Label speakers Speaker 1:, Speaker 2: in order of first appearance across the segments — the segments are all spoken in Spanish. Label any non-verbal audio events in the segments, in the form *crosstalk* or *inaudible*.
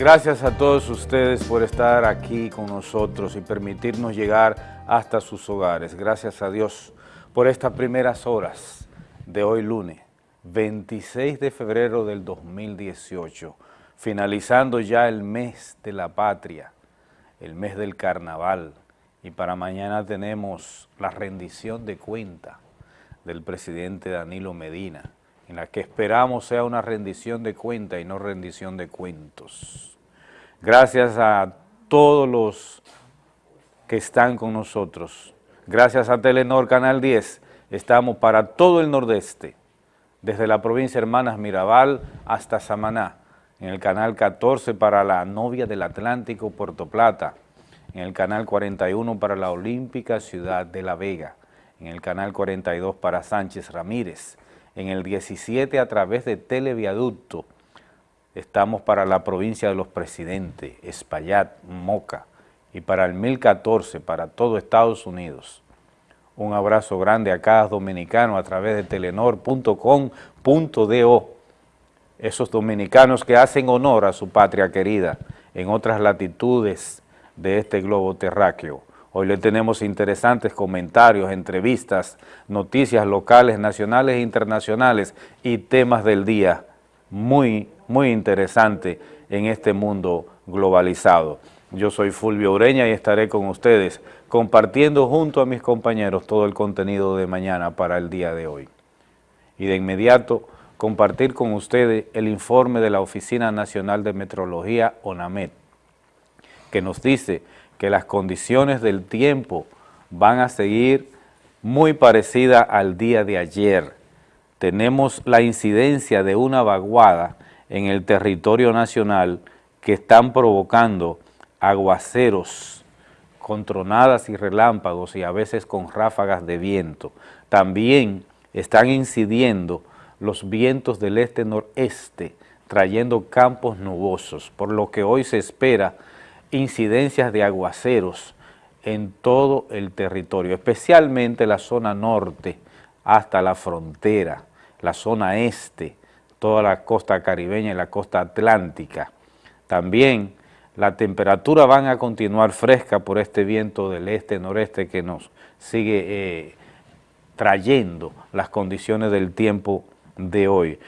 Speaker 1: Gracias a todos ustedes por estar aquí con nosotros y permitirnos llegar hasta sus hogares. Gracias a Dios por estas primeras horas de hoy lunes, 26 de febrero del 2018, finalizando ya el mes de la patria, el mes del carnaval, y para mañana tenemos la rendición de cuenta del presidente Danilo Medina, en la que esperamos sea una rendición de cuenta y no rendición de cuentos. Gracias a todos los que están con nosotros. Gracias a Telenor Canal 10, estamos para todo el nordeste, desde la provincia Hermanas Mirabal hasta Samaná, en el canal 14 para la novia del Atlántico Puerto Plata, en el canal 41 para la Olímpica Ciudad de La Vega, en el canal 42 para Sánchez Ramírez, en el 17 a través de Televiaducto. Estamos para la provincia de los presidentes, Espaillat, Moca, y para el 1014, para todo Estados Unidos. Un abrazo grande a cada dominicano a través de telenor.com.do, esos dominicanos que hacen honor a su patria querida en otras latitudes de este globo terráqueo. Hoy le tenemos interesantes comentarios, entrevistas, noticias locales, nacionales e internacionales y temas del día muy, muy interesante en este mundo globalizado. Yo soy Fulvio Ureña y estaré con ustedes compartiendo junto a mis compañeros todo el contenido de mañana para el día de hoy. Y de inmediato compartir con ustedes el informe de la Oficina Nacional de Metrología, ONAMET, que nos dice que las condiciones del tiempo van a seguir muy parecidas al día de ayer. Tenemos la incidencia de una vaguada en el territorio nacional que están provocando aguaceros con tronadas y relámpagos y a veces con ráfagas de viento. También están incidiendo los vientos del este-noreste, trayendo campos nubosos, por lo que hoy se espera incidencias de aguaceros en todo el territorio, especialmente la zona norte hasta la frontera, la zona este, toda la costa caribeña y la costa atlántica. También la temperatura van a continuar fresca por este viento del este-noreste que nos sigue eh, trayendo las condiciones del tiempo de hoy.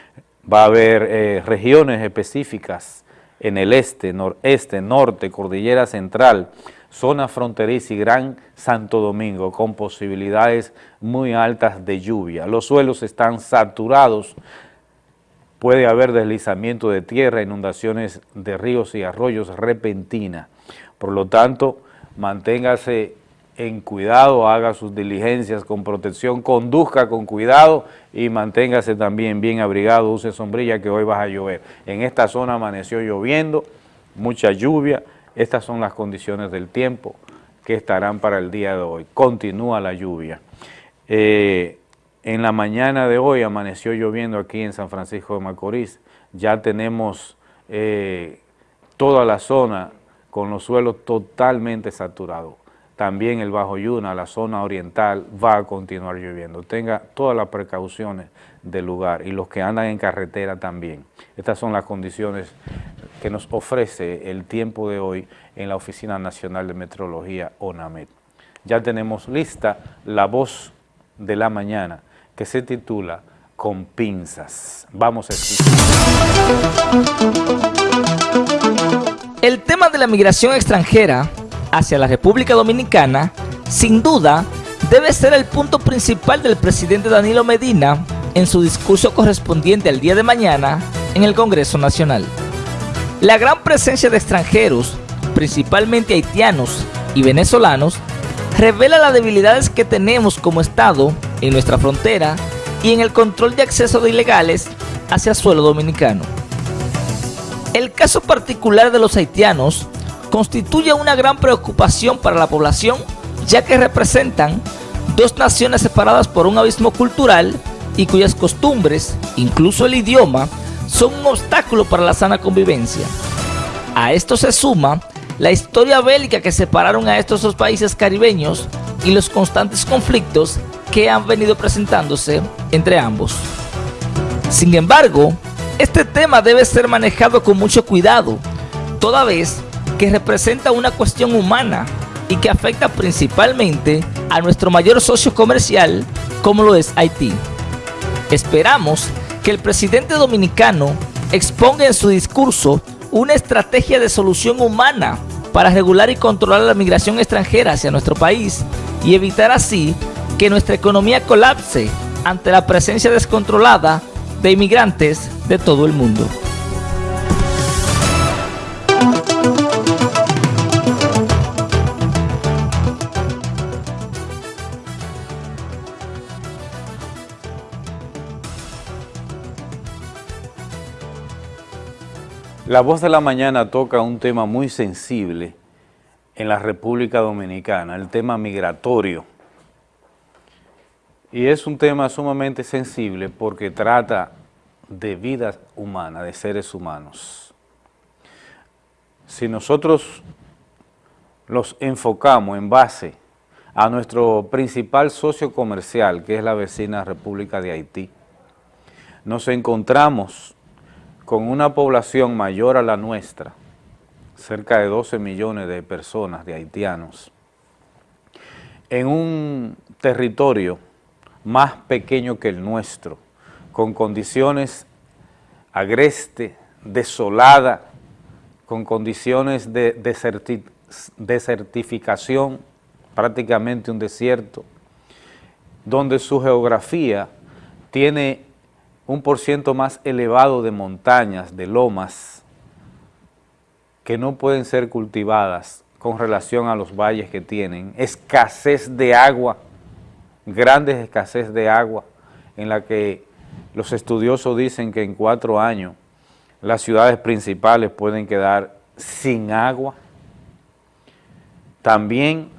Speaker 1: Va a haber eh, regiones específicas en el este, noreste, norte, cordillera central, zona fronteriza y Gran Santo Domingo, con posibilidades muy altas de lluvia. Los suelos están saturados, puede haber deslizamiento de tierra, inundaciones de ríos y arroyos repentinas. Por lo tanto, manténgase en cuidado, haga sus diligencias con protección, conduzca con cuidado y manténgase también bien abrigado, use sombrilla que hoy va a llover. En esta zona amaneció lloviendo, mucha lluvia, estas son las condiciones del tiempo que estarán para el día de hoy. Continúa la lluvia. Eh, en la mañana de hoy amaneció lloviendo aquí en San Francisco de Macorís, ya tenemos eh, toda la zona con los suelos totalmente saturados también el Bajo Yuna, la zona oriental, va a continuar lloviendo. Tenga todas las precauciones del lugar y los que andan en carretera también. Estas son las condiciones que nos ofrece el tiempo de hoy en la Oficina Nacional de Meteorología, ONAMED. Ya tenemos lista la voz de la mañana que se titula Con pinzas. Vamos a escuchar.
Speaker 2: El tema de la migración extranjera hacia la República Dominicana, sin duda, debe ser el punto principal del presidente Danilo Medina en su discurso correspondiente al día de mañana en el Congreso Nacional. La gran presencia de extranjeros, principalmente haitianos y venezolanos, revela las debilidades que tenemos como Estado en nuestra frontera y en el control de acceso de ilegales hacia suelo dominicano. El caso particular de los haitianos constituye una gran preocupación para la población, ya que representan dos naciones separadas por un abismo cultural y cuyas costumbres, incluso el idioma, son un obstáculo para la sana convivencia. A esto se suma la historia bélica que separaron a estos dos países caribeños y los constantes conflictos que han venido presentándose entre ambos. Sin embargo, Este tema debe ser manejado con mucho cuidado, toda vez que representa una cuestión humana y que afecta principalmente a nuestro mayor socio comercial como lo es Haití. Esperamos que el presidente dominicano exponga en su discurso una estrategia de solución humana para regular y controlar la migración extranjera hacia nuestro país y evitar así que nuestra economía colapse ante la presencia descontrolada de inmigrantes de todo el mundo.
Speaker 1: La voz de la mañana toca un tema muy sensible en la República Dominicana, el tema migratorio. Y es un tema sumamente sensible porque trata de vida humana, de seres humanos. Si nosotros los enfocamos en base a nuestro principal socio comercial, que es la vecina República de Haití, nos encontramos con una población mayor a la nuestra, cerca de 12 millones de personas, de haitianos, en un territorio más pequeño que el nuestro, con condiciones agreste, desolada, con condiciones de desertificación, prácticamente un desierto, donde su geografía tiene un por ciento más elevado de montañas, de lomas, que no pueden ser cultivadas con relación a los valles que tienen, escasez de agua, grandes escasez de agua, en la que los estudiosos dicen que en cuatro años las ciudades principales pueden quedar sin agua. También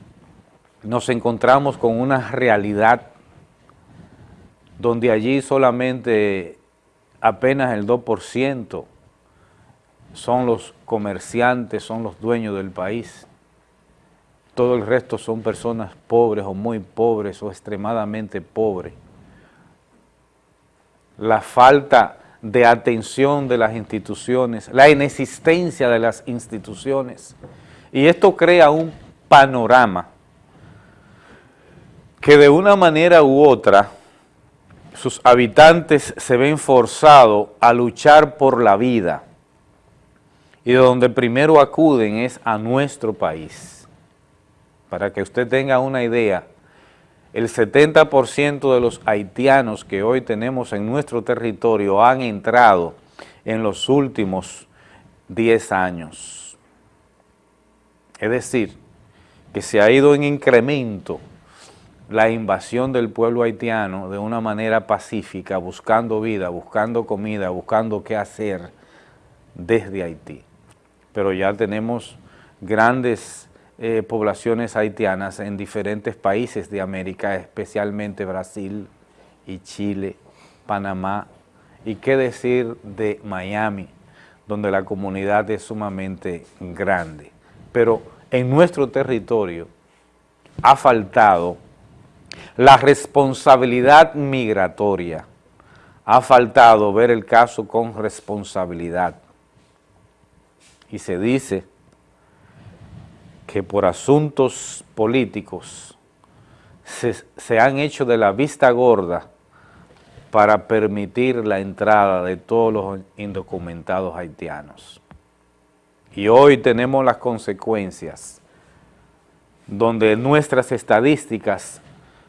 Speaker 1: nos encontramos con una realidad donde allí solamente apenas el 2% son los comerciantes, son los dueños del país todo el resto son personas pobres o muy pobres o extremadamente pobres. La falta de atención de las instituciones, la inexistencia de las instituciones. Y esto crea un panorama que de una manera u otra sus habitantes se ven forzados a luchar por la vida y de donde primero acuden es a nuestro país para que usted tenga una idea, el 70% de los haitianos que hoy tenemos en nuestro territorio han entrado en los últimos 10 años. Es decir, que se ha ido en incremento la invasión del pueblo haitiano de una manera pacífica, buscando vida, buscando comida, buscando qué hacer desde Haití. Pero ya tenemos grandes eh, poblaciones haitianas en diferentes países de América, especialmente Brasil y Chile, Panamá, y qué decir de Miami, donde la comunidad es sumamente grande. Pero en nuestro territorio ha faltado la responsabilidad migratoria, ha faltado ver el caso con responsabilidad. Y se dice que por asuntos políticos se, han hecho de la vista gorda para permitir la entrada de todos los indocumentados haitianos. Y hoy tenemos las consecuencias donde nuestras estadísticas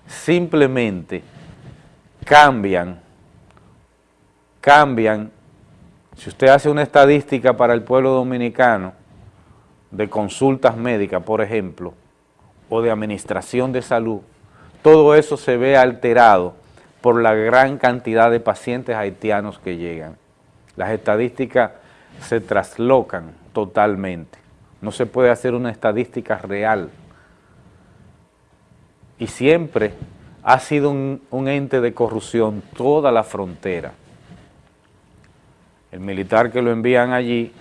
Speaker 1: simplemente cambian, cambian. Si usted hace una estadística para el pueblo dominicano, de consultas médicas, por ejemplo, o de administración de salud, todo eso se ve alterado por la gran cantidad de pacientes haitianos que llegan. Las estadísticas se traslocan totalmente. No se puede hacer una estadística real. Y siempre ha sido un, ente de corrupción toda la frontera. El militar que lo envían allí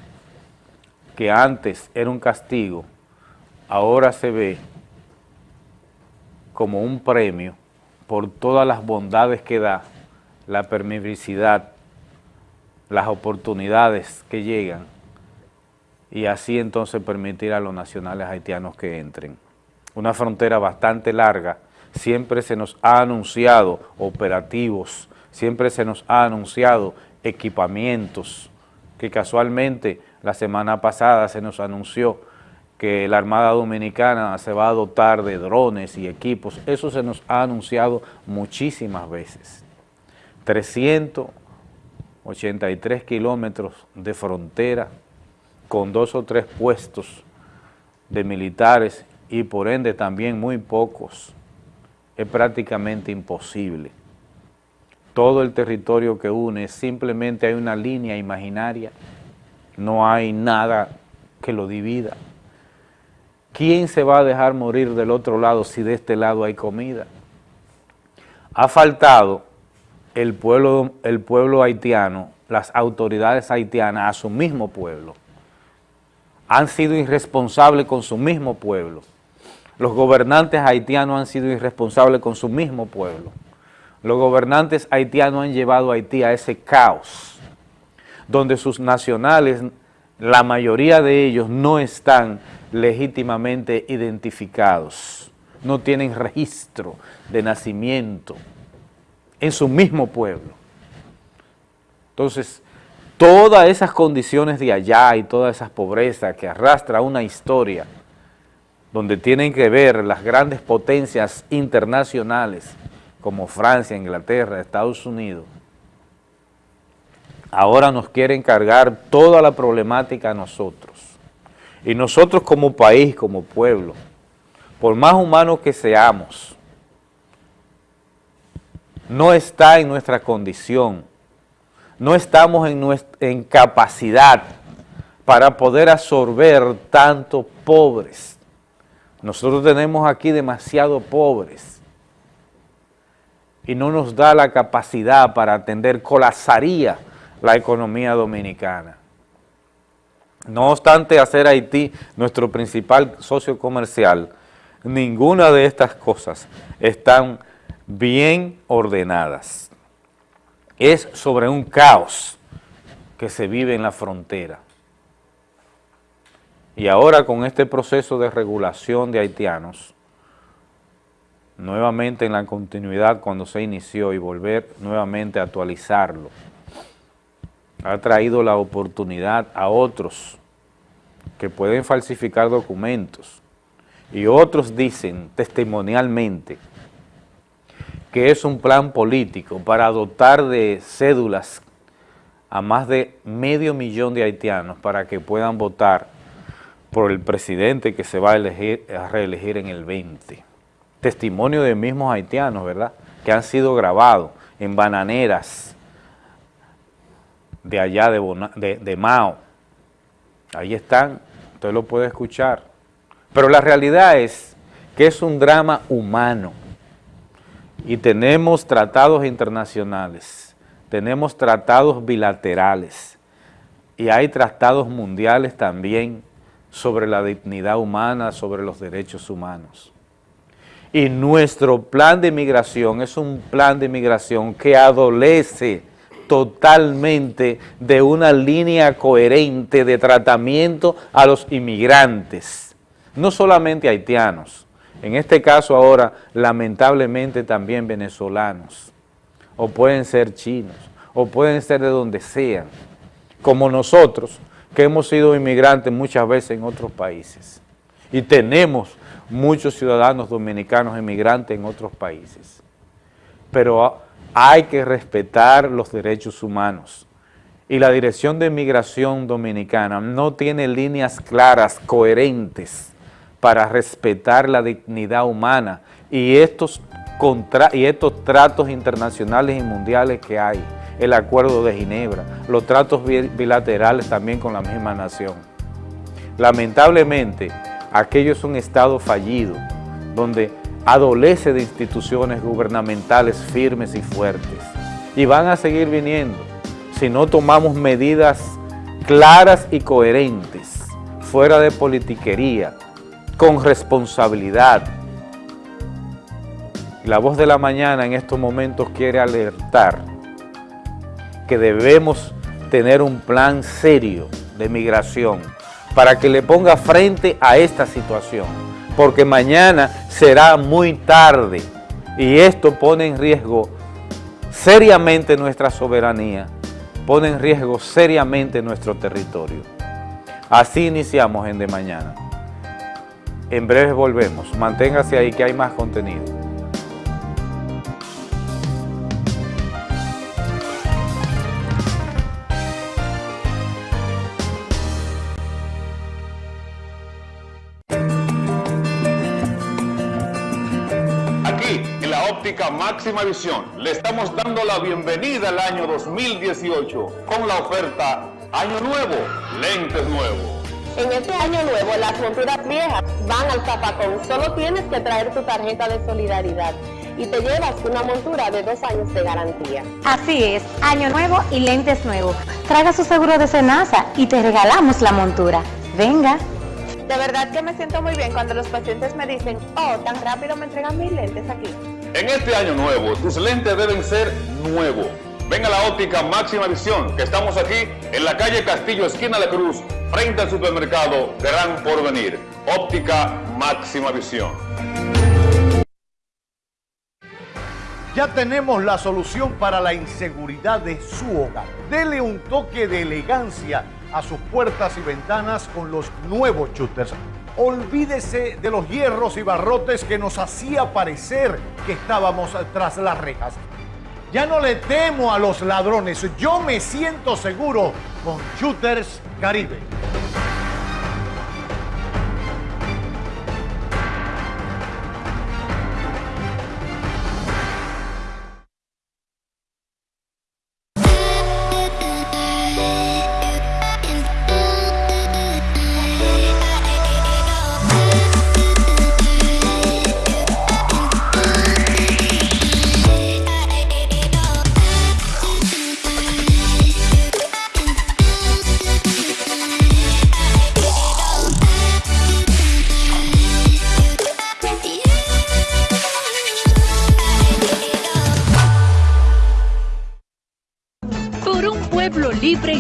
Speaker 1: que antes era un castigo, ahora se ve como un premio por todas las bondades que da, la permisividad, las oportunidades que llegan y así entonces permitir a los nacionales haitianos que entren. Una frontera bastante larga, siempre se nos ha anunciado operativos, siempre se nos ha anunciado equipamientos, que casualmente la semana pasada se nos anunció que la Armada Dominicana se va a dotar de drones y equipos, eso se nos ha anunciado muchísimas veces. 383 kilómetros de frontera con dos o tres puestos de militares y por ende también muy pocos, es prácticamente imposible. Todo el territorio que une, simplemente hay una línea imaginaria, no hay nada que lo divida. ¿Quién se va a dejar morir del otro lado si de este lado hay comida? Ha faltado el pueblo, el pueblo haitiano, las autoridades haitianas a su mismo pueblo, han sido irresponsables con su mismo pueblo. Los gobernantes haitianos han sido irresponsables con su mismo pueblo. Los gobernantes haitianos han llevado a Haití a ese caos, donde sus nacionales, la mayoría de ellos no están legítimamente identificados, no tienen registro de nacimiento en su mismo pueblo. Entonces, todas esas condiciones de allá y todas esas pobrezas que arrastra una historia donde tienen que ver las grandes potencias internacionales como Francia, Inglaterra, Estados Unidos, ahora nos quieren cargar toda la problemática a nosotros. Y nosotros como país, como pueblo, por más humanos que seamos, no está en nuestra condición no estamos en, en capacidad para poder absorber tanto pobres. Nosotros tenemos aquí demasiado pobres y no nos da la capacidad para atender, colapsaría la economía dominicana. No obstante hacer Haití nuestro principal socio comercial, ninguna de estas cosas están bien ordenadas es sobre un caos que se vive en la frontera. Y ahora con este proceso de regulación de haitianos, nuevamente en la continuidad cuando se inició y volver nuevamente a actualizarlo, ha traído la oportunidad a otros que pueden falsificar documentos y otros dicen testimonialmente que es un plan político para dotar de cédulas a más de medio millón de haitianos para que puedan votar por el presidente que se va a, elegir, a reelegir en el 20. Testimonio de mismos haitianos, ¿verdad?, que han sido grabados en bananeras de allá de, de Mao. Ahí están, usted lo puede escuchar. Pero la realidad es que es un drama humano y tenemos tratados internacionales, tenemos tratados bilaterales y hay tratados mundiales también sobre la dignidad humana, sobre los derechos humanos. Y nuestro plan de migración es un plan de migración que adolece totalmente de una línea coherente de tratamiento a los inmigrantes, no solamente haitianos, en este caso ahora, lamentablemente también venezolanos, o pueden ser chinos, o pueden ser de donde sean, como nosotros, que hemos sido inmigrantes muchas veces en otros países. Y tenemos muchos ciudadanos dominicanos inmigrantes en otros países. Pero hay que respetar los derechos humanos. Y la Dirección de Migración Dominicana no tiene líneas claras, coherentes, para respetar la dignidad humana y estos, y estos tratos internacionales y mundiales que hay, el Acuerdo de Ginebra, los tratos bilaterales también con la misma nación. Lamentablemente, aquello es un Estado fallido, donde adolece de instituciones gubernamentales firmes y fuertes. Y van a seguir viniendo si no tomamos medidas claras y coherentes, fuera de politiquería, con responsabilidad. La voz de la mañana en estos momentos quiere alertar que debemos tener un plan serio de migración para que le ponga frente a esta situación, porque mañana será muy tarde y esto pone en riesgo seriamente nuestra soberanía, pone en riesgo seriamente nuestro territorio. Así iniciamos en De Mañana. En breve volvemos. Manténgase ahí que hay más contenido.
Speaker 3: Máxima Visión le estamos dando la bienvenida al año 2018 con la oferta Año Nuevo, Lentes Nuevos.
Speaker 4: En este año nuevo las monturas viejas van al zapacón. Solo tienes que traer tu tarjeta de solidaridad y te llevas una montura de dos años de garantía.
Speaker 5: Así es, año nuevo y lentes nuevos. Traga su seguro de Senasa y te regalamos la montura. Venga.
Speaker 4: De verdad que me siento muy bien cuando los pacientes me dicen, oh, tan rápido me entregan mis lentes aquí.
Speaker 3: En este año nuevo, tus lentes deben ser nuevos. Ven a la óptica Máxima Visión, que estamos aquí en la calle Castillo, esquina de Cruz, frente al supermercado Gran Porvenir. Óptica Máxima Visión.
Speaker 6: Ya tenemos la solución para la inseguridad de su hogar. Dele un toque de elegancia a sus puertas y ventanas con los nuevos shooters Olvídese de los hierros y barrotes que nos hacía parecer que estábamos tras las rejas. Ya no le temo a los ladrones, yo me siento seguro con Shooters Caribe.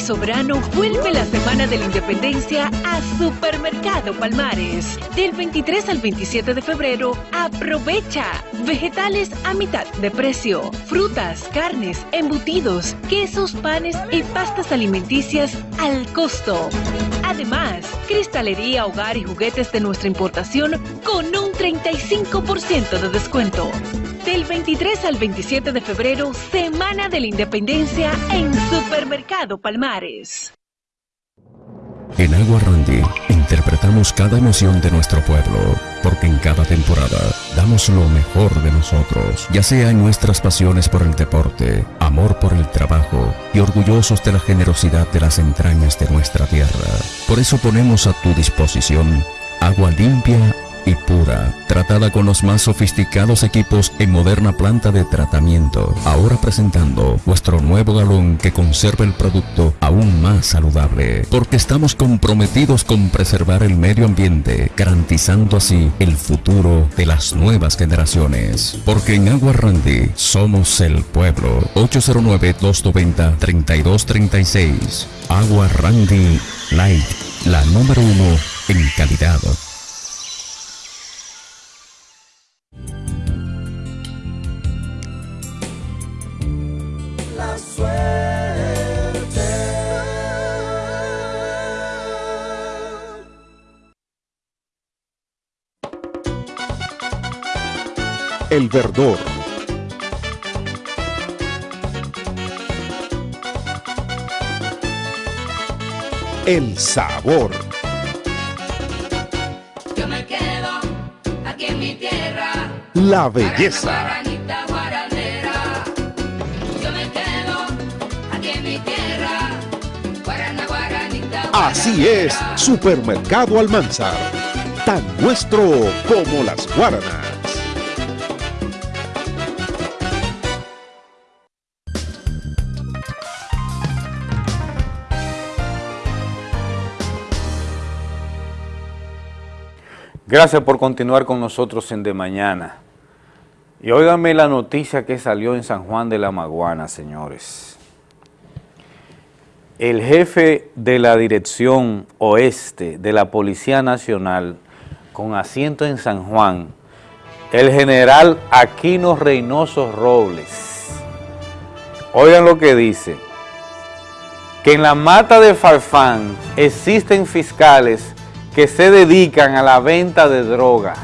Speaker 7: Soberano vuelve la Semana de la Independencia a Supermercado Palmares. Del 23 al 27 de febrero, aprovecha vegetales a mitad de precio, frutas, carnes, embutidos, quesos, panes y pastas alimenticias al costo. Además, cristalería, hogar y juguetes de nuestra importación con un 35% de descuento. Del 23 al 27 de febrero, Semana de la Independencia en Supermercado Palmares.
Speaker 8: En Agua Randy interpretamos cada emoción de nuestro pueblo, porque en cada temporada damos lo mejor de nosotros, ya sea en nuestras pasiones por el deporte, amor por el trabajo y orgullosos de la generosidad de las entrañas de nuestra tierra. Por eso ponemos a tu disposición agua limpia y pura, tratada con los más sofisticados equipos en moderna planta de tratamiento. Ahora presentando vuestro nuevo galón que conserva el producto aún más saludable, porque estamos comprometidos con preservar el medio ambiente, garantizando así el futuro de las nuevas generaciones. Porque en Agua Randy somos el pueblo. 809-290-3236. Agua Randy Light, la número uno en calidad.
Speaker 9: El verdor. El sabor.
Speaker 10: Yo me quedo aquí en mi tierra.
Speaker 9: La belleza. Así es, Supermercado Almanzar. Tan nuestro como las guaranas.
Speaker 1: Gracias por continuar con nosotros en De Mañana. Y óigame la noticia que salió en San Juan de la Maguana, señores. El jefe de la Dirección Oeste de la Policía Nacional, con asiento en San Juan, el general Aquino Reynoso Robles. Oigan lo que dice, que en la mata de Farfán existen fiscales que se dedican a la venta de drogas.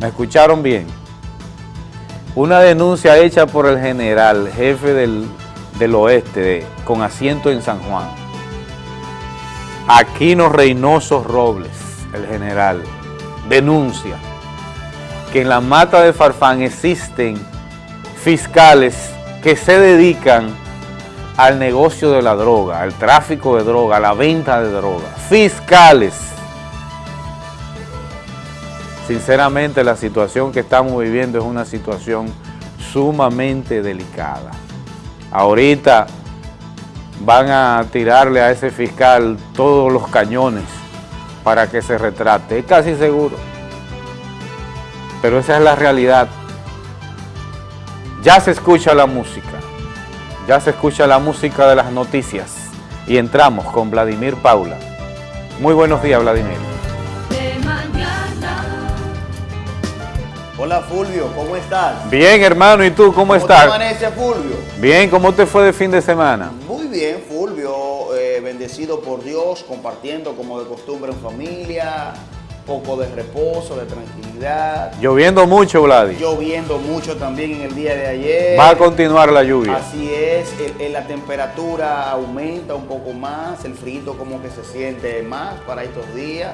Speaker 1: ¿Me escucharon bien? Una denuncia hecha por el general, jefe del, del oeste, con asiento en San Juan. Aquino Reynoso Robles, el general, denuncia que en la mata de Farfán existen fiscales que se dedican al negocio de la droga, al tráfico de droga, a la venta de droga. Fiscales. Sinceramente la situación que estamos viviendo es una situación sumamente delicada. Ahorita van a tirarle a ese fiscal todos los cañones para que se retrate, es casi seguro. Pero esa es la realidad. Ya se escucha la música, ya se escucha la música de las noticias y entramos con Vladimir Paula. Muy buenos días, Vladimir.
Speaker 11: Hola Fulvio, ¿cómo estás?
Speaker 1: Bien, hermano, ¿y tú cómo,
Speaker 11: ¿Cómo
Speaker 1: estás?
Speaker 11: amanece Fulvio?
Speaker 1: Bien, ¿cómo te fue de fin de semana?
Speaker 11: Muy bien, Fulvio, eh, bendecido por Dios, compartiendo como de costumbre en familia, poco de reposo, de tranquilidad.
Speaker 1: Lloviendo mucho, Vladi.
Speaker 11: Lloviendo mucho también en el día de ayer.
Speaker 1: Va a continuar la lluvia.
Speaker 11: Así es, el- el- la temperatura aumenta un poco más, el frío como que se siente más para estos días.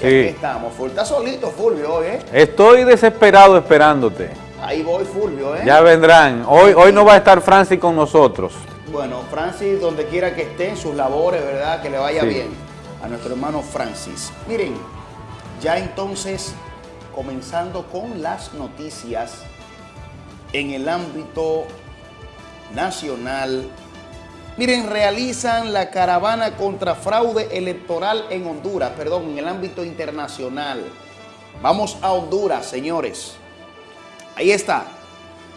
Speaker 1: Sí.
Speaker 11: aquí estamos. Está solito Fulvio hoy, ¿eh?
Speaker 1: Estoy desesperado esperándote.
Speaker 11: Ahí voy Fulvio, ¿eh?
Speaker 1: Ya vendrán. Hoy, hoy no va a estar Francis con nosotros.
Speaker 11: Bueno, Francis, donde quiera que esté en sus labores, ¿verdad? Que le vaya
Speaker 1: Sí.
Speaker 11: bien a nuestro hermano Francis. Miren, ya entonces, comenzando con las noticias en el ámbito nacional. Miren, realizan la caravana contra fraude electoral en Honduras, perdón, en el ámbito internacional. Vamos a Honduras, señores. Ahí está.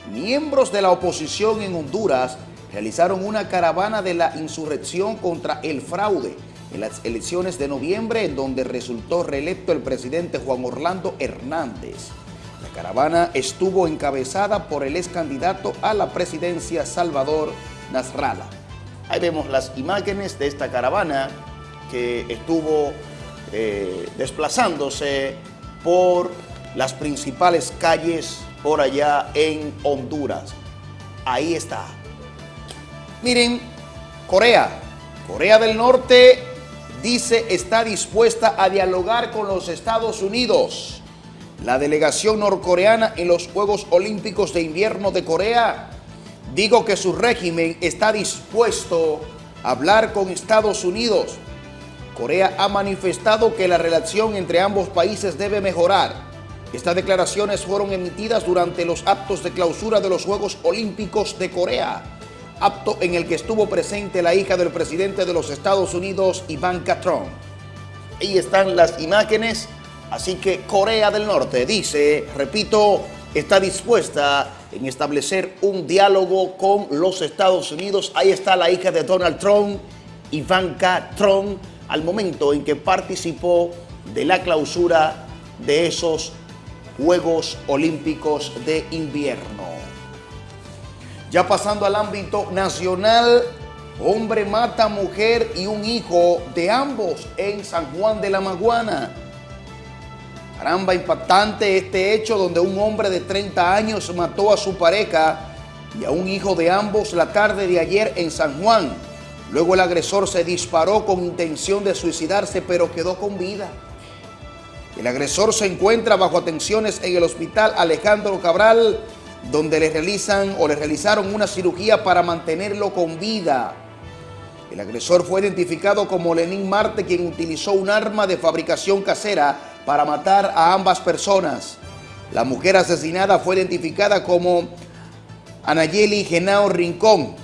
Speaker 11: Miembros de la oposición en Honduras realizaron una caravana de la insurrección contra el fraude en las elecciones de noviembre, en donde resultó reelecto el presidente Juan Orlando Hernández. La caravana estuvo encabezada por el ex candidato a la presidencia Salvador Nasralla. Ahí vemos las imágenes de esta caravana que estuvo eh, desplazándose por las principales calles por allá en Honduras. Ahí está. Miren, Corea. Corea del Norte dice está dispuesta a dialogar con los Estados Unidos. La delegación norcoreana en los Juegos Olímpicos de Invierno de Corea digo que su régimen está dispuesto a hablar con Estados Unidos. Corea ha manifestado que la relación entre ambos países debe mejorar. Estas declaraciones fueron emitidas durante los actos de clausura de los Juegos Olímpicos de Corea, acto en el que estuvo presente la hija del presidente de los Estados Unidos, Ivanka Trump. Ahí están las imágenes, así que Corea del Norte dice, repito, está dispuesta en establecer un diálogo con los Estados Unidos. Ahí está la hija de Donald Trump, Ivanka Trump, al momento en que participó de la clausura de esos Juegos Olímpicos de Invierno. Ya pasando al ámbito nacional, hombre mata mujer y un hijo de ambos en San Juan de la Maguana. Caramba, impactante este hecho donde un hombre de 30 años mató a su pareja y a un hijo de ambos la tarde de ayer en San Juan. Luego el agresor se disparó con intención de suicidarse, pero quedó con vida. El agresor se encuentra bajo atenciones en el hospital Alejandro Cabral, donde le realizan o le realizaron una cirugía para mantenerlo con vida. El agresor fue identificado como Lenín Marte, quien utilizó un arma de fabricación casera para matar a ambas personas. La mujer asesinada fue identificada como Anayeli Genao Rincón.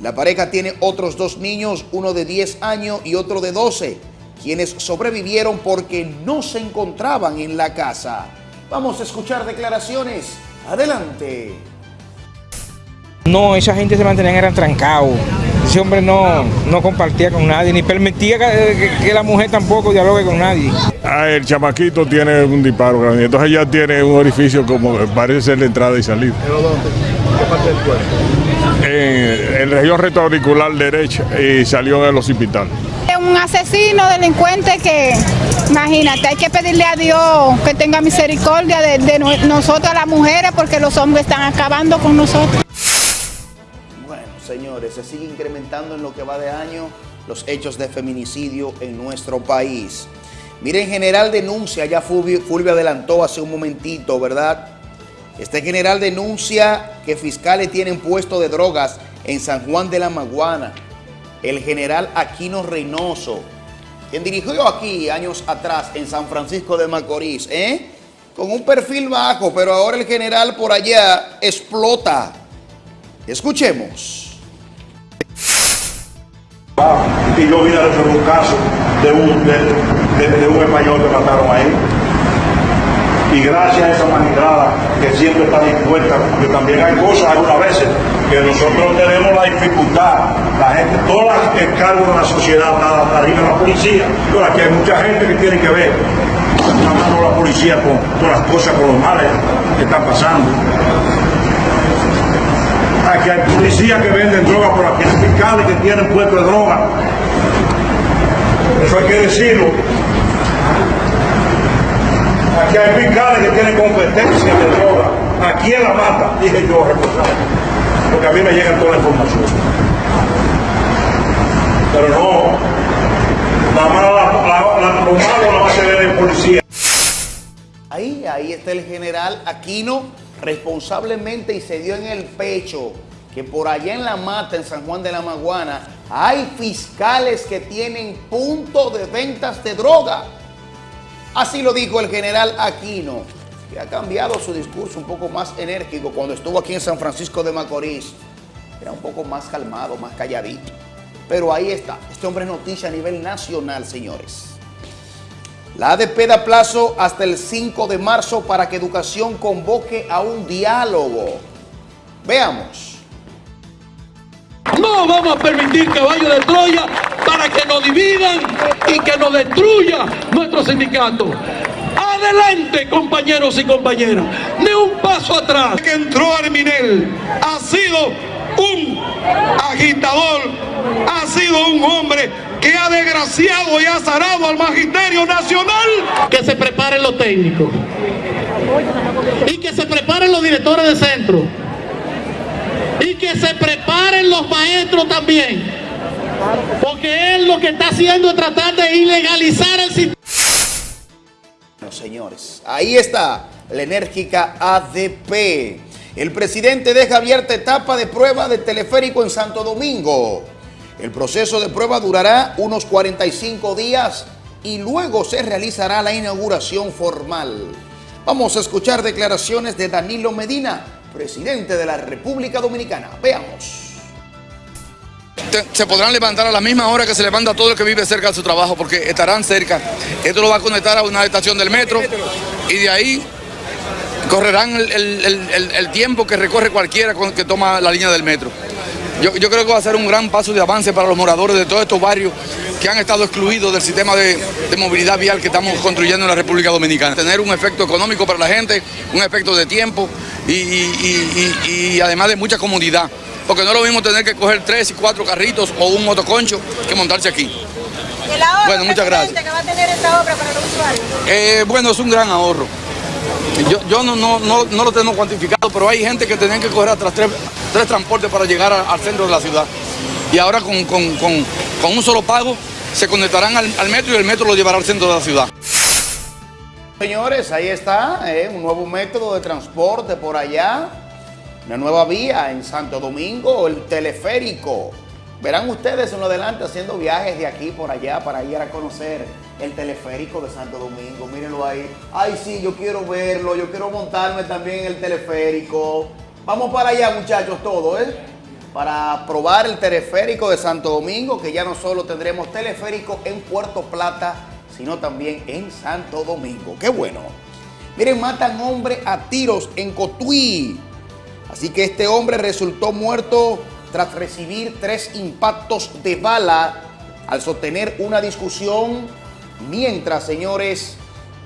Speaker 11: La pareja tiene otros dos niños, uno de 10 años y otro de 12, quienes sobrevivieron porque no se encontraban en la casa. Vamos a escuchar declaraciones. Adelante.
Speaker 12: No, esa gente se mantenían eran trancados. Ese hombre no, no compartía con nadie, ni permitía que, que- que la mujer tampoco dialogue con nadie.
Speaker 13: Ah, el chamaquito tiene un disparo grande, entonces ya tiene un orificio como parece ser la entrada y salida.
Speaker 6: ¿Pero dónde? ¿Qué parte del cuerpo?
Speaker 13: En, en región retroauricular derecha y salió en el hospital.
Speaker 14: Es un asesino, delincuente que, imagínate, hay que pedirle a Dios que tenga misericordia de, de no- nosotras las mujeres porque los hombres están acabando con nosotros.
Speaker 11: Señores, se sigue incrementando en lo que va de año los hechos de feminicidio en nuestro país. Miren, general denuncia, ya Fulvio adelantó hace un momentito, ¿verdad? Este general denuncia que fiscales tienen puesto de drogas en San Juan de la Maguana. El general Aquino Reynoso, quien dirigió aquí años atrás en San Francisco de Macorís, ¿eh? Con un perfil bajo, pero ahora el general por allá explota. Escuchemos.
Speaker 15: Y yo vine a resolver un caso de un, de, de- un español que mataron ahí. Y gracias a esa magistrada que siempre está dispuesta, porque también hay cosas algunas veces que nosotros tenemos la dificultad, la gente, todas las el cargo de la sociedad está arriba la policía, pero aquí hay mucha gente que tiene que ver la de la policía con todas las cosas, con los males que están pasando. Aquí hay policías que venden droga por aquí, fiscales que tienen puesto de droga. Eso hay que decirlo. Aquí hay fiscales que tienen competencia de droga. ¿A quién la mata? Dije yo, responsable. Porque a mí me llega toda la información. Pero no, la la, la, lo malo lo va a hacer el policía.
Speaker 11: Ahí, ahí está el general Aquino responsablemente y se dio en el pecho que por allá en la mata, en San Juan de la Maguana, hay fiscales que tienen punto de ventas de droga. Así lo dijo el general Aquino, que ha cambiado su discurso un poco más enérgico cuando estuvo aquí en San Francisco de Macorís. Era un poco más calmado, más calladito. Pero ahí está, este hombre es noticia a nivel nacional, señores. La ADP da plazo hasta el 5 de marzo para que Educación convoque a un diálogo. Veamos.
Speaker 16: No vamos a permitir caballo de Troya para que nos dividan y que nos destruya nuestro sindicato. Adelante, compañeros y compañeras. Ni un paso atrás. Que entró Arminel ha sido un agitador, ha sido un hombre que ha desgraciado y azarado al magisterio nacional. Que se preparen los técnicos y que se preparen los directores de centro y que se preparen los maestros también. Porque él lo que está haciendo es tratar de ilegalizar el sistema.
Speaker 11: Bueno, señores, ahí está la enérgica ADP. El presidente deja abierta etapa de prueba de teleférico en Santo Domingo. El proceso de prueba durará unos 45 días y luego se realizará la inauguración formal. Vamos a escuchar declaraciones de Danilo Medina, presidente de la República Dominicana. Veamos.
Speaker 17: se podrán levantar a la misma hora que se levanta todo el que vive cerca de su trabajo, porque estarán cerca. Esto lo va a conectar a una estación del metro y de ahí correrán el, tiempo que recorre cualquiera que toma la línea del metro. Yo, yo creo que va a ser un gran paso de avance para los moradores de todos estos barrios que han estado excluidos del sistema de, de movilidad vial que estamos construyendo en la República Dominicana. Tener un efecto económico para la gente, un efecto de tiempo y, y- y- y- y además de mucha comodidad. Porque no es lo mismo tener que coger tres y cuatro carritos o un motoconcho que montarse aquí.
Speaker 18: El ahorro,
Speaker 17: Bueno, muchas gracias.
Speaker 18: que va a tener esta obra para los usuarios.
Speaker 17: Eh, bueno, es un gran ahorro. Yo, yo no, no, no, no lo tengo cuantificado, pero hay gente que tenían que coger hasta tres, tres transportes para llegar al centro de la ciudad. Y ahora con, con- con- con un solo pago se conectarán al, al metro y el metro lo llevará al centro de la ciudad.
Speaker 11: Señores, ahí está, eh, un nuevo método de transporte por allá, una nueva vía en Santo Domingo, el teleférico. Verán ustedes en lo adelante haciendo viajes de aquí por allá para ir a conocer el teleférico de Santo Domingo. Mírenlo ahí. Ay, sí, yo quiero verlo, yo quiero montarme también en el teleférico. Vamos para allá, muchachos, todos, ¿eh? Para probar el teleférico de Santo Domingo, que ya no solo tendremos teleférico en Puerto Plata, sino también en Santo Domingo. ¡Qué bueno! Miren, matan hombre a tiros en Cotuí. Así que este hombre resultó muerto tras recibir tres impactos de bala al sostener una discusión mientras, señores,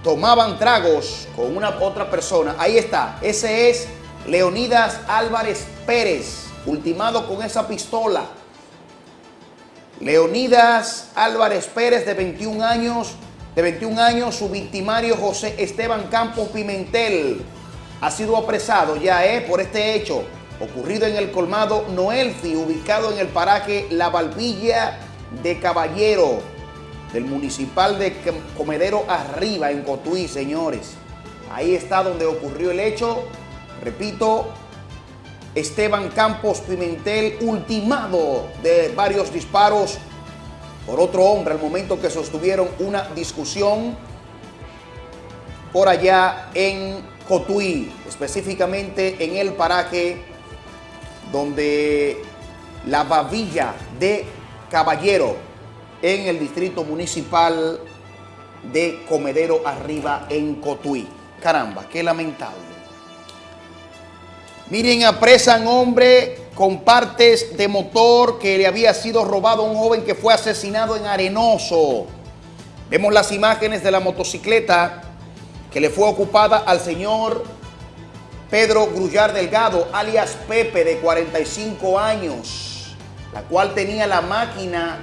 Speaker 11: tomaban tragos con una otra persona. Ahí está, ese es Leonidas Álvarez Pérez, ultimado con esa pistola. Leonidas Álvarez Pérez, de 21 años, de 21 años, su victimario José Esteban Campos Pimentel ha sido apresado ya eh, por este hecho ocurrido en el colmado Noelfi, ubicado en el paraje La Balbilla de Caballero, del municipal de Comedero Arriba, en Cotuí, señores. Ahí está donde ocurrió el hecho. Repito, Esteban Campos Pimentel, ultimado de varios disparos por otro hombre al momento que sostuvieron una discusión por allá en Cotuí, específicamente en el paraje donde la babilla de Caballero en el distrito municipal de Comedero Arriba en Cotuí. Caramba, qué lamentable. Miren, apresan hombre con partes de motor que le había sido robado a un joven que fue asesinado en Arenoso. Vemos las imágenes de la motocicleta que le fue ocupada al señor Pedro Grullar Delgado, alias Pepe, de 45 años, la cual tenía la máquina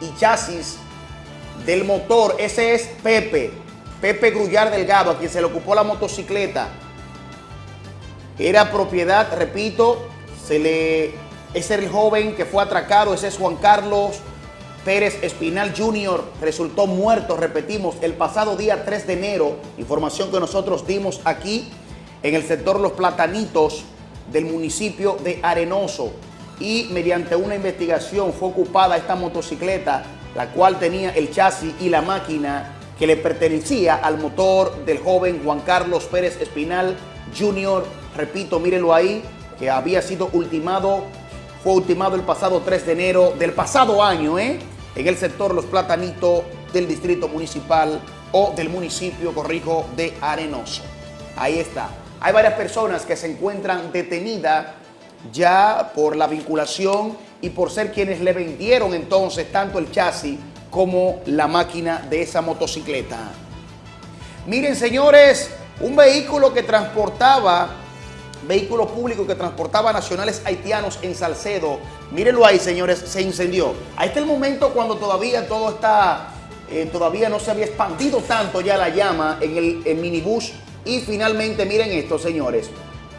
Speaker 11: y chasis del motor. Ese es Pepe, Pepe Grullar Delgado, a quien se le ocupó la motocicleta. Era propiedad, repito, se le, ese el joven que fue atracado, ese es Juan Carlos Pérez Espinal Jr. Resultó muerto, repetimos, el pasado día 3 de enero, información que nosotros dimos aquí en el sector Los Platanitos del municipio de Arenoso y mediante una investigación fue ocupada esta motocicleta, la cual tenía el chasis y la máquina que le pertenecía al motor del joven Juan Carlos Pérez Espinal Jr. Repito, mírenlo ahí, que había sido ultimado, fue ultimado el pasado 3 de enero del pasado año, ¿eh? en el sector Los Platanitos del distrito municipal o del municipio, corrijo, de Arenoso. Ahí está. Hay varias personas que se encuentran detenidas ya por la vinculación y por ser quienes le vendieron entonces tanto el chasis como la máquina de esa motocicleta. Miren señores, un vehículo que transportaba, vehículo público que transportaba nacionales haitianos en Salcedo, mírenlo ahí señores, se incendió. Ahí está el momento cuando todavía todo está, eh, todavía no se había expandido tanto ya la llama en el minibús y finalmente, miren esto, señores.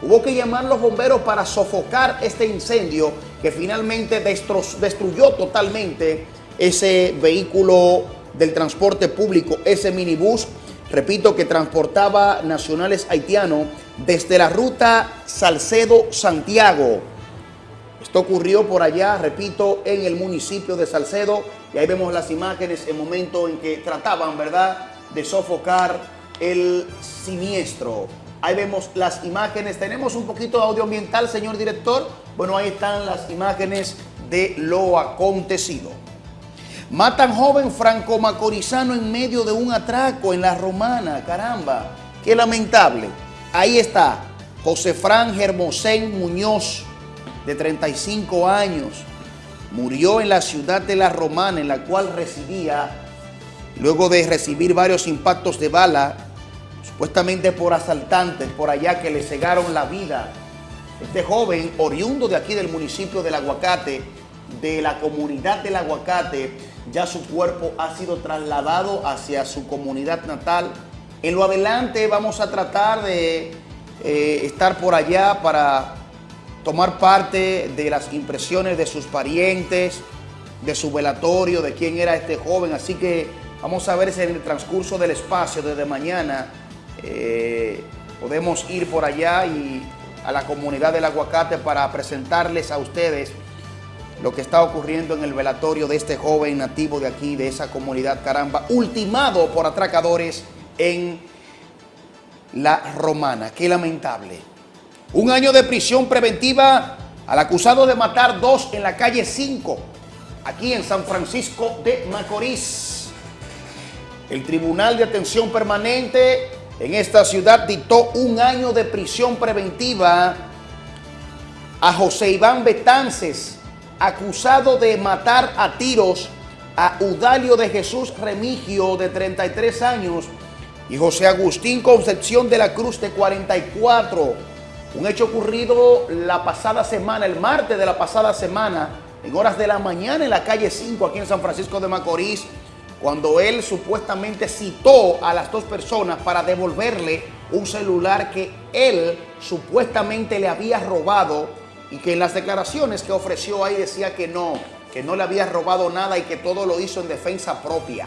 Speaker 11: Hubo que llamar los bomberos para sofocar este incendio que finalmente destruyó totalmente ese vehículo del transporte público, ese minibús, repito, que transportaba nacionales haitianos desde la ruta Salcedo-Santiago. Esto ocurrió por allá, repito, en el municipio de Salcedo y ahí vemos las imágenes en momento en que trataban, ¿verdad?, de sofocar el siniestro. Ahí vemos las imágenes. Tenemos un poquito de audio ambiental, señor director. Bueno, ahí están las imágenes de lo acontecido. Matan joven franco-macorizano en medio de un atraco en la romana. Caramba, qué lamentable. Ahí está José Fran Germosén Muñoz, de 35 años. Murió en la ciudad de la Romana, en la cual residía, luego de recibir varios impactos de bala supuestamente por asaltantes por allá que le cegaron la vida. Este joven, oriundo de aquí del municipio del Aguacate, de la comunidad del Aguacate, ya su cuerpo ha sido trasladado hacia su comunidad natal. En lo adelante vamos a tratar de eh, estar por allá para tomar parte de las impresiones de sus parientes, de su velatorio, de quién era este joven. Así que vamos a ver si en el transcurso del espacio desde mañana eh, podemos ir por allá y a la comunidad del aguacate para presentarles a ustedes lo que está ocurriendo en el velatorio de este joven nativo de aquí, de esa comunidad caramba, ultimado por atracadores en la romana. Qué lamentable. Un año de prisión preventiva al acusado de matar dos en la calle 5, aquí en San Francisco de Macorís. El Tribunal de Atención Permanente en esta ciudad dictó un año de prisión preventiva a José Iván Betances, acusado de matar a tiros a Udalio de Jesús Remigio, de 33 años, y José Agustín Concepción de la Cruz, de 44. Un hecho ocurrido la pasada semana, el martes de la pasada semana, en horas de la mañana en la calle 5, aquí en San Francisco de Macorís, cuando él supuestamente citó a las dos personas para devolverle un celular que él supuestamente le había robado y que en las declaraciones que ofreció ahí decía que no, que no le había robado nada y que todo lo hizo en defensa propia.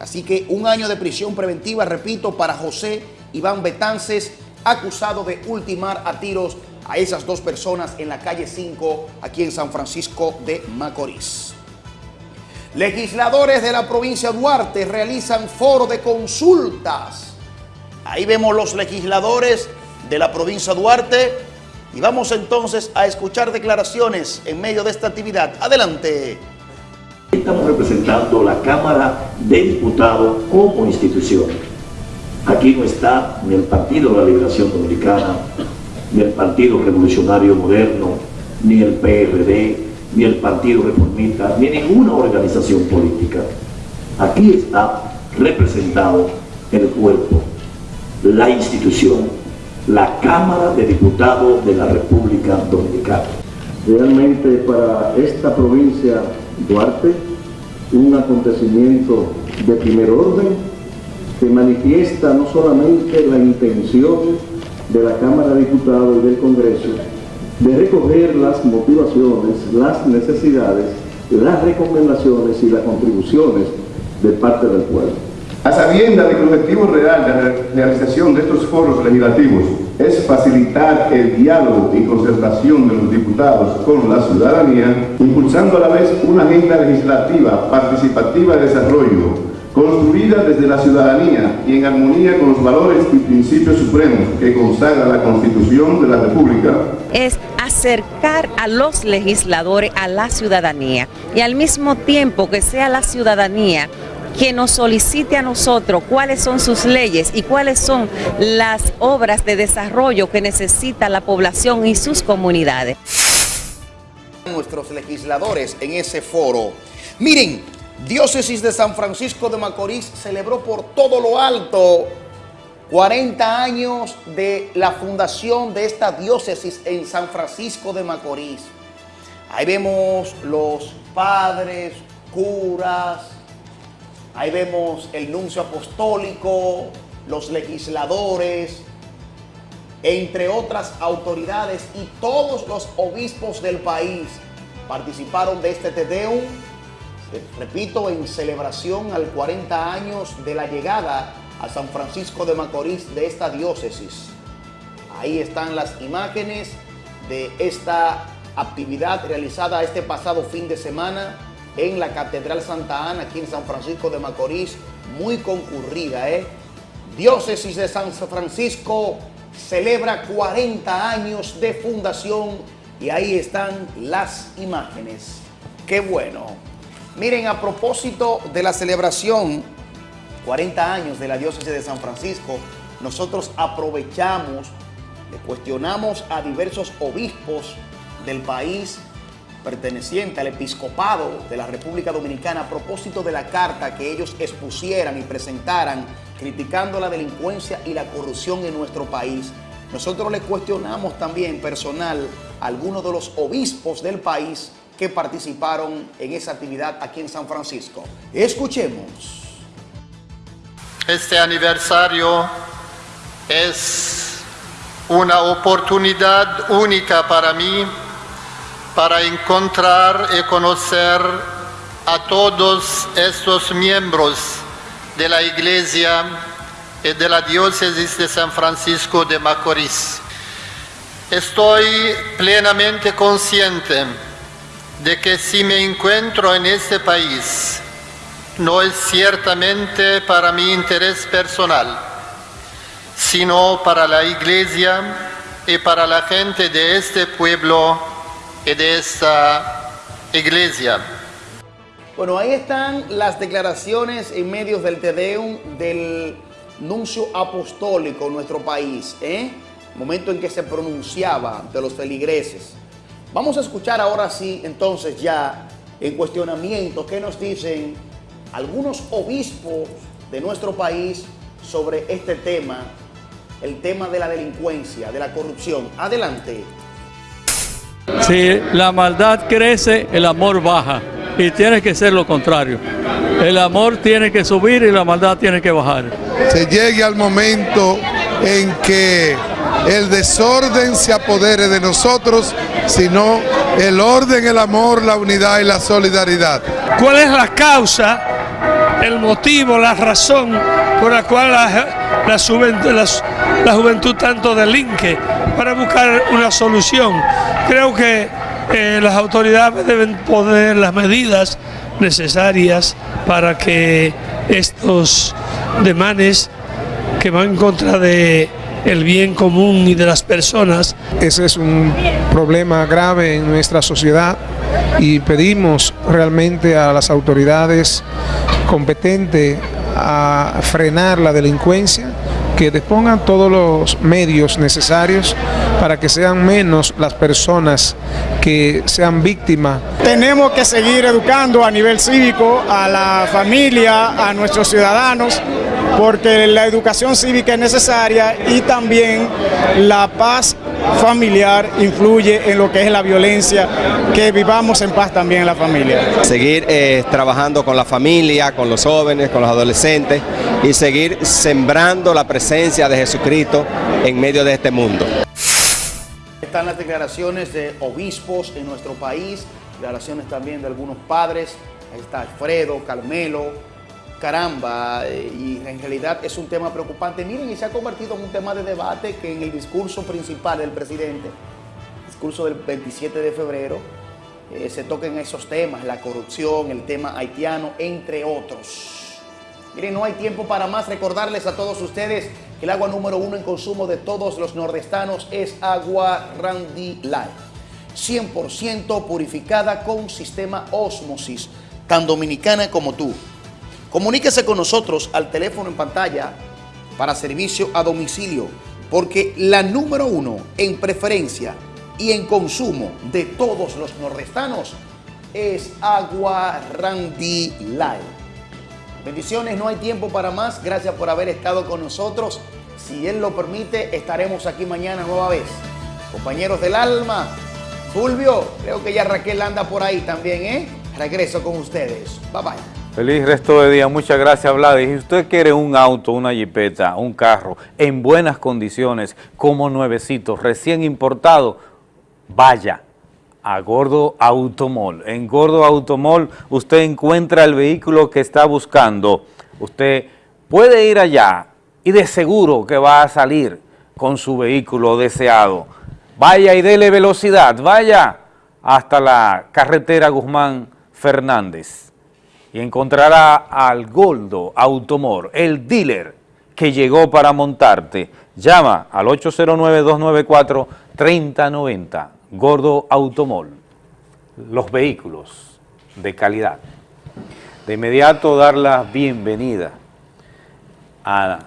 Speaker 11: Así que un año de prisión preventiva, repito, para José Iván Betances, acusado de ultimar a tiros a esas dos personas en la calle 5, aquí en San Francisco de Macorís. Legisladores de la provincia de Duarte realizan foro de consultas. Ahí vemos los legisladores de la provincia de Duarte y vamos entonces a escuchar declaraciones en medio de esta actividad. Adelante.
Speaker 19: Estamos representando la Cámara de Diputados como institución. Aquí no está ni el Partido de la Liberación Dominicana, ni el Partido Revolucionario Moderno, ni el PRD, ni el Partido Reformista, ni ninguna organización política. Aquí está representado el cuerpo, la institución, la Cámara de Diputados de la República Dominicana.
Speaker 20: Realmente para esta provincia Duarte, un acontecimiento de primer orden que manifiesta no solamente la intención de la Cámara de Diputados y del Congreso, de recoger las motivaciones, las necesidades, las recomendaciones y las contribuciones de parte del pueblo.
Speaker 21: A sabienda de que el objetivo real de la realización de estos foros legislativos es facilitar el diálogo y concertación de los diputados con la ciudadanía, impulsando a la vez una agenda legislativa participativa de desarrollo, construida desde la ciudadanía y en armonía con los valores y principios supremos que consagra la Constitución de la República,
Speaker 22: es acercar a los legisladores a la ciudadanía y al mismo tiempo que sea la ciudadanía que nos solicite a nosotros cuáles son sus leyes y cuáles son las obras de desarrollo que necesita la población y sus comunidades.
Speaker 11: Nuestros legisladores en ese foro. Miren, Diócesis de San Francisco de Macorís celebró por todo lo alto 40 años de la fundación de esta diócesis en San Francisco de Macorís. Ahí vemos los padres, curas, ahí vemos el nuncio apostólico, los legisladores, entre otras autoridades y todos los obispos del país participaron de este Tedeum, repito, en celebración al 40 años de la llegada a San Francisco de Macorís de esta diócesis. Ahí están las imágenes de esta actividad realizada este pasado fin de semana en la Catedral Santa Ana, aquí en San Francisco de Macorís, muy concurrida. ¿eh? Diócesis de San Francisco celebra 40 años de fundación y ahí están las imágenes. ¡Qué bueno! Miren, a propósito de la celebración 40 años de la diócesis de San Francisco, nosotros aprovechamos, le cuestionamos a diversos obispos del país perteneciente al episcopado de la República Dominicana a propósito de la carta que ellos expusieran y presentaran criticando la delincuencia y la corrupción en nuestro país. Nosotros le cuestionamos también personal a algunos de los obispos del país que participaron en esa actividad aquí en San Francisco. Escuchemos.
Speaker 23: Este aniversario es una oportunidad única para mí para encontrar y conocer a todos estos miembros de la Iglesia y de la Diócesis de San Francisco de Macorís. Estoy plenamente consciente de que si me encuentro en este país, no es ciertamente para mi interés personal, sino para la iglesia y para la gente de este pueblo y de esta iglesia.
Speaker 11: Bueno, ahí están las declaraciones en medios del Tedeum del nuncio apostólico en nuestro país, ¿eh? momento en que se pronunciaba de los feligreses. Vamos a escuchar ahora sí, entonces ya en cuestionamiento, qué nos dicen algunos obispos de nuestro país sobre este tema, el tema de la delincuencia, de la corrupción. Adelante.
Speaker 24: Si la maldad crece, el amor baja. Y tiene que ser lo contrario. El amor tiene que subir y la maldad tiene que bajar.
Speaker 21: Se llegue al momento en que el desorden se apodere de nosotros, sino el orden, el amor, la unidad y la solidaridad.
Speaker 25: ¿Cuál es la causa, el motivo, la razón por la cual la, juventud tanto delinque para buscar una solución? Creo que eh, las autoridades deben poner las medidas necesarias para que estos demanes que van en contra de el bien común y de las personas.
Speaker 12: Ese es un problema grave en nuestra sociedad y pedimos realmente a las autoridades competentes a frenar la delincuencia, que dispongan todos los medios necesarios para que sean menos las personas que sean víctimas.
Speaker 26: Tenemos que seguir educando a nivel cívico a la familia, a nuestros ciudadanos, porque la educación cívica es necesaria y también la paz familiar influye en lo que es la violencia, que vivamos en paz también en la familia.
Speaker 27: seguir eh, trabajando con la familia, con los jóvenes, con los adolescentes y seguir sembrando la presencia de Jesucristo en medio de este mundo.
Speaker 11: Están las declaraciones de obispos en nuestro país, declaraciones también de algunos padres. Ahí está Alfredo, Carmelo, caramba, eh, y en realidad es un tema preocupante. Miren, y se ha convertido en un tema de debate que en el discurso principal del presidente, discurso del 27 de febrero, eh, se toquen esos temas, la corrupción, el tema haitiano, entre otros. Miren, no hay tiempo para más. Recordarles a todos ustedes que el agua número uno en consumo de todos los nordestanos es agua Randy Light. 100% purificada con sistema Osmosis, tan dominicana como tú. Comuníquese con nosotros al teléfono en pantalla para servicio a domicilio, porque la número uno en preferencia y en consumo de todos los nordestanos es agua Light. Bendiciones, no hay tiempo para más. Gracias por haber estado con nosotros. Si Él lo permite, estaremos aquí mañana nueva vez. Compañeros del alma, Fulvio, creo que ya Raquel anda por ahí también, ¿eh? Regreso con ustedes. Bye bye.
Speaker 1: Feliz resto de día, muchas gracias Vlad. Y si usted quiere un auto, una jipeta, un carro en buenas condiciones, como nuevecito, recién importado, vaya a Gordo Automol. En Gordo Automol usted encuentra el vehículo que está buscando. Usted puede ir allá y de seguro que va a salir con su vehículo deseado. Vaya y dele velocidad, vaya hasta la carretera Guzmán Fernández y encontrará al Goldo Automor, el dealer que llegó para montarte. Llama al 809-294-3090, Gordo Automol, los vehículos de calidad. De inmediato dar la bienvenida a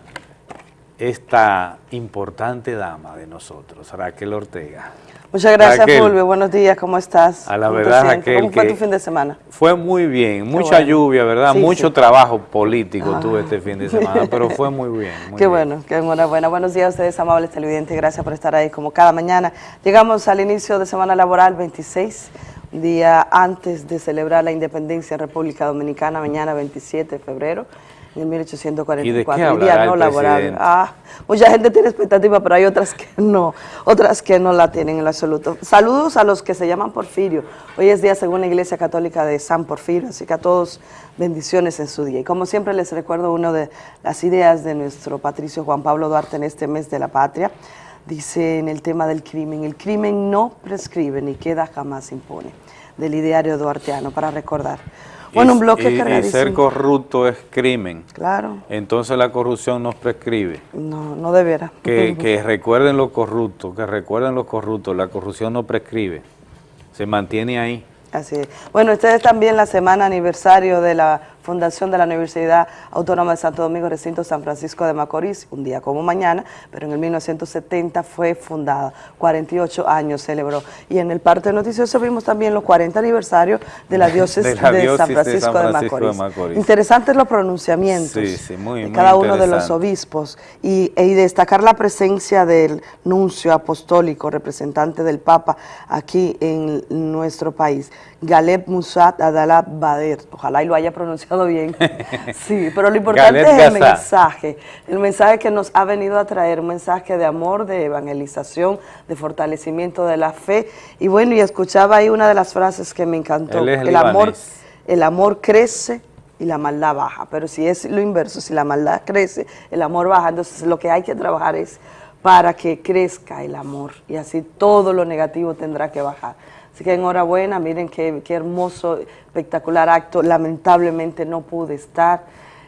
Speaker 1: esta importante dama de nosotros, Raquel Ortega.
Speaker 28: Muchas gracias,
Speaker 1: Raquel,
Speaker 28: Fulvio. Buenos días, ¿cómo estás?
Speaker 1: A la
Speaker 28: ¿Cómo te
Speaker 1: verdad? Raquel,
Speaker 28: ¿Cómo fue tu fin de semana?
Speaker 1: Fue muy bien, mucha
Speaker 28: bueno.
Speaker 1: lluvia, ¿verdad?
Speaker 28: Sí,
Speaker 1: Mucho
Speaker 28: sí.
Speaker 1: trabajo político
Speaker 28: Ah.
Speaker 1: tuve este fin de semana, *laughs* pero fue muy bien. muy
Speaker 28: Qué
Speaker 1: bien.
Speaker 28: bueno, qué enhorabuena. Buenos días a ustedes, amables televidentes. Gracias por estar ahí como cada mañana. Llegamos al inicio de semana laboral 26, un día antes de celebrar la independencia en República Dominicana, mañana 27 de febrero. En 1844,
Speaker 1: ¿Y de qué
Speaker 28: el día no? Ah, mucha gente tiene expectativa, pero hay otras que no, otras que no la tienen en lo absoluto. Saludos a los que se llaman Porfirio. Hoy es día según la Iglesia Católica de San Porfirio, así que a todos bendiciones en su día. Y como siempre les recuerdo una de las ideas de nuestro patricio Juan Pablo Duarte en este mes de la patria. Dice en el tema del crimen, el crimen no prescribe ni queda jamás impune. Del ideario duarteano, para recordar. Bueno, un bloque
Speaker 1: y, y
Speaker 28: cargadísimo.
Speaker 1: ser corrupto es crimen.
Speaker 28: Claro,
Speaker 1: Entonces la corrupción nos prescribe.
Speaker 28: no, no debiera.
Speaker 1: Que, que recuerden los corruptos, que recuerden los corruptos, la corrupción no prescribe. Se mantiene ahí.
Speaker 28: Así es. Bueno, ustedes también la semana aniversario de la fundación de la Universidad Autónoma de Santo Domingo, recinto San Francisco de Macorís, un día como mañana, pero en el 1970 fue fundada, 48 años celebró. Y en el parte noticioso vimos también los 40 aniversarios de la *laughs* diócesis
Speaker 1: De la
Speaker 28: de,
Speaker 1: diócesis
Speaker 28: San
Speaker 1: de
Speaker 28: Francisco,
Speaker 1: San
Speaker 28: de,
Speaker 1: Francisco de
Speaker 28: Macorís.
Speaker 1: Macorís.
Speaker 28: Interesantes los pronunciamientos
Speaker 1: Sí, sí, muy,
Speaker 28: de
Speaker 1: muy
Speaker 28: cada uno de los obispos y, y destacar la presencia del nuncio apostólico, representante del Papa aquí en nuestro país, Galeb Musat Adala Bader. Ojalá y lo haya pronunciado bien. *laughs* Sí, pero lo importante es el
Speaker 1: Gaza.
Speaker 28: mensaje, el mensaje que nos ha venido a traer, un mensaje de amor, de evangelización, de fortalecimiento de la fe. Y bueno, y escuchaba ahí una de las frases que me encantó. El amor, el amor crece y la maldad baja, pero si es lo inverso, si la maldad crece, el amor baja, entonces lo que hay que trabajar es para que crezca el amor y así todo lo negativo tendrá que bajar. Así que enhorabuena, miren qué, qué hermoso, espectacular acto, lamentablemente no pude estar.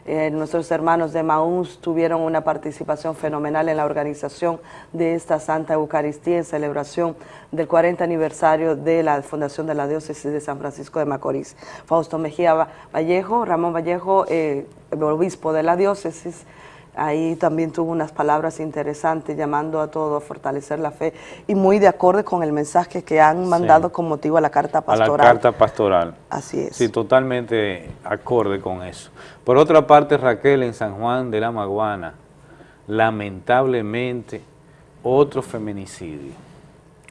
Speaker 28: Eh, nuestros hermanos de Maús tuvieron una participación fenomenal en la organización de esta Santa Eucaristía en celebración del 40 aniversario de la fundación de la diócesis de San Francisco de Macorís. Fausto Mejía Va- Vallejo, Ramón Vallejo, eh, obispo de la diócesis, ahí también tuvo unas palabras interesantes llamando a todo a fortalecer la fe y muy de acorde con el mensaje que han mandado con motivo a la carta
Speaker 1: A la
Speaker 28: pastoral.
Speaker 1: carta pastoral.
Speaker 28: Así es.
Speaker 1: Sí, totalmente acorde con eso. Por otra parte, Raquel, en San Juan de la Maguana, lamentablemente, otro feminicidio,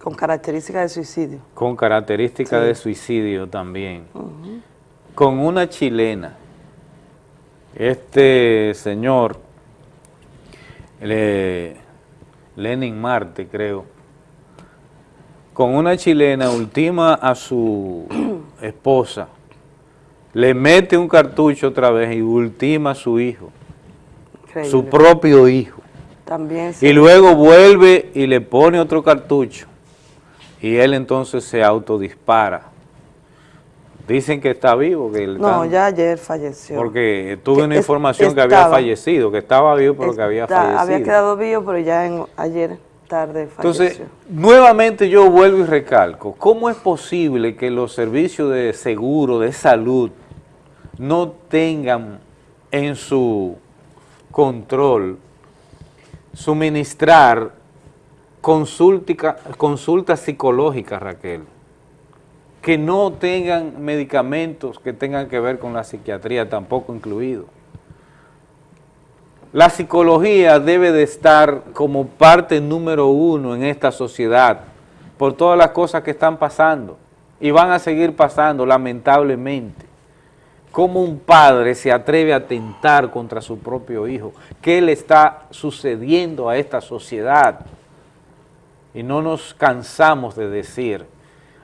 Speaker 28: Con características de suicidio.
Speaker 1: con características
Speaker 28: Sí.
Speaker 1: de suicidio también, con una chilena. Este señor, Le- Lenin Marte, creo, con una chilena ultima a su *clears throat* esposa, le mete un cartucho otra vez y ultima a su hijo,
Speaker 28: Increíble.
Speaker 1: su propio hijo.
Speaker 28: También
Speaker 1: Y luego vuelve y le pone otro cartucho y él entonces se autodispara. Dicen que está vivo, que
Speaker 28: No, ya ayer falleció.
Speaker 1: porque tuve
Speaker 28: Que
Speaker 1: una
Speaker 28: es-
Speaker 1: información que había fallecido, que estaba vivo pero que había fallecido.
Speaker 28: había quedado vivo, pero ya en, ayer tarde falleció.
Speaker 1: Entonces, nuevamente yo vuelvo y recalco, ¿cómo es posible que los servicios de seguro, de salud, no tengan en su control suministrar consultica- consultas psicológicas, Raquel? Que no tengan medicamentos que tengan que ver con la psiquiatría, tampoco incluido. La psicología debe de estar como parte número uno en esta sociedad por todas las cosas que están pasando y van a seguir pasando lamentablemente. ¿Cómo un padre se atreve a atentar contra su propio hijo? ¿Qué le está sucediendo a esta sociedad? Y no nos cansamos de decir,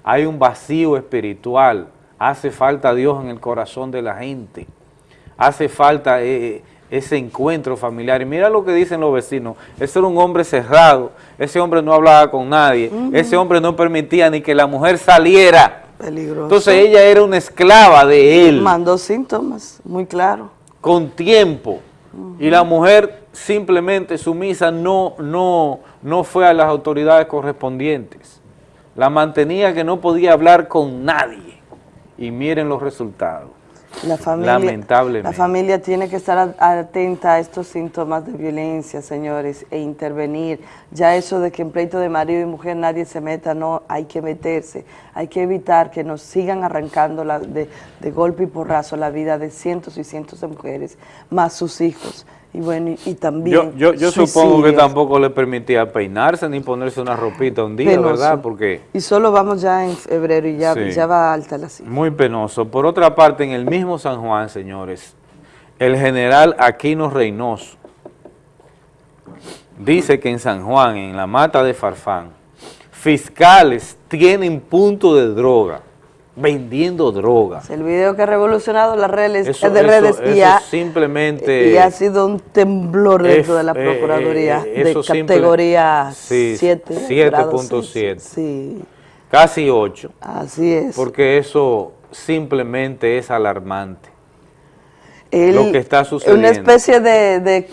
Speaker 1: hay un vacío espiritual, hace falta Dios en el corazón de la gente, hace falta eh, ese encuentro familiar. Y mira lo que dicen los vecinos, ese era un hombre cerrado, ese hombre no hablaba con nadie, ese hombre no permitía ni que la mujer saliera.
Speaker 28: Peligroso.
Speaker 1: Entonces ella era una esclava de él.
Speaker 28: Mandó síntomas, muy claro.
Speaker 1: Con tiempo. Y la mujer simplemente sumisa no, no, no fue a las autoridades correspondientes. La mantenía que no podía hablar con nadie. Y miren los resultados.
Speaker 28: La familia,
Speaker 1: Lamentablemente.
Speaker 28: La familia tiene que estar atenta a estos síntomas de violencia, señores, e intervenir. Ya eso de que en pleito de marido y mujer nadie se meta, no, hay que meterse. Hay que evitar que nos sigan arrancando la- de, de golpe y porrazo la vida de cientos y cientos de mujeres, más sus hijos. Y bueno, y, y también
Speaker 1: Yo, yo, yo supongo que tampoco le permitía peinarse ni ponerse una ropita un día,
Speaker 28: Penoso.
Speaker 1: ¿verdad? Porque
Speaker 28: Y solo vamos ya en febrero y ya,
Speaker 1: Sí.
Speaker 28: ya va alta la cifra.
Speaker 1: Muy penoso. Por otra parte, en el mismo San Juan, señores, el general Aquino Reynoso dice que en San Juan, en la mata de Farfán, fiscales tienen punto de droga, vendiendo droga.
Speaker 28: El video que ha revolucionado las redes,
Speaker 1: Eso-
Speaker 28: de
Speaker 1: eso-
Speaker 28: redes y,
Speaker 1: eso
Speaker 28: ha,
Speaker 1: simplemente
Speaker 28: y ha sido un temblor dentro
Speaker 1: es-
Speaker 28: de la
Speaker 1: eh,
Speaker 28: Procuraduría
Speaker 1: eh,
Speaker 28: de
Speaker 1: simple-
Speaker 28: categoría
Speaker 1: sí,
Speaker 28: 7.
Speaker 1: 7.7.
Speaker 28: Sí,
Speaker 1: casi 8.
Speaker 28: así es.
Speaker 1: Porque eso simplemente es alarmante.
Speaker 28: El-
Speaker 1: lo que está
Speaker 28: Una
Speaker 1: sucediendo.
Speaker 28: especie de, de,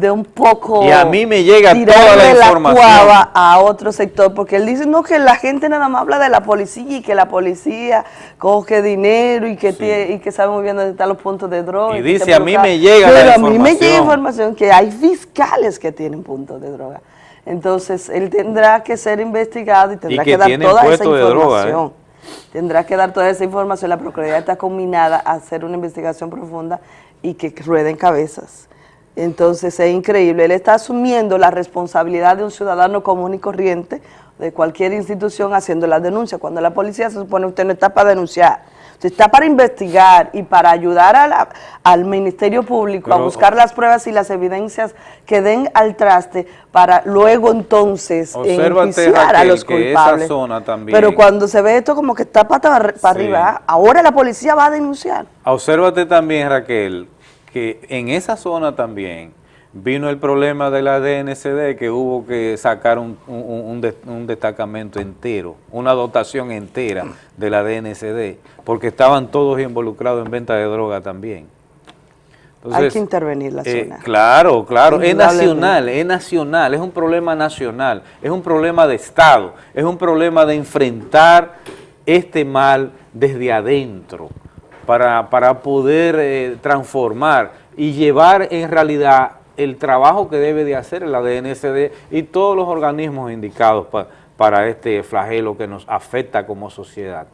Speaker 28: de un poco
Speaker 1: Y a mí me llega toda la información.
Speaker 28: cuava a otro sector, porque él dice, no, que la gente nada más habla de la policía y que la policía coge dinero y que, tiene- y que sabe muy bien dónde están los puntos de droga.
Speaker 1: Y dice, a mí
Speaker 28: involucrado".
Speaker 1: me llega la
Speaker 28: Pero a mí me llega
Speaker 1: información.
Speaker 28: información que hay fiscales que tienen puntos de droga. Entonces, él tendrá que ser investigado y tendrá
Speaker 1: que
Speaker 28: que, dar toda esa
Speaker 1: droga, ¿eh?
Speaker 28: información. Tendrá que dar toda esa información. La Procuraduría está combinada a hacer una investigación profunda y que rueden cabezas. Entonces es increíble. Él está asumiendo la responsabilidad de un ciudadano común y corriente de cualquier institución haciendo la denuncia. Cuando la policía se supone que usted no está para denunciar, usted está para investigar y para ayudar a la- al Ministerio Público a buscar las pruebas y las evidencias que den al traste para luego entonces enjuiciar a los culpables.
Speaker 1: zona también-
Speaker 28: Pero cuando se ve esto como que está para
Speaker 1: Sí.
Speaker 28: arriba, ahora la policía va a denunciar.
Speaker 1: Obsérvate también, Raquel, que en esa zona también vino el problema de la DNCD, que hubo que sacar un, un- un de- un destacamento entero, una dotación entera de la DNCD, porque estaban todos involucrados en venta de droga también.
Speaker 28: Hay que intervenir la
Speaker 1: eh,
Speaker 28: zona.
Speaker 1: claro, claro, es nacional, es nacional, es un problema nacional, es un problema de Estado, es un problema de enfrentar este mal desde adentro para, para poder eh, transformar y llevar en realidad el trabajo que debe de hacer la DNCD y todos los organismos indicados pa- para este flagelo que nos afecta como sociedad.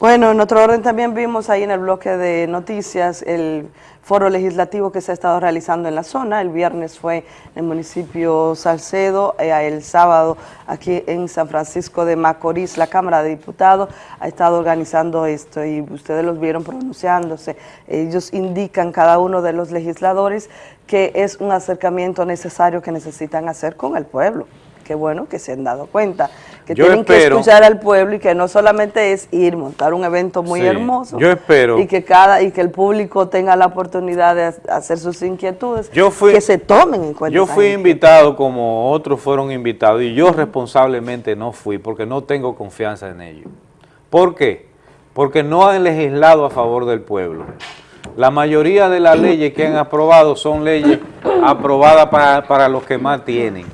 Speaker 28: Bueno, en otro orden también vimos ahí en el bloque de noticias el foro legislativo que se ha estado realizando en la zona. El viernes fue en el municipio Salcedo, eh, el sábado aquí en San Francisco de Macorís. La Cámara de Diputados ha estado organizando esto y ustedes los vieron pronunciándose. Ellos indican cada uno de los legisladores que es un acercamiento necesario que necesitan hacer con el pueblo. Qué bueno que se han dado cuenta, que
Speaker 1: Yo
Speaker 28: tienen que
Speaker 1: espero-
Speaker 28: escuchar al pueblo y que no solamente es ir, montar un evento muy
Speaker 1: Sí,
Speaker 28: hermoso.
Speaker 1: yo espero-
Speaker 28: Y que cada y que el público tenga la oportunidad de ha- hacer sus inquietudes,
Speaker 1: Yo fui-
Speaker 28: que se tomen en cuenta.
Speaker 1: Yo fui invitado como otros fueron invitados y yo responsablemente no fui porque no tengo confianza en ellos. ¿Por qué? Porque no han legislado a favor del pueblo. La mayoría de las leyes que han aprobado son leyes aprobadas para, para los que más tienen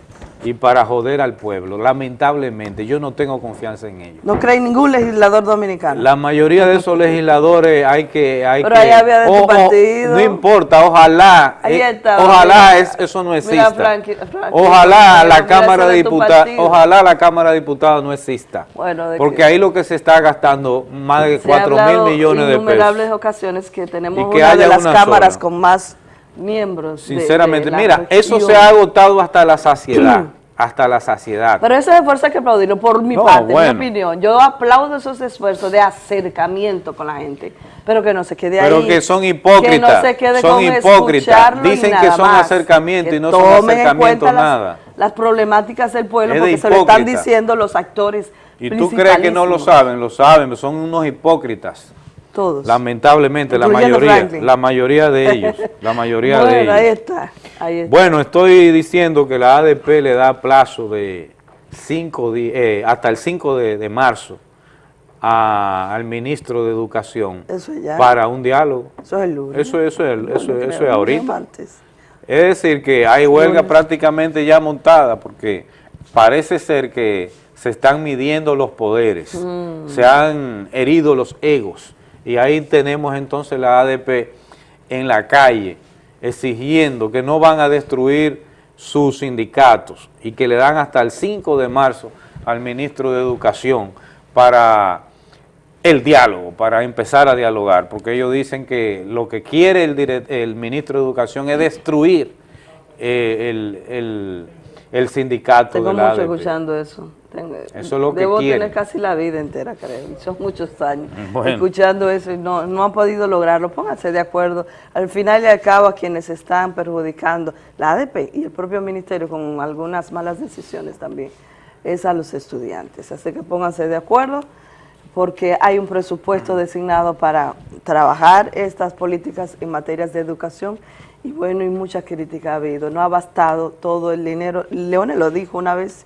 Speaker 1: y para joder al pueblo. Lamentablemente, yo no tengo confianza en ellos.
Speaker 28: No cree ningún legislador dominicano.
Speaker 1: La mayoría de esos legisladores hay que... Hay
Speaker 28: Pero
Speaker 1: que
Speaker 28: ahí había de tu partido.
Speaker 1: No importa, ojalá,
Speaker 28: Ahí
Speaker 1: eh,
Speaker 28: estaba,
Speaker 1: ojalá
Speaker 28: mira.
Speaker 1: es- eso no
Speaker 28: Mira,
Speaker 1: exista.
Speaker 28: Frankie- Frankie,
Speaker 1: ojalá
Speaker 28: mira,
Speaker 1: la Cámara de
Speaker 28: de
Speaker 1: Diputados, ojalá la Cámara de Diputados no exista.
Speaker 28: Bueno, de
Speaker 1: porque
Speaker 28: que-
Speaker 1: ahí lo que se está gastando más de
Speaker 28: Se ha
Speaker 1: 4 mil millones de
Speaker 28: innumerables
Speaker 1: pesos.
Speaker 28: ocasiones que tenemos
Speaker 1: Y que
Speaker 28: una de
Speaker 1: haya
Speaker 28: las
Speaker 1: una
Speaker 28: cámaras con más miembros. de- de
Speaker 1: Sinceramente, mira, eso se ha agotado hasta la saciedad, *clears throat* hasta la saciedad.
Speaker 28: Pero ese esfuerzo hay que aplaudirlo por mi
Speaker 1: No,
Speaker 28: parte,
Speaker 1: bueno.
Speaker 28: mi opinión. Yo aplaudo esos esfuerzos de acercamiento con la gente, pero que no se quede ahí.
Speaker 1: Pero que son hipócritas,
Speaker 28: Que no se quede
Speaker 1: son
Speaker 28: con
Speaker 1: hipócritas. Dicen que son
Speaker 28: más.
Speaker 1: acercamiento
Speaker 28: Que
Speaker 1: y no son
Speaker 28: tomen en
Speaker 1: acercamiento
Speaker 28: cuenta las-
Speaker 1: nada.
Speaker 28: Las, problemáticas del pueblo
Speaker 1: Es de
Speaker 28: porque se lo están diciendo los actores
Speaker 1: Y tú crees que no lo saben, lo saben, son unos hipócritas.
Speaker 28: Todos.
Speaker 1: Lamentablemente, la mayoría,
Speaker 28: Franklin.
Speaker 1: la mayoría de ellos, la *laughs* mayoría de ellos.
Speaker 28: ahí está, ahí está.
Speaker 1: Bueno, estoy diciendo que la ADP le da plazo de cinco eh, hasta el 5 de, de marzo a- al ministro de Educación
Speaker 28: Eso ya.
Speaker 1: para un diálogo.
Speaker 28: Eso es el lunes.
Speaker 1: Eso, eso, es, eso,
Speaker 28: No
Speaker 1: eso es ahorita. Es decir, que hay huelga
Speaker 28: Lunes.
Speaker 1: prácticamente ya montada porque parece ser que se están midiendo los poderes,
Speaker 28: Mm.
Speaker 1: se han herido los egos y ahí tenemos entonces la ADP en la calle exigiendo que no van a destruir sus sindicatos y que le dan hasta el 5 de marzo al ministro de Educación para el diálogo, para empezar a dialogar, porque ellos dicen que lo que quiere el, direct- el ministro de Educación es destruir eh, el, el- el sindicato
Speaker 28: Tengo
Speaker 1: de la
Speaker 28: mucho
Speaker 1: ADP.
Speaker 28: escuchando eso. Tengo-
Speaker 1: Eso es lo que
Speaker 28: Debo
Speaker 1: quieren.
Speaker 28: tener casi la vida entera, creo. y Son muchos años *laughs*
Speaker 1: Bueno.
Speaker 28: escuchando eso y no, no han podido lograrlo. Pónganse de acuerdo. Al final y al cabo, a quienes están perjudicando, la ADP y el propio ministerio con algunas malas decisiones también, es a los estudiantes. Así que pónganse de acuerdo porque hay un presupuesto designado para trabajar estas políticas en materias de educación y bueno, y mucha crítica ha habido. No ha bastado todo el dinero. Leone lo dijo una vez,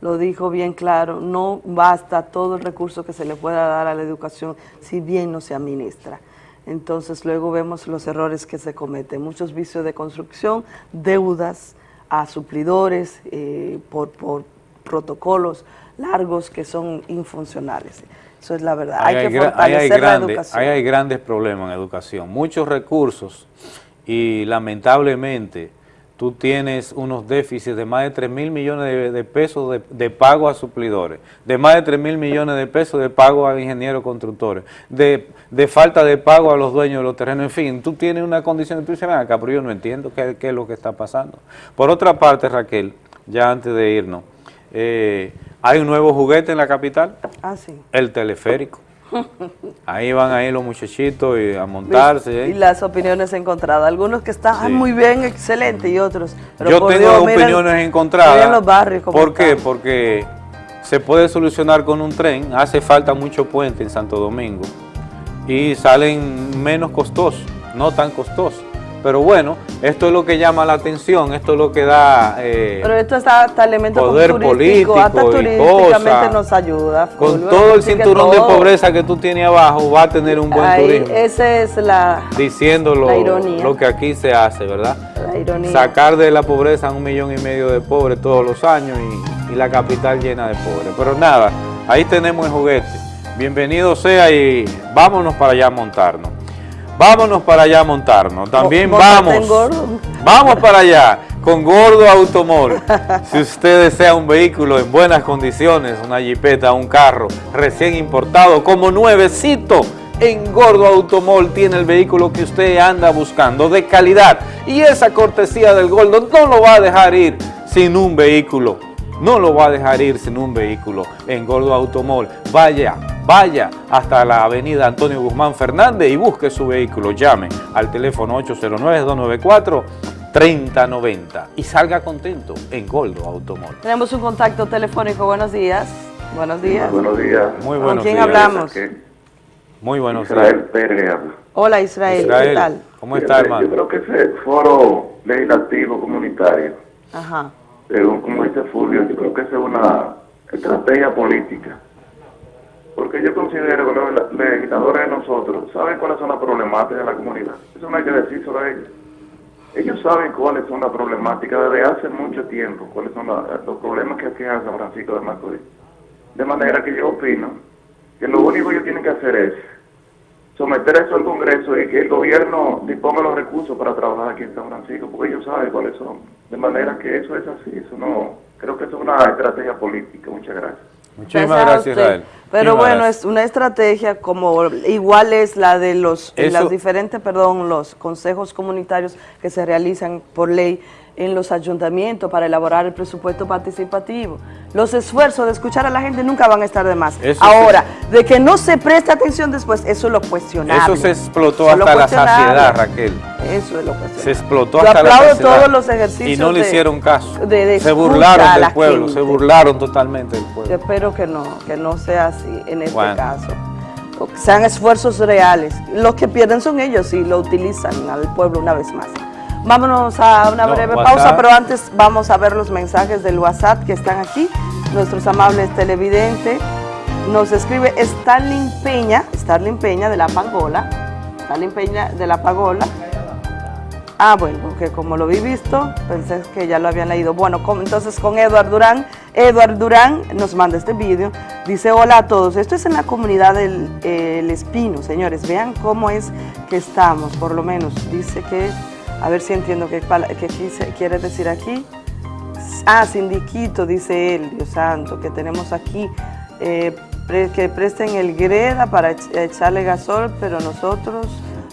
Speaker 28: lo dijo bien claro, no basta todo el recurso que se le pueda dar a la educación si bien no se administra. entonces luego vemos los errores que se cometen, muchos vicios de construcción, deudas a suplidores eh, por, por protocolos largos que son infuncionales. Eso es la verdad. Hay, que fortalecer la
Speaker 1: grandes-
Speaker 28: educación.
Speaker 1: hay grandes problemas en educación, muchos recursos y lamentablemente tú tienes unos déficits de más de 3 mil millones de, de pesos de, de pago a suplidores, de más de 3 mil millones de pesos de pago a ingenieros constructores, de, de falta de pago a los dueños de los terrenos, en fin, tú tienes una condición, tú dices, "Ven acá, pero yo no entiendo qué, qué es lo que está pasando. Por otra parte, Raquel, ya antes de irnos, eh, hay un nuevo juguete en la capital,
Speaker 28: Ah, sí.
Speaker 1: el teleférico. *laughs* Ahí van ahí los muchachitos y a montarse. ¿eh?
Speaker 28: Y las opiniones encontradas. Algunos que están "Ay, muy bien, excelente, y otros. pero
Speaker 1: Yo tengo
Speaker 28: Dios, miren-
Speaker 1: opiniones
Speaker 28: miren
Speaker 1: encontradas.
Speaker 28: los barrios
Speaker 1: ¿Por qué? Porque se puede solucionar con un tren, hace falta mucho puente en Santo Domingo y salen menos costosos, no tan costosos. Pero bueno, esto es lo que llama la atención, esto es lo que da... eh,
Speaker 28: Pero esto está hasta elemento
Speaker 1: Poder
Speaker 28: hasta
Speaker 1: político y
Speaker 28: turísticamente
Speaker 1: cosa.
Speaker 28: nos ayuda.
Speaker 1: con todo el cinturón de pobreza que tú tienes abajo, va a tener un buen
Speaker 28: Ahí,
Speaker 1: turismo.
Speaker 28: Esa es la,
Speaker 1: diciendo lo,
Speaker 28: La ironía.
Speaker 1: lo que aquí se hace, ¿verdad?
Speaker 28: la ironía.
Speaker 1: Sacar de la pobreza a un millón y medio de pobres todos los años y, y la capital llena de pobres. Pero nada, ahí tenemos el juguete. Bienvenido sea y vámonos para allá a montarnos. Vámonos para allá a montarnos. También
Speaker 28: Mo-
Speaker 1: vamos.
Speaker 28: gordo.
Speaker 1: Vamos para allá con Gordo Automol. Si usted desea un vehículo en buenas condiciones, una jipeta, un carro recién importado como nuevecito, en Gordo Automol tiene el vehículo que usted anda buscando de calidad. Y esa cortesía del Gordo no lo va a dejar ir sin un vehículo. No lo va a dejar ir sin un vehículo en Gordo Automol. Vaya, vaya hasta la avenida Antonio Guzmán Fernández y busque su vehículo. Llame al teléfono 809-294-3090 y salga contento en Gordo Automol.
Speaker 28: Tenemos un contacto telefónico. Buenos días. Buenos días.
Speaker 29: Buenos días.
Speaker 1: Muy
Speaker 28: ¿Con
Speaker 1: buenos
Speaker 28: quién
Speaker 1: días.
Speaker 28: hablamos?
Speaker 1: Muy buenos
Speaker 29: Israel
Speaker 1: días.
Speaker 29: Pérez habla.
Speaker 28: Hola Israel,
Speaker 1: Israel,
Speaker 28: ¿qué tal?
Speaker 1: ¿cómo está,
Speaker 29: Yo
Speaker 1: hermano?
Speaker 29: creo que ese foro legislativo comunitario,
Speaker 28: Ajá.
Speaker 29: según como dice Fulvio, yo creo que esa es una estrategia política. Porque yo considero que los legisladores de nosotros saben cuáles son las problemáticas de la comunidad. Eso no hay que decírselo a ellos. Ellos saben cuáles son las problemáticas desde hace mucho tiempo, cuáles son los problemas que aquejan San Francisco de Macorís. De manera que yo opino que lo único que ellos tienen que hacer es someter eso al Congreso y que el gobierno disponga los recursos para trabajar aquí en San Francisco, porque ellos saben cuáles son. De manera que eso es así, eso no, creo que eso es una estrategia política. Muchas gracias.
Speaker 1: Muchísimas
Speaker 28: Gracias.
Speaker 1: Israel.
Speaker 28: Pero
Speaker 1: Muchísimas
Speaker 28: bueno,
Speaker 1: gracias.
Speaker 28: es una estrategia como igual es la de los
Speaker 1: Eso-
Speaker 28: las diferentes, perdón, los consejos comunitarios que se realizan por ley en los ayuntamientos para elaborar el presupuesto participativo. Los esfuerzos de escuchar a la gente nunca van a estar de más.
Speaker 1: Eso
Speaker 28: Ahora, de que no se preste atención después, eso es lo cuestionable.
Speaker 1: Eso se explotó
Speaker 28: Eso
Speaker 1: hasta la saciedad, Raquel.
Speaker 28: Eso es lo cuestionable.
Speaker 1: Se explotó
Speaker 28: Yo
Speaker 1: hasta la saciedad.
Speaker 28: todos los ejercicios
Speaker 1: Y no le hicieron caso.
Speaker 28: de- de
Speaker 1: se burlaron del pueblo,
Speaker 28: gente.
Speaker 1: se burlaron totalmente del pueblo.
Speaker 28: Yo espero que no, que no sea así en este
Speaker 1: Bueno.
Speaker 28: caso. Sean esfuerzos reales. Los que pierden son ellos y lo utilizan al pueblo una vez más. Vámonos a una
Speaker 1: No,
Speaker 28: breve
Speaker 1: WhatsApp.
Speaker 28: pausa, pero antes vamos a ver los mensajes del WhatsApp que están aquí. Nuestros amables televidentes. Nos escribe Starling Peña, Starling Peña de La Pangola. Starling Peña de La Pagola. Ah, bueno, porque como lo vi visto, pensé que ya lo habían leído. Bueno, con- entonces con Eduard Durán. Eduard Durán nos manda este vídeo. Dice, hola a todos. Esto es en la comunidad del eh, El Espino, señores. Vean cómo es que estamos, por lo menos. Dice que, a ver si entiendo qué, qué quiere decir aquí. Ah, sindiquito, dice él, Dios santo, que tenemos aquí. eh, que presten el greda para ech- echarle gasol, pero nosotros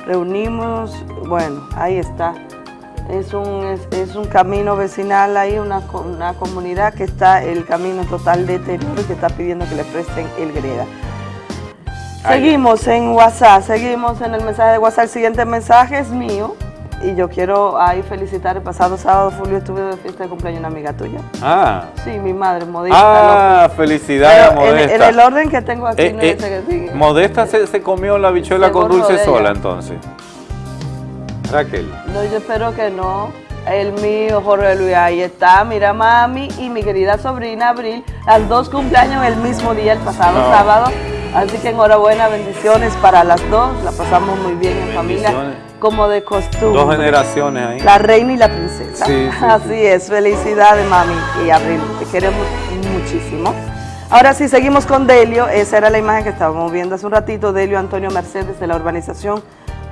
Speaker 28: reunimos, bueno, ahí está. Es un, es, es un camino vecinal ahí, una, una comunidad que está el camino total deterioro y que está pidiendo que le presten el greda. Seguimos en WhatsApp, seguimos en el mensaje de WhatsApp. El siguiente mensaje es mío y yo quiero ahí felicitar. El pasado sábado, Julio, estuve de fiesta de cumpleaños una amiga tuya.
Speaker 1: Ah,
Speaker 28: Sí, mi madre, modista.
Speaker 1: ah felicidades
Speaker 28: Pero
Speaker 1: Modesta.
Speaker 28: en el orden que tengo aquí
Speaker 1: Eh,
Speaker 28: no
Speaker 1: eh,
Speaker 28: es ese que sigue.
Speaker 1: Modesta se, se comió la bichuela con dulce sola entonces. Raquel.
Speaker 28: No, yo espero que no. El mío, Jorge Luis, ahí está. Mira, mami y mi querida sobrina Abril, las dos cumpleaños el mismo día, el pasado
Speaker 1: No.
Speaker 28: sábado. Así que enhorabuena, bendiciones para las dos, la pasamos muy bien en familia, como de costumbre.
Speaker 1: Dos generaciones ahí.
Speaker 28: La reina y la princesa.
Speaker 1: Sí, sí, *laughs*
Speaker 28: Así es, felicidades mami y Abril, te queremos muchísimo. Ahora sí, seguimos con Delio, esa era la imagen que estábamos viendo hace un ratito, Delio Antonio Mercedes de la urbanización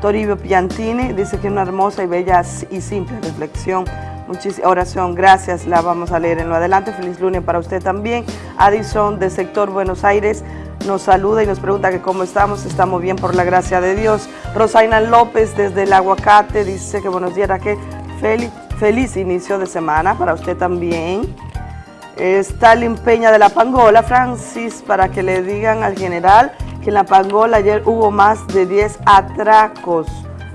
Speaker 28: Toribio Piantini, dice que una hermosa y bella y simple reflexión Muchísimas oración, gracias, la vamos a leer en lo adelante. Feliz lunes para usted también. Addison, de sector Buenos Aires, nos saluda y nos pregunta que cómo estamos. Estamos bien por la gracia de Dios. Rosaina López, desde el Aguacate, dice que buenos días, que feliz, feliz inicio de semana para usted también. Stalin Peña de la Pangola, Francis, para que le digan al general que en la Pangola ayer hubo más de 10 atracos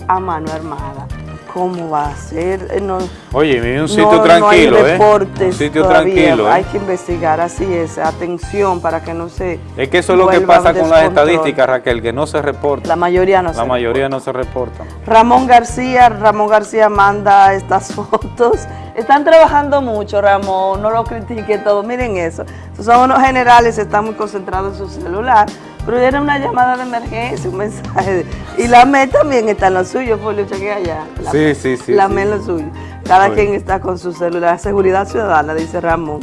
Speaker 28: a mano armada. ¿Cómo va a ser? Eh, no,
Speaker 1: Oye, un sitio tranquilo,
Speaker 28: ¿eh?
Speaker 1: Un sitio tranquilo.
Speaker 28: ¿eh? Hay que investigar, así es, atención para que no se
Speaker 1: Es que eso es lo que pasa con las estadísticas, Raquel, que no se reporta.
Speaker 28: La mayoría no
Speaker 1: La mayoría no se reporta.
Speaker 28: Ramón García, Ramón García manda estas *laughs* fotos. Están trabajando mucho, Ramón, no lo critique todo. Miren eso. Son unos generales, están muy concentrados en su celular pero era una llamada de emergencia, un mensaje. y la ME también está en lo suyo, Folio, chequea allá. La
Speaker 1: sí, sí, sí.
Speaker 28: La ME en lo suyo. Cada quien está con su celular. Seguridad ciudadana, dice Ramón.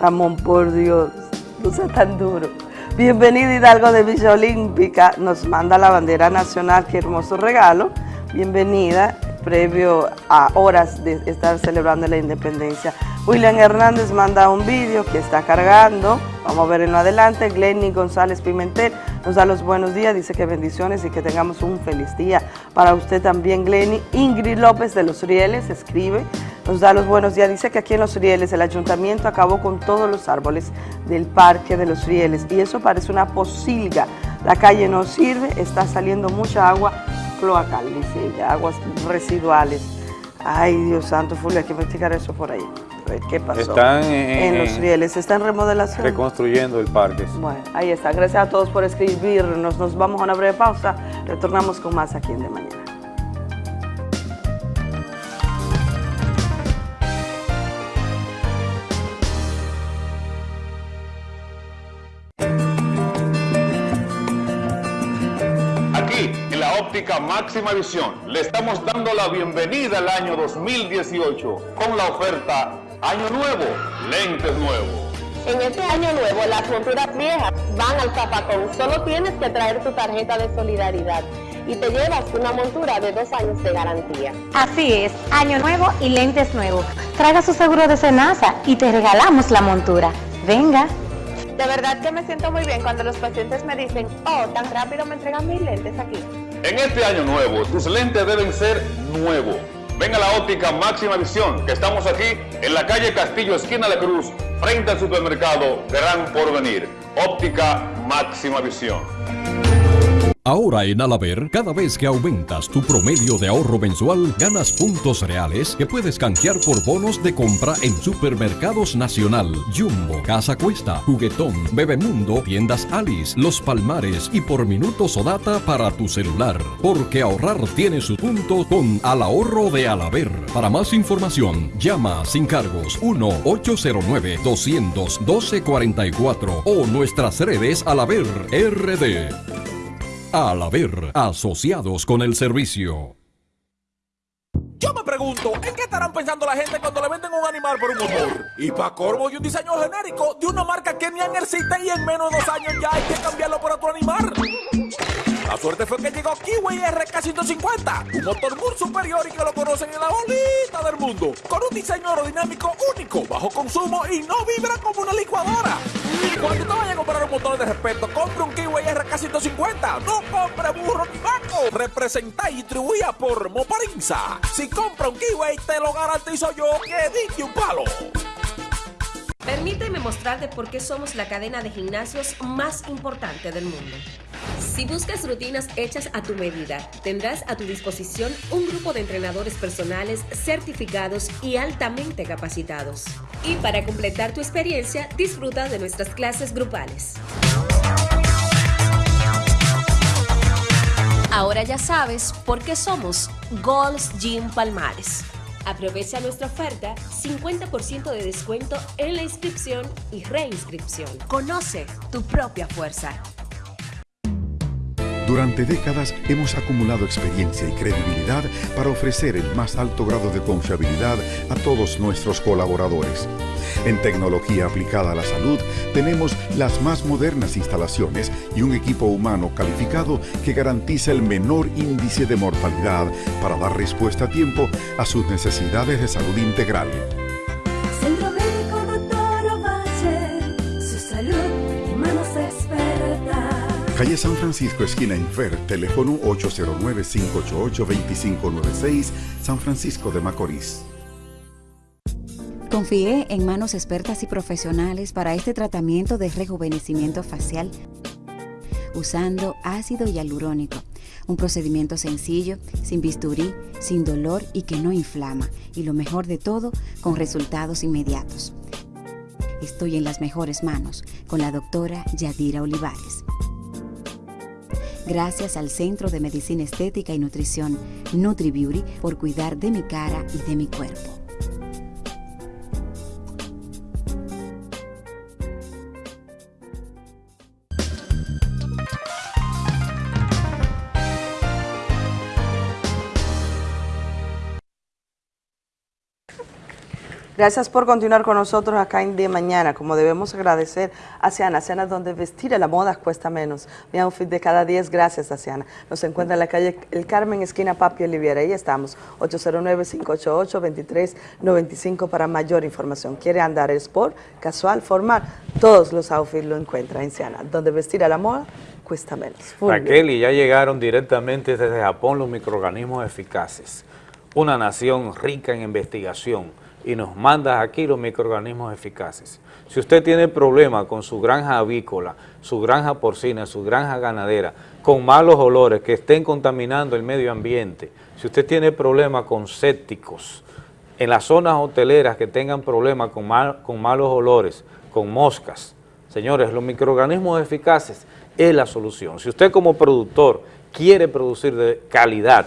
Speaker 28: Ramón, por Dios, no sea tan duro. Bienvenido Hidalgo de Villa Olímpica, nos manda la bandera nacional, qué hermoso regalo. Bienvenida, previo a horas de estar celebrando la independencia. William Hernández manda un vídeo que está cargando, vamos a ver en lo adelante. Glenny González Pimentel nos da los buenos días, dice que bendiciones y que tengamos un feliz día. Para usted también, Glenny. Ingrid López de Los Rieles escribe, nos da los buenos días, dice que aquí en Los Rieles el ayuntamiento acabó con todos los árboles del parque de Los Rieles y eso parece una posilga. La calle no sirve, está saliendo mucha agua cloacal, dice ella, aguas residuales. Ay, Dios santo, Fulvio, hay que investigar eso por ahí qué pasó
Speaker 1: están
Speaker 28: en, los rieles. ¿Está en remodelación?
Speaker 1: Reconstruyendo el parque.
Speaker 28: Bueno, ahí está. Gracias a todos por escribirnos. Nos vamos a una breve pausa. Retornamos con más aquí en De Mañana.
Speaker 30: Óptica máxima visión, le estamos dando la bienvenida al año 2018 con la oferta Año nuevo, lentes nuevos.
Speaker 31: En este año nuevo, las monturas viejas van al zapacón. Solo tienes que traer tu tarjeta de solidaridad y te llevas una montura de dos años de garantía.
Speaker 32: Así es, año nuevo y lentes nuevos. Traiga su seguro de cenaza y te regalamos la montura. Venga.
Speaker 31: De verdad que me siento muy bien cuando los pacientes me dicen, oh, tan rápido me entregan mis lentes aquí.
Speaker 30: En este año nuevo, tus lentes deben ser nuevos Venga a la óptica Máxima Visión, que estamos aquí en la calle Castillo, esquina de Cruz, frente al supermercado Gran Porvenir. Óptica Máxima Visión.
Speaker 33: Ahora en Alaber, cada vez que aumentas tu promedio de ahorro mensual, ganas puntos reales que puedes canjear por bonos de compra en Supermercados Nacional, Jumbo, Casa Cuesta, Juguetón, Bebemundo, Tiendas Alice, Los Palmares y por minutos o data para tu celular. Porque ahorrar tiene su punto con Al Ahorro de Alaber. Para más información, llama sin cargos 1-809-200-1244 o nuestras redes Alaber RD. Al haber asociados con el servicio.
Speaker 34: Yo me pregunto, ¿en qué estarán pensando la gente cuando le venden un animal por un motor? Y para corvo y un diseño genérico de una marca que ni existe y en menos de dos años ya hay que cambiarlo por otro animal. La suerte fue que llegó Kiwi RK150, un motor muy superior y que lo conocen en la bolita del mundo, con un diseño aerodinámico único, bajo consumo y no vibra como una licuadora. Cuando te vayas a comprar un motor de respeto, compre un Kiwi RK150, no compre burro ni vaco. Representa y distribuida por Moparinza. Si compra un Kiwi, te lo garantizo yo que dije un palo.
Speaker 35: Permíteme mostrarte por qué somos la cadena de gimnasios más importante del mundo. Si buscas rutinas hechas a tu medida, tendrás a tu disposición un grupo de entrenadores personales certificados y altamente capacitados. Y para completar tu experiencia, disfruta de nuestras clases grupales. Ahora ya sabes por qué somos Gold's Gym Palmares. Aprovecha nuestra oferta 50% de descuento en la inscripción y reinscripción. Conoce tu propia fuerza.
Speaker 36: Durante décadas hemos acumulado experiencia y credibilidad para ofrecer el más alto grado de confiabilidad a todos nuestros colaboradores. En tecnología aplicada a la salud tenemos las más modernas instalaciones y un equipo humano calificado que garantiza el menor índice de mortalidad para dar respuesta a tiempo a sus necesidades de salud integral. Calle San Francisco, esquina Infer, teléfono 809-588-2596, San Francisco de Macorís.
Speaker 37: Confié en manos expertas y profesionales para este tratamiento de rejuvenecimiento facial usando ácido hialurónico, un procedimiento sencillo, sin bisturí, sin dolor y que no inflama, y lo mejor de todo, con resultados inmediatos. Estoy en las mejores manos con la doctora Yadira Olivares. Gracias al Centro de Medicina Estética y Nutrición NutriBeauty por cuidar de mi cara y de mi cuerpo.
Speaker 28: Gracias por continuar con nosotros acá en De Mañana. Como debemos agradecer a Ciana, Ciana donde vestir a la moda cuesta menos. Mi outfit de cada 10, gracias a Ciana. Nos encuentra en la calle El Carmen, esquina Papi Oliviera. Ahí estamos, 809-588-2395 para mayor información. ¿Quiere andar sport, casual, formal? Todos los outfits lo encuentra en Ciana, donde vestir a la moda cuesta menos.
Speaker 1: Raquel, y ya llegaron directamente desde Japón los microorganismos eficaces. Una nación rica en investigación y nos manda aquí los microorganismos eficaces. Si usted tiene problemas con su granja avícola, su granja porcina, su granja ganadera, con malos olores que estén contaminando el medio ambiente, si usted tiene problemas con sépticos, en las zonas hoteleras que tengan problemas con, con malos olores, con moscas, señores, los microorganismos eficaces es la solución. Si usted como productor quiere producir de calidad,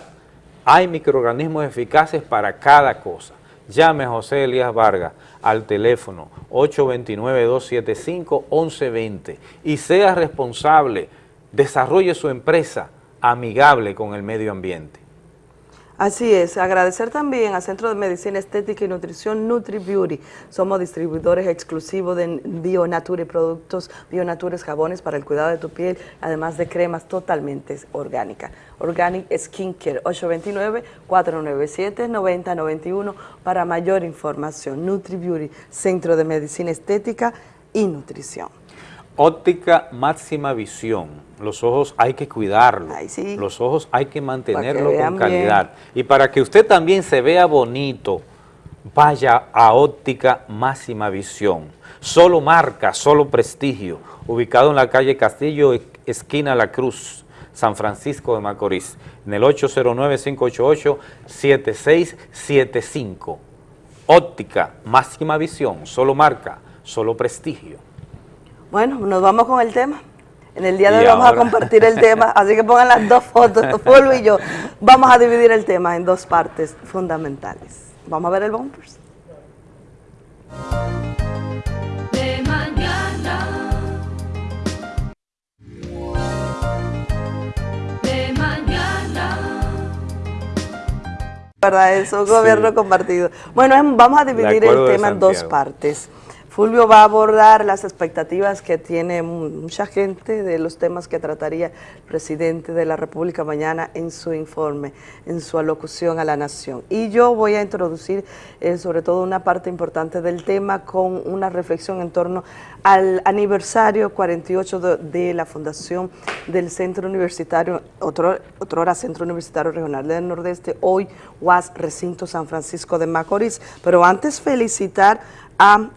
Speaker 1: hay microorganismos eficaces para cada cosa. Llame a José Elías Vargas al teléfono 829-275-1120 y sea responsable, desarrolle su empresa amigable con el medio ambiente.
Speaker 28: Así es, agradecer también al Centro de Medicina Estética y Nutrición NutriBeauty. Somos distribuidores exclusivos de Bionature productos, Bionature jabones para el cuidado de tu piel, además de cremas totalmente orgánicas. Organic Skincare, 829-497-9091 para mayor información. NutriBeauty, Centro de Medicina Estética y Nutrición.
Speaker 1: Óptica máxima visión. Los ojos hay que cuidarlos. Los ojos hay que mantenerlos con calidad. Y para que usted también se vea bonito, vaya a óptica máxima visión. Solo marca, solo prestigio. Ubicado en la calle Castillo, esquina La Cruz, San Francisco de Macorís. En el 809-588-7675. Óptica máxima visión. Solo marca, solo prestigio.
Speaker 28: Bueno, nos vamos con el tema. En el día de hoy vamos a compartir el tema, así que pongan las dos fotos, *laughs* Fulvio y yo. Vamos a dividir el tema en dos partes fundamentales. Vamos a ver el bumpers.
Speaker 38: De mañana. De mañana.
Speaker 28: ¿Verdad? Eso, gobierno compartido. Bueno, vamos a dividir el tema en dos partes. Fulvio va a abordar las expectativas que tiene mucha gente de los temas que trataría el presidente de la República mañana en su informe, en su alocución a la nación. Y yo voy a introducir eh, sobre todo una parte importante del tema con una reflexión en torno al aniversario 48 de, la fundación del Centro Universitario, otro, otro Centro Universitario Regional del Nordeste, hoy UAS Recinto San Francisco de Macorís. Pero antes felicitar a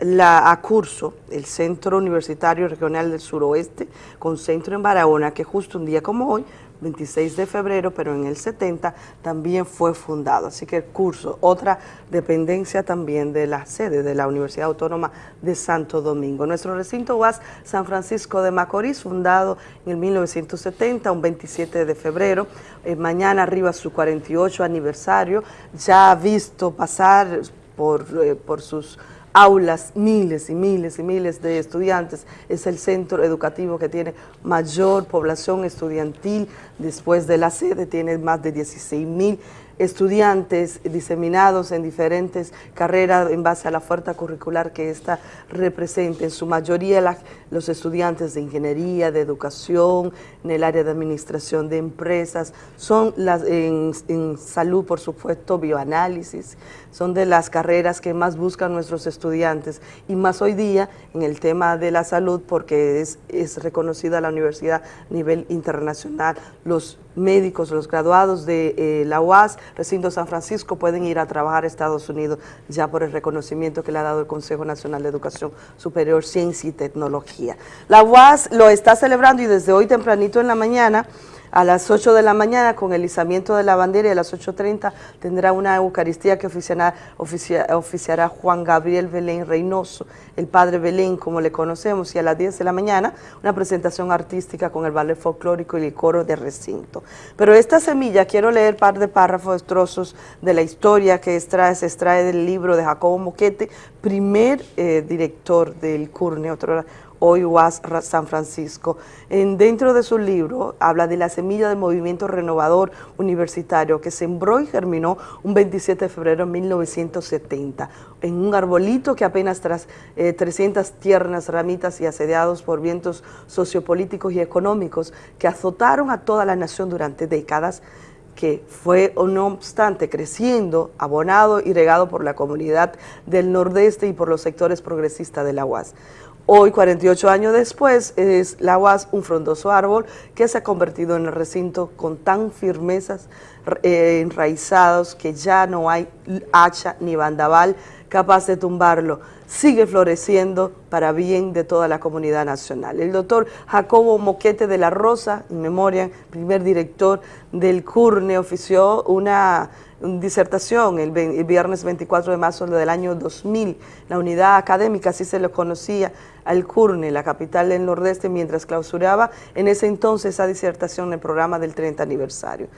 Speaker 28: la curso el Centro Universitario Regional del Suroeste, con centro en Barahona, que justo un día como hoy, 26 de febrero, pero en el 70 también fue fundado. Así que el curso, otra dependencia también de la sede de la Universidad Autónoma de Santo Domingo. Nuestro recinto UAS San Francisco de Macorís, fundado en el 1970, un 27 de febrero. Eh, mañana arriba su 48 aniversario, ya ha visto pasar por, eh, por sus aulas, miles y miles y miles de estudiantes. Es el centro educativo que tiene mayor población estudiantil después de la sede, tiene más de 16 mil estudiantes diseminados en diferentes carreras en base a la oferta curricular que esta representa. En su mayoría la- los estudiantes de ingeniería, de educación, en el área de administración de empresas, son las en, salud, por supuesto, bioanálisis, son de las carreras que más buscan nuestros estudiantes y más hoy día en el tema de la salud porque es, es reconocida la universidad a nivel internacional. Los médicos, los graduados de eh, la UAS, recinto San Francisco, pueden ir a trabajar a Estados Unidos ya por el reconocimiento que le ha dado el Consejo Nacional de Educación Superior, Ciencia y Tecnología. La UAS lo está celebrando y desde hoy tempranito en la mañana a las 8 de la mañana con el izamiento de la bandera y a las 8.30 tendrá una Eucaristía que oficiará, oficia- oficiará Juan Gabriel Belén Reynoso, el Padre Belén como le conocemos, y a las 10 de la mañana una presentación artística con el ballet folclórico y el coro de recinto. Pero esta semilla, quiero leer par de párrafos, trozos de la historia que se extrae del libro de Jacobo Moquete, primer eh, director del CURNE, otro hoy UAS San Francisco. En, dentro de su libro habla de la semilla del movimiento renovador universitario que sembró y germinó un 27 de febrero de 1970 en un arbolito que apenas tras eh, 300 tiernas ramitas y asediados por vientos sociopolíticos y económicos que azotaron a toda la nación durante décadas, que fue, no obstante, creciendo, abonado y regado por la comunidad del Nordeste y por los sectores progresistas de la UAS. Hoy, 48 años después, es la UAS un frondoso árbol que se ha convertido en el recinto con tan firmezas eh, enraizados que ya no hay hacha ni bandaval capaz de tumbarlo. Sigue floreciendo para bien de toda la comunidad nacional. El doctor Jacobo Moquete de la Rosa, en memoria, primer director del CURNE, ofició una disertación el, viernes 24 de marzo del año 2000. La unidad académica, así se lo conocía al CURNE, la capital del Nordeste, mientras clausuraba en ese entonces esa disertación en el programa del 30 aniversario.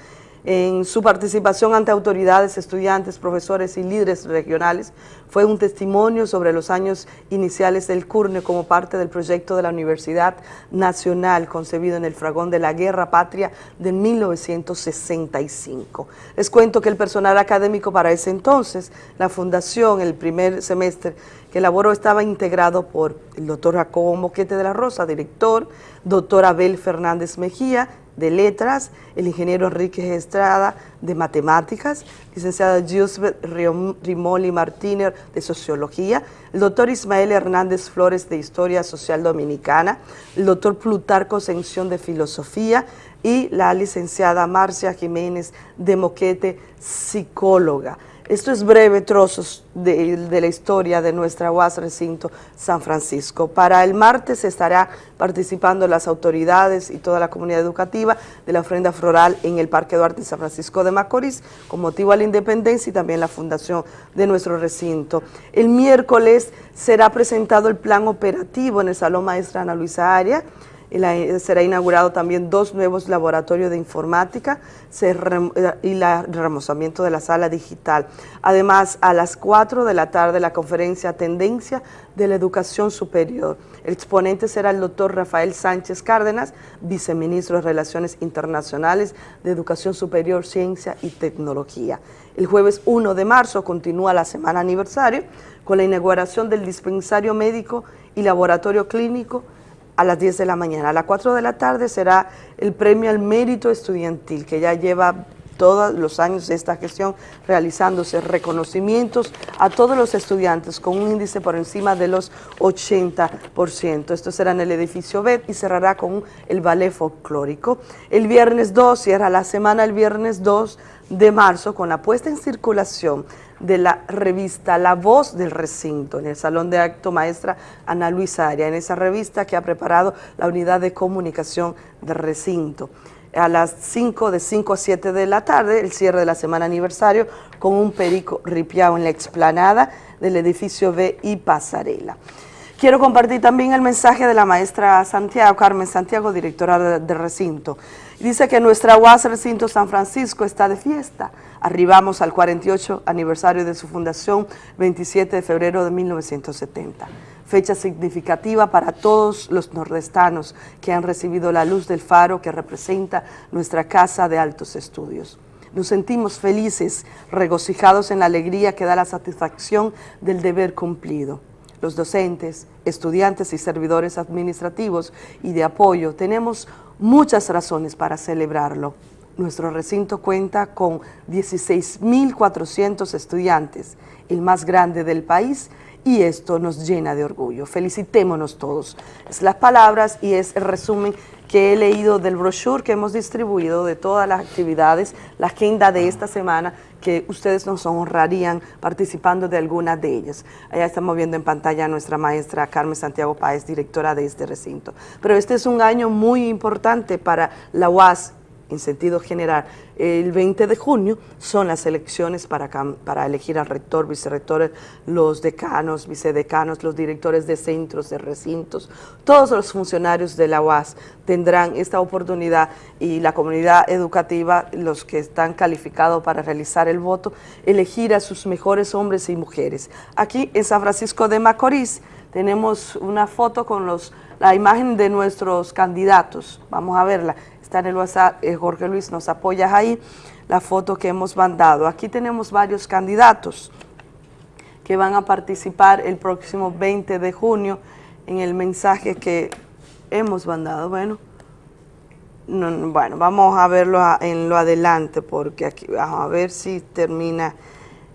Speaker 28: En su participación ante autoridades, estudiantes, profesores y líderes regionales, fue un testimonio sobre los años iniciales del CURNE como parte del proyecto de la Universidad Nacional concebido en el fragón de la Guerra Patria de 1965. Les cuento que el personal académico para ese entonces, la fundación, el primer semestre que elaboró estaba integrado por el doctor Jacobo Moquete de la Rosa, director, doctor Abel Fernández Mejía, de Letras, el ingeniero Enrique Estrada, de Matemáticas, licenciada Riom- Rimoli Martínez, de Sociología, el doctor Ismael Hernández Flores, de Historia Social Dominicana, el doctor Plutarco Ascensión, de Filosofía, y la licenciada Marcia Jiménez de Moquete, psicóloga. Esto es breve trozos de, la historia de nuestra UAS Recinto San Francisco. Para el martes estará participando las autoridades y toda la comunidad educativa de la ofrenda floral en el Parque Duarte San Francisco de Macorís con motivo a la independencia y también la fundación de nuestro recinto. El miércoles será presentado el plan operativo en el Salón Maestra Ana Luisa Aria, y la- será inaugurado también dos nuevos laboratorios de informática eh, y el remozamiento de la sala digital. Además, a las 4 de la tarde la conferencia Tendencia de la Educación Superior. El exponente será el doctor Rafael Sánchez Cárdenas, viceministro de Relaciones Internacionales de Educación Superior, Ciencia y Tecnología. El jueves 1 de marzo continúa la semana aniversario con la inauguración del dispensario médico y laboratorio clínico a las 10 de la mañana. A las 4 de la tarde será el premio al mérito estudiantil, que ya lleva todos los años de esta gestión realizándose reconocimientos a todos los estudiantes con un índice por encima de los 80%. Esto será en el edificio B y cerrará con el ballet folclórico. El viernes 2 cierra la semana el viernes 2 de marzo con la puesta en circulación de la revista La Voz del Recinto en el Salón de Acto Maestra Ana Luisa Aria, en esa revista que ha preparado la Unidad de Comunicación del Recinto. A las 5, de 5 a 7 de la tarde, el cierre de la semana aniversario con un perico ripiado en la explanada del edificio B y pasarela. Quiero compartir también el mensaje de la maestra Santiago, Carmen Santiago, directora de, de recinto. Dice que nuestra UAS Recinto San Francisco está de fiesta. Arribamos al 48 aniversario de su fundación, 27 de febrero de 1970. Fecha significativa para todos los nordestanos que han recibido la luz del faro que representa nuestra casa de altos estudios. Nos sentimos felices, regocijados en la alegría que da la satisfacción del deber cumplido. Los docentes, estudiantes y servidores administrativos y de apoyo tenemos muchas razones para celebrarlo. Nuestro recinto cuenta con 16.400 estudiantes, el más grande del país, y esto nos llena de orgullo. Felicitémonos todos. Es las palabras y es el resumen que he leído del brochure que hemos distribuido de todas las actividades, la agenda de esta semana, que ustedes nos honrarían participando de algunas de ellas. Allá estamos viendo en pantalla a nuestra maestra Carmen Santiago Páez, directora de este recinto. Pero este es un año muy importante para la UAS en sentido general, el 20 de junio son las elecciones para, para elegir al rector, vicerrectores, los decanos, vicedecanos, los directores de centros, de recintos, todos los funcionarios de la UAS tendrán esta oportunidad y la comunidad educativa, los que están calificados para realizar el voto, elegir a sus mejores hombres y mujeres. Aquí en San Francisco de Macorís tenemos una foto con los, la imagen de nuestros candidatos, vamos a verla, está en el WhatsApp, eh, Jorge Luis nos apoya ahí, la foto que hemos mandado. Aquí tenemos varios candidatos que van a participar el próximo 20 de junio en el mensaje que hemos mandado. Bueno, no, bueno vamos a verlo a, en lo adelante porque aquí vamos a ver si termina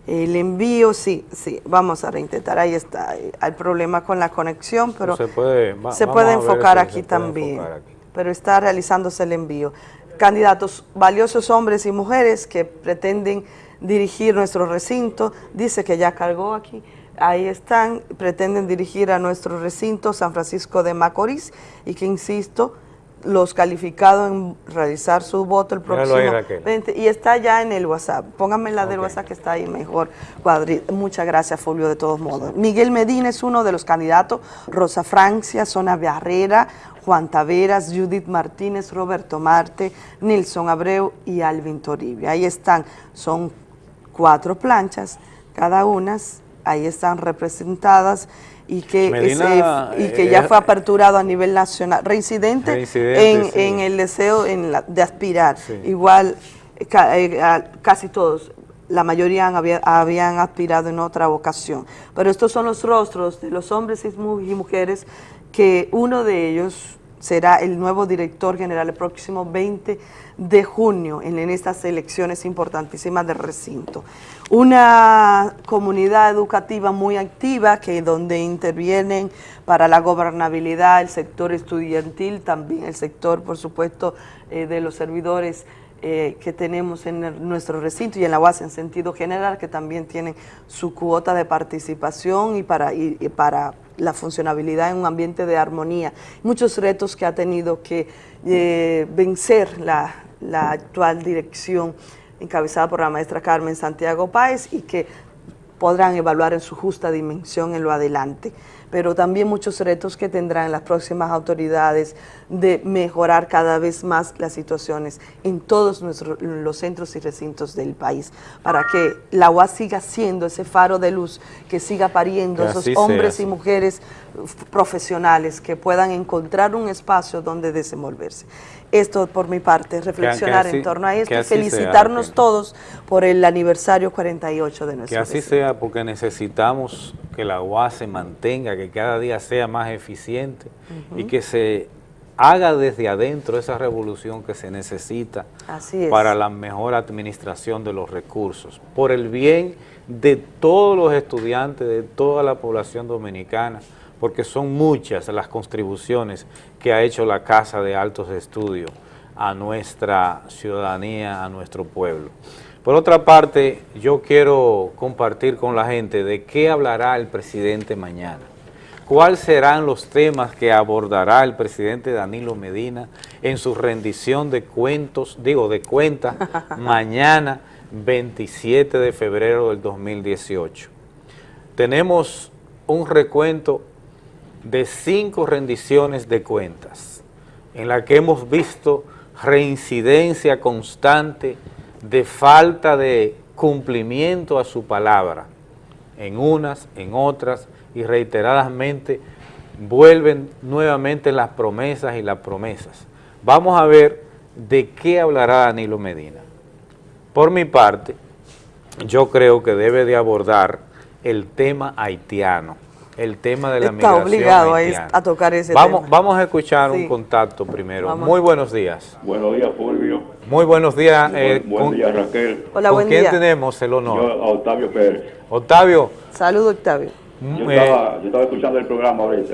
Speaker 28: el envío, sí, sí, vamos a reintentar, ahí está, hay problema con la conexión, pero
Speaker 1: se puede, va,
Speaker 28: se puede enfocar aquí también. Enfocar aquí pero está realizándose el envío. Candidatos valiosos hombres y mujeres que pretenden dirigir nuestro recinto, dice que ya cargó aquí, ahí están, pretenden dirigir a nuestro recinto San Francisco de Macorís y que, insisto, los calificados en realizar su voto el próximo
Speaker 1: ahí,
Speaker 28: 20 y está ya en el WhatsApp. Pónganme la del WhatsApp que está ahí mejor cuadrito. Muchas gracias, Fulvio, de todos modos. Miguel Medina es uno de los candidatos, Rosa Francia, Zona Barrera, Juan Taveras, Judith Martínez, Roberto Marte, Nilson Abreu y Alvin Toribio. Ahí están, son cuatro planchas, cada una, ahí están representadas y que,
Speaker 1: Medina,
Speaker 28: y que ya
Speaker 1: eh,
Speaker 28: fue aperturado a nivel nacional, reincidente,
Speaker 1: Reincidente,
Speaker 28: en,
Speaker 1: sí.
Speaker 28: en el deseo en la- de aspirar.
Speaker 1: Sí.
Speaker 28: Igual ca- eh, casi todos, la mayoría han- había- habían aspirado en otra vocación. Pero estos son los rostros de los hombres y mujeres que uno de ellos será el nuevo director general el próximo 20 de junio en, estas elecciones importantísimas del recinto. Una comunidad educativa muy activa que donde intervienen para la gobernabilidad el sector estudiantil, también el sector, por supuesto, eh, de los servidores eh, que tenemos en el- nuestro recinto y en la UAS en sentido general, que también tienen su cuota de participación y para la funcionabilidad en un ambiente de armonía. Muchos retos que ha tenido que eh, vencer la, la actual dirección encabezada por la maestra Carmen Santiago Páez y que podrán evaluar en su justa dimensión en lo adelante. Pero también muchos retos que tendrán las próximas autoridades de mejorar cada vez más las situaciones en todos nuestros, los centros y recintos del país, para que la UAS siga siendo ese faro de luz, que siga pariendo
Speaker 1: Que
Speaker 28: esos
Speaker 1: sea,
Speaker 28: hombres y mujeres profesionales que puedan encontrar un espacio donde desenvolverse. Esto por mi parte, reflexionar
Speaker 1: así-
Speaker 28: en torno a esto y
Speaker 1: sea,
Speaker 28: felicitarnos todos por el aniversario 48 de nuestro
Speaker 1: Que así sea porque necesitamos que la UAS se mantenga, que cada día sea más eficiente y que se haga desde adentro esa revolución que se necesita
Speaker 28: Así es.
Speaker 1: para la mejor administración de los recursos, por el bien de todos los estudiantes, de toda la población dominicana, porque son muchas las contribuciones que ha hecho la Casa de Altos Estudios a nuestra ciudadanía, a nuestro pueblo. Por otra parte, yo quiero compartir con la gente de qué hablará el presidente mañana. ¿Cuáles serán los temas que abordará el presidente Danilo Medina en su rendición de cuentos, digo, de cuentas, *laughs* mañana 27 de febrero del 2018? Tenemos un recuento de cinco rendiciones de cuentas, en la que hemos visto reincidencia constante de falta de cumplimiento a su palabra, en unas, en otras, y reiteradamente vuelven nuevamente las promesas y las promesas. Vamos a ver de qué hablará Danilo Medina. Por mi parte, yo creo que debe de abordar el tema haitiano, el tema de la
Speaker 28: Está
Speaker 1: migración
Speaker 28: obligado a,
Speaker 1: haitiana.
Speaker 28: a tocar ese
Speaker 1: Vamos,
Speaker 28: tema.
Speaker 1: vamos a escuchar
Speaker 28: Sí.
Speaker 1: un contacto primero.
Speaker 28: Vamos.
Speaker 1: Muy buenos días.
Speaker 39: Buenos días, Fulvio.
Speaker 1: Muy buenos días. eh,
Speaker 39: buen
Speaker 1: con-
Speaker 39: día, Raquel.
Speaker 28: Hola,
Speaker 1: ¿Con
Speaker 28: buen
Speaker 1: quién
Speaker 28: día.
Speaker 1: tenemos el honor?
Speaker 39: Yo, a Octavio Pérez.
Speaker 1: Octavio,
Speaker 28: Saludos, Octavio.
Speaker 39: Yo,
Speaker 1: eh,
Speaker 39: estaba, yo estaba escuchando el programa ahorita,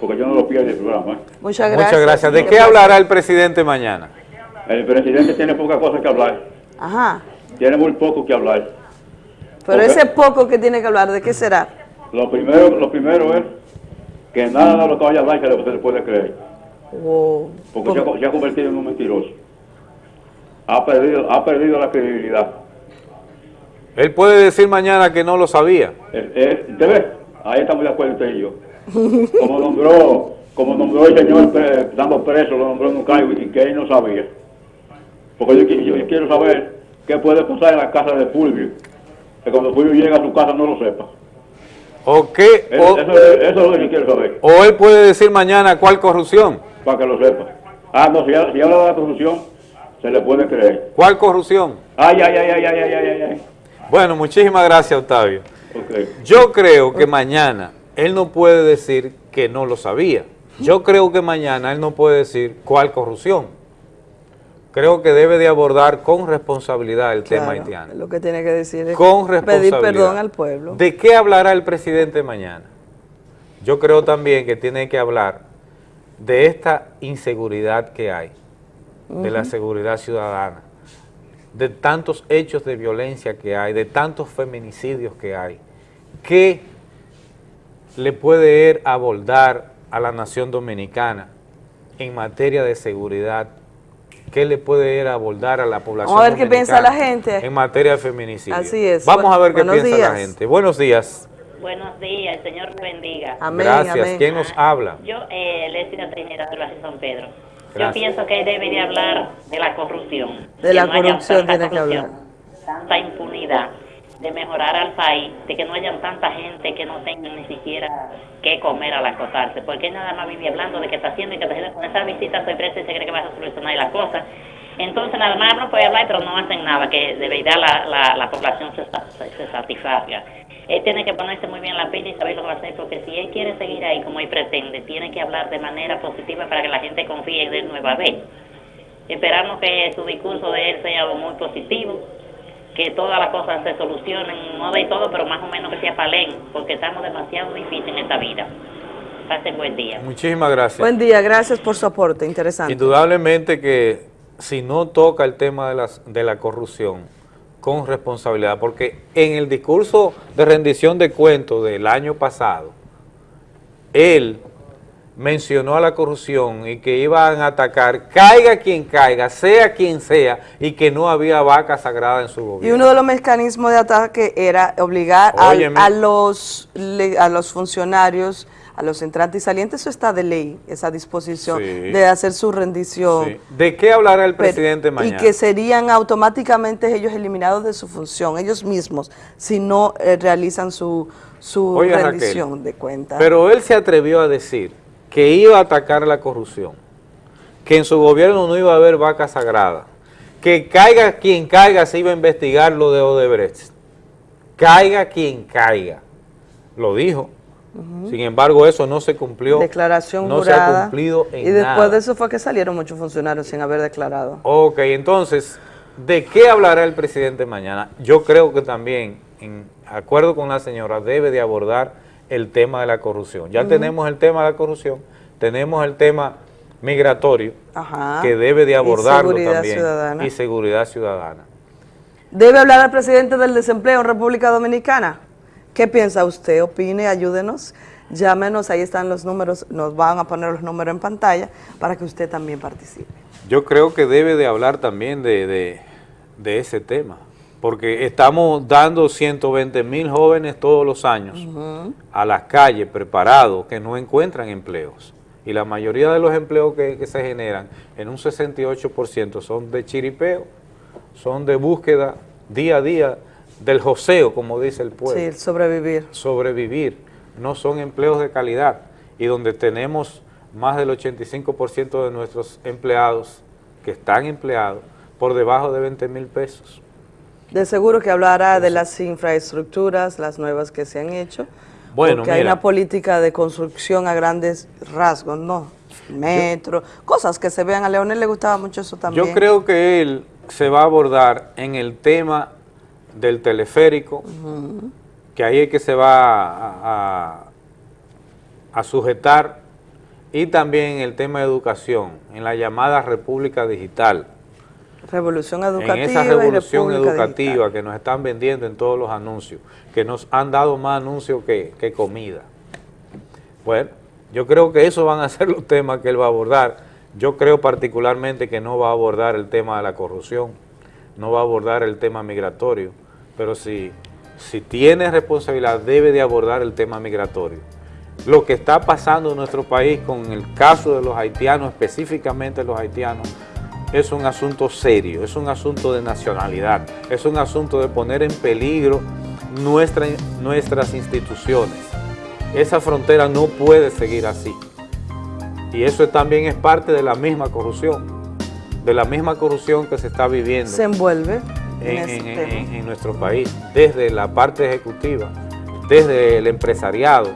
Speaker 39: porque yo no lo pierdo el programa. ¿eh?
Speaker 28: Muchas gracias.
Speaker 1: muchas gracias. ¿De qué hablará el presidente mañana?
Speaker 39: El presidente tiene pocas cosas que hablar.
Speaker 28: Ajá.
Speaker 39: Tiene muy poco que hablar.
Speaker 28: Pero ese poco que tiene que hablar, ¿de qué será?
Speaker 39: Lo primero, lo primero es que nada de lo que vaya a hablar que se le puede creer.
Speaker 28: Wow.
Speaker 39: Porque se ha, se ha convertido en un mentiroso. Ha perdido, ha perdido la credibilidad.
Speaker 1: Él puede decir mañana que no lo sabía.
Speaker 39: Eh, eh, ¿Usted ve? Ahí estamos de acuerdo usted y yo. Como nombró, como nombró el señor pre- dando preso, lo nombró en un cargo y que él no sabía. Porque yo, yo quiero saber qué puede pasar en la casa de Fulvio. Que cuando Fulvio llega a su casa no lo sepa.
Speaker 1: ¿O qué? O,
Speaker 39: eso, es lo que yo quiero saber.
Speaker 1: ¿O él puede decir mañana cuál corrupción?
Speaker 39: Para que lo sepa. Ah, no, si, habla de la corrupción, se le puede creer.
Speaker 1: ¿Cuál corrupción?
Speaker 39: Ay, ay, ay, ay, ay, ay, ay. ay.
Speaker 1: Bueno, muchísimas gracias, Octavio. Yo creo que mañana él no puede decir que no lo sabía. Yo creo que mañana él no puede decir cuál corrupción. Creo que debe de abordar con responsabilidad el tema haitiano.
Speaker 28: Lo que tiene que decir es
Speaker 1: Con
Speaker 28: pedir perdón al pueblo.
Speaker 1: ¿De qué hablará el presidente mañana? Yo creo también que tiene que hablar de esta inseguridad que hay, de la seguridad ciudadana, de tantos hechos de violencia que hay, de tantos feminicidios que hay. ¿Qué le puede él abordar a la nación dominicana en materia de seguridad? ¿Qué le puede él abordar a la población
Speaker 28: Vamos a ver qué piensa la gente.
Speaker 1: En materia de feminicidio.
Speaker 28: Así es.
Speaker 1: Vamos a ver qué piensa la gente. Buenos días.
Speaker 40: Buenos días, el Señor te bendiga.
Speaker 1: Gracias. ¿Quién nos habla?
Speaker 40: Yo, eh, Trinidad del Barrio San Pedro. Yo pienso que debería hablar de la corrupción.
Speaker 28: De la
Speaker 40: Que no
Speaker 28: corrupción tiene que
Speaker 40: corrupción,
Speaker 28: hablar.
Speaker 40: Tanta impunidad, de mejorar al país, de que no haya tanta gente que no tenga ni siquiera qué comer al acostarse. Porque nada más vive hablando de que está haciendo y que haciendo con esa visita sorpresa y se cree que va a solucionar las cosas. Entonces nada más no puede hablar, pero no hacen nada, que de verdad la, la, la población se, se, se satisfaga. Él tiene que ponerse muy bien la pila y saber lo que va a hacer, porque si él quiere seguir ahí como él pretende, tiene que hablar de manera positiva para que la gente confíe en él nueva vez. Esperamos que su discurso de él sea muy positivo, que todas las cosas se solucionen, no de todo, pero más o menos que se apalen, porque estamos demasiado difíciles en esta vida. Pasen buen día.
Speaker 1: Muchísimas gracias.
Speaker 28: Buen día, gracias por su aporte, interesante.
Speaker 1: Indudablemente que si no toca el tema de, las, de la corrupción con responsabilidad, porque en el discurso de rendición de cuentos del año pasado, él mencionó a la corrupción y que iban a atacar, caiga quien caiga, sea quien sea, y que no había vaca sagrada en su
Speaker 28: Y
Speaker 1: gobierno.
Speaker 28: uno de los mecanismos de ataque era obligar al- a, los, a los funcionarios, a los entrantes y salientes, eso está de ley, esa disposición
Speaker 1: Sí.
Speaker 28: de hacer su rendición.
Speaker 1: Sí. ¿De qué hablará el
Speaker 28: Pero-
Speaker 1: presidente mañana?
Speaker 28: Y que serían automáticamente ellos eliminados de su función, ellos mismos, si no eh, realizan su, su
Speaker 1: Raquel,
Speaker 28: rendición de cuentas.
Speaker 1: Pero él se atrevió a decir que iba a atacar la corrupción, que en su gobierno no iba a haber vaca sagrada, que caiga quien caiga se iba a investigar lo de Odebrecht. Caiga quien caiga. Lo dijo. Sin embargo, eso no se cumplió.
Speaker 28: Declaración
Speaker 1: no se ha cumplido en
Speaker 28: y después
Speaker 1: nada.
Speaker 28: de eso fue que salieron muchos funcionarios sin haber declarado.
Speaker 1: Ok, entonces, ¿de qué hablará el presidente mañana? Yo creo que también, en acuerdo con la señora, debe de abordar el tema de la corrupción. Ya tenemos el tema de la corrupción, tenemos el tema migratorio,
Speaker 28: Ajá.
Speaker 1: que debe de
Speaker 28: Y
Speaker 1: abordarlo
Speaker 28: seguridad
Speaker 1: también,
Speaker 28: ciudadana.
Speaker 1: y seguridad ciudadana.
Speaker 28: ¿Debe hablar al presidente del desempleo en República Dominicana? ¿Qué piensa usted? Opine, ayúdenos, llámenos, ahí están los números, nos van a poner los números en pantalla para que usted también participe.
Speaker 1: Yo creo que debe de hablar también de, de- de ese tema, porque estamos dando 120 mil jóvenes todos los años a las calles preparados que no encuentran empleos. Y la mayoría de los empleos que, que se generan, en un 68% son de chiripeo, son de búsqueda día a día del joseo, como dice el pueblo.
Speaker 28: Sí, el sobrevivir.
Speaker 1: Sobrevivir, no son empleos de calidad. Y donde tenemos más del 85% de nuestros empleados que están empleados por debajo de 20 mil pesos.
Speaker 28: De seguro que hablará de las infraestructuras, las nuevas que se han hecho.
Speaker 1: Bueno,
Speaker 28: porque hay una política de construcción a grandes rasgos, ¿no? Metro, cosas que se vean. A Leonel le gustaba mucho eso también.
Speaker 1: Yo creo que él se va a abordar en el tema del teleférico, que ahí es que se va a, a- a sujetar, y también en el tema de educación, en la llamada República Digital,
Speaker 28: Revolución educativa.
Speaker 1: en esa revolución educativa
Speaker 28: Digital.
Speaker 1: que nos están vendiendo en todos los anuncios, que nos han dado más anuncios que, que comida. Bueno, yo creo que esos van a ser los temas que él va a abordar. Yo creo particularmente que no va a abordar el tema de la corrupción, no va a abordar el tema migratorio, pero si, si tiene responsabilidad debe de abordar el tema migratorio. Lo que está pasando en nuestro país con el caso de los haitianos, específicamente los haitianos, es un asunto serio, es un asunto de nacionalidad, es un asunto de poner en peligro nuestra- nuestras instituciones. Esa frontera no puede seguir así. Y eso también es parte de la misma corrupción, de la misma corrupción que se está viviendo
Speaker 28: Se envuelve en,
Speaker 1: en, en- en nuestro país, desde la parte ejecutiva, desde el empresariado,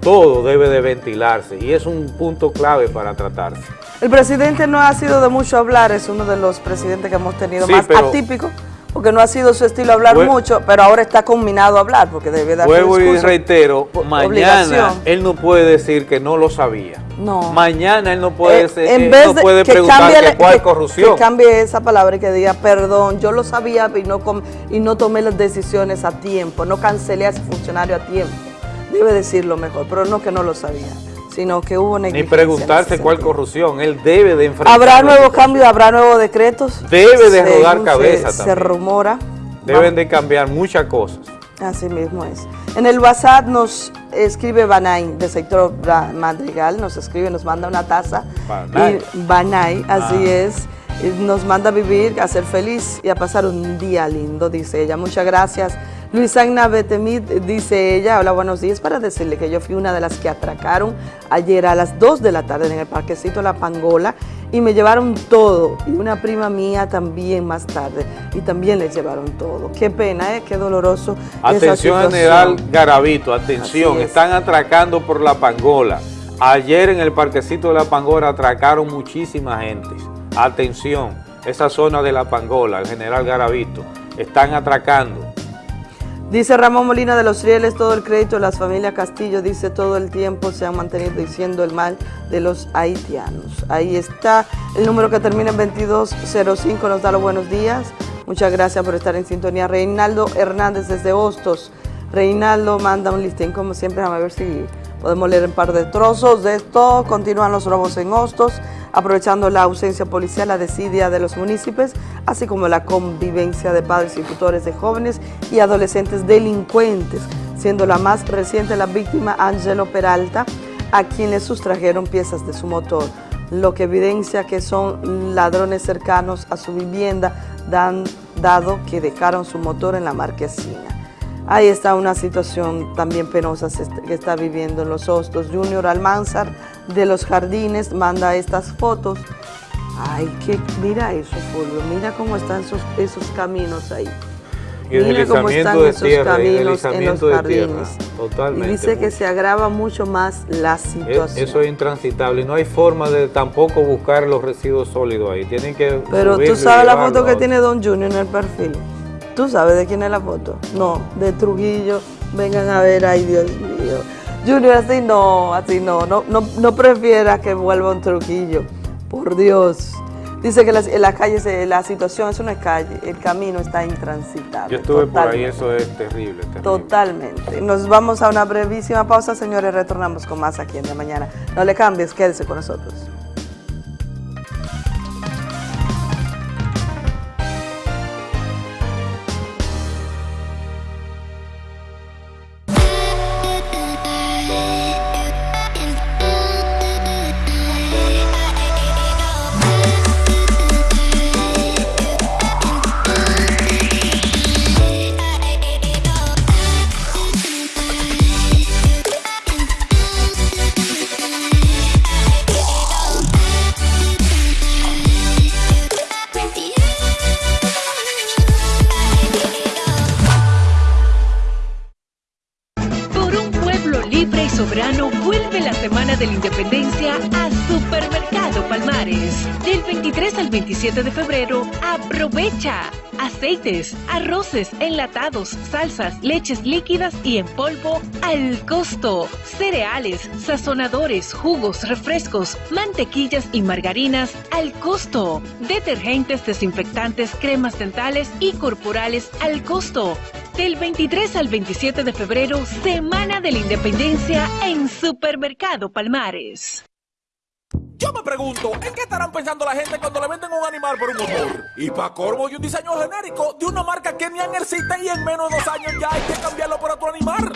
Speaker 1: todo debe de ventilarse y es un punto clave para tratarse.
Speaker 28: El presidente no ha sido de mucho hablar, es uno de los presidentes que hemos tenido
Speaker 1: Sí,
Speaker 28: más
Speaker 1: pero-
Speaker 28: atípico, porque no ha sido su estilo hablar mucho, pero ahora está combinado a hablar, porque debe dar
Speaker 1: Vuelvo y reitero, mañana
Speaker 28: obligación.
Speaker 1: él no puede decir que no lo sabía.
Speaker 28: No.
Speaker 1: Mañana él no puede,
Speaker 28: Eh,
Speaker 1: ser-
Speaker 28: en
Speaker 1: él
Speaker 28: vez
Speaker 1: no
Speaker 28: de
Speaker 1: puede
Speaker 28: que
Speaker 1: preguntar
Speaker 28: cambie
Speaker 1: que cuál
Speaker 28: que-
Speaker 1: corrupción.
Speaker 28: Que cambie esa palabra y que diga, perdón, yo lo sabía y no, com- y no tomé las decisiones a tiempo, no cancelé a ese funcionario a tiempo. Debe decirlo mejor, pero no que no lo sabía, sino que hubo
Speaker 1: Ni
Speaker 28: negligencia. en
Speaker 1: preguntarse cuál corrupción. Él debe de enfrentar.
Speaker 28: ¿Habrá nuevos cambios, habrá nuevos decretos?
Speaker 1: Debe de rodar
Speaker 28: se-
Speaker 1: cabeza
Speaker 28: Se,
Speaker 1: también.
Speaker 28: rumora.
Speaker 1: Deben de cambiar muchas cosas.
Speaker 28: Así mismo es. En el WhatsApp nos escribe Banay, del sector Madrigal, nos escribe, nos manda una taza.
Speaker 1: Banay.
Speaker 28: Y Banay, así
Speaker 1: Ah.
Speaker 28: es. Nos manda a vivir, a ser feliz y a pasar un día lindo, dice ella. Muchas gracias. Luisana Betemit, dice ella, hola, buenos días, para decirle que yo fui una de las que atracaron ayer a las 2 de la tarde en el parquecito La Pangola y me llevaron todo. Y una prima mía también más tarde y también les llevaron todo. Qué pena, ¿eh? qué doloroso.
Speaker 1: Atención. General Garavito, atención,
Speaker 28: es.
Speaker 1: están atracando por la Pangola. Ayer en el parquecito de la Pangola atracaron muchísima gente. Atención, esa zona de la Pangola, el General Garavito, están atracando.
Speaker 28: Dice Ramón Molina de los Rieles, todo el crédito las familias Castillo, dice todo el tiempo se han mantenido diciendo el mal de los haitianos. Ahí está el número que termina en 2205, nos da los buenos días. Muchas gracias por estar en sintonía. Reinaldo Hernández desde Hostos. Reinaldo manda un listín, como siempre, a ver si podemos leer un par de trozos de esto. Continúan los robos en Hostos, aprovechando la ausencia policial, la desidia de los municipios, así como la convivencia de padres y tutores de jóvenes y adolescentes delincuentes, siendo la más reciente la víctima Angelo Peralta, a quien le sustrajeron piezas de su motor, lo que evidencia que son ladrones cercanos a su vivienda, dan- dado que dejaron su motor en la marquesina. Ahí está una situación también penosa que está viviendo en los Hostos. Junior Almanzar de los Jardines manda estas fotos. Ay, que mira eso, Fulvio, mira cómo están esos, esos caminos ahí.
Speaker 1: Y el
Speaker 28: Mira cómo están
Speaker 1: de
Speaker 28: esos
Speaker 1: tierra, y el
Speaker 28: caminos en los
Speaker 1: tierra.
Speaker 28: jardines.
Speaker 1: Totalmente.
Speaker 28: Y dice que se agrava mucho más la
Speaker 1: Es-
Speaker 28: situación.
Speaker 1: Eso es intransitable. No hay forma de tampoco buscar los residuos sólidos ahí. Tienen que
Speaker 28: Pero tú
Speaker 1: y
Speaker 28: sabes la foto que tiene Don Junior en el perfil. ¿Tú sabes de quién es la foto? No, de Trujillo. Vengan a ver, ay Dios mío. Junior, así no, así no. No, no, no prefiera que vuelva un Trujillo. Por Dios. Dice que la, la calle, la situación es una calle, el camino está intransitable.
Speaker 1: Yo estuve por ahí, eso es terrible. terrible.
Speaker 28: Totalmente. Nos vamos a una brevísima pausa, señores. Retornamos con más aquí en de mañana. No le cambies, quédese con nosotros.
Speaker 7: Enlatados, salsas, leches líquidas y en polvo al costo. Cereales, sazonadores, jugos, refrescos, mantequillas y margarinas al costo. Detergentes, desinfectantes, cremas dentales y corporales al costo. Del 23 al 27 de febrero, Semana de la Independencia en Supermercado Palmares.
Speaker 34: Yo me pregunto, ¿en qué estarán pensando la gente cuando le venden un animal por un motor? Y para cormo y un diseño genérico de una marca que ni existe y en menos de dos años ya hay que cambiarlo por otro animal.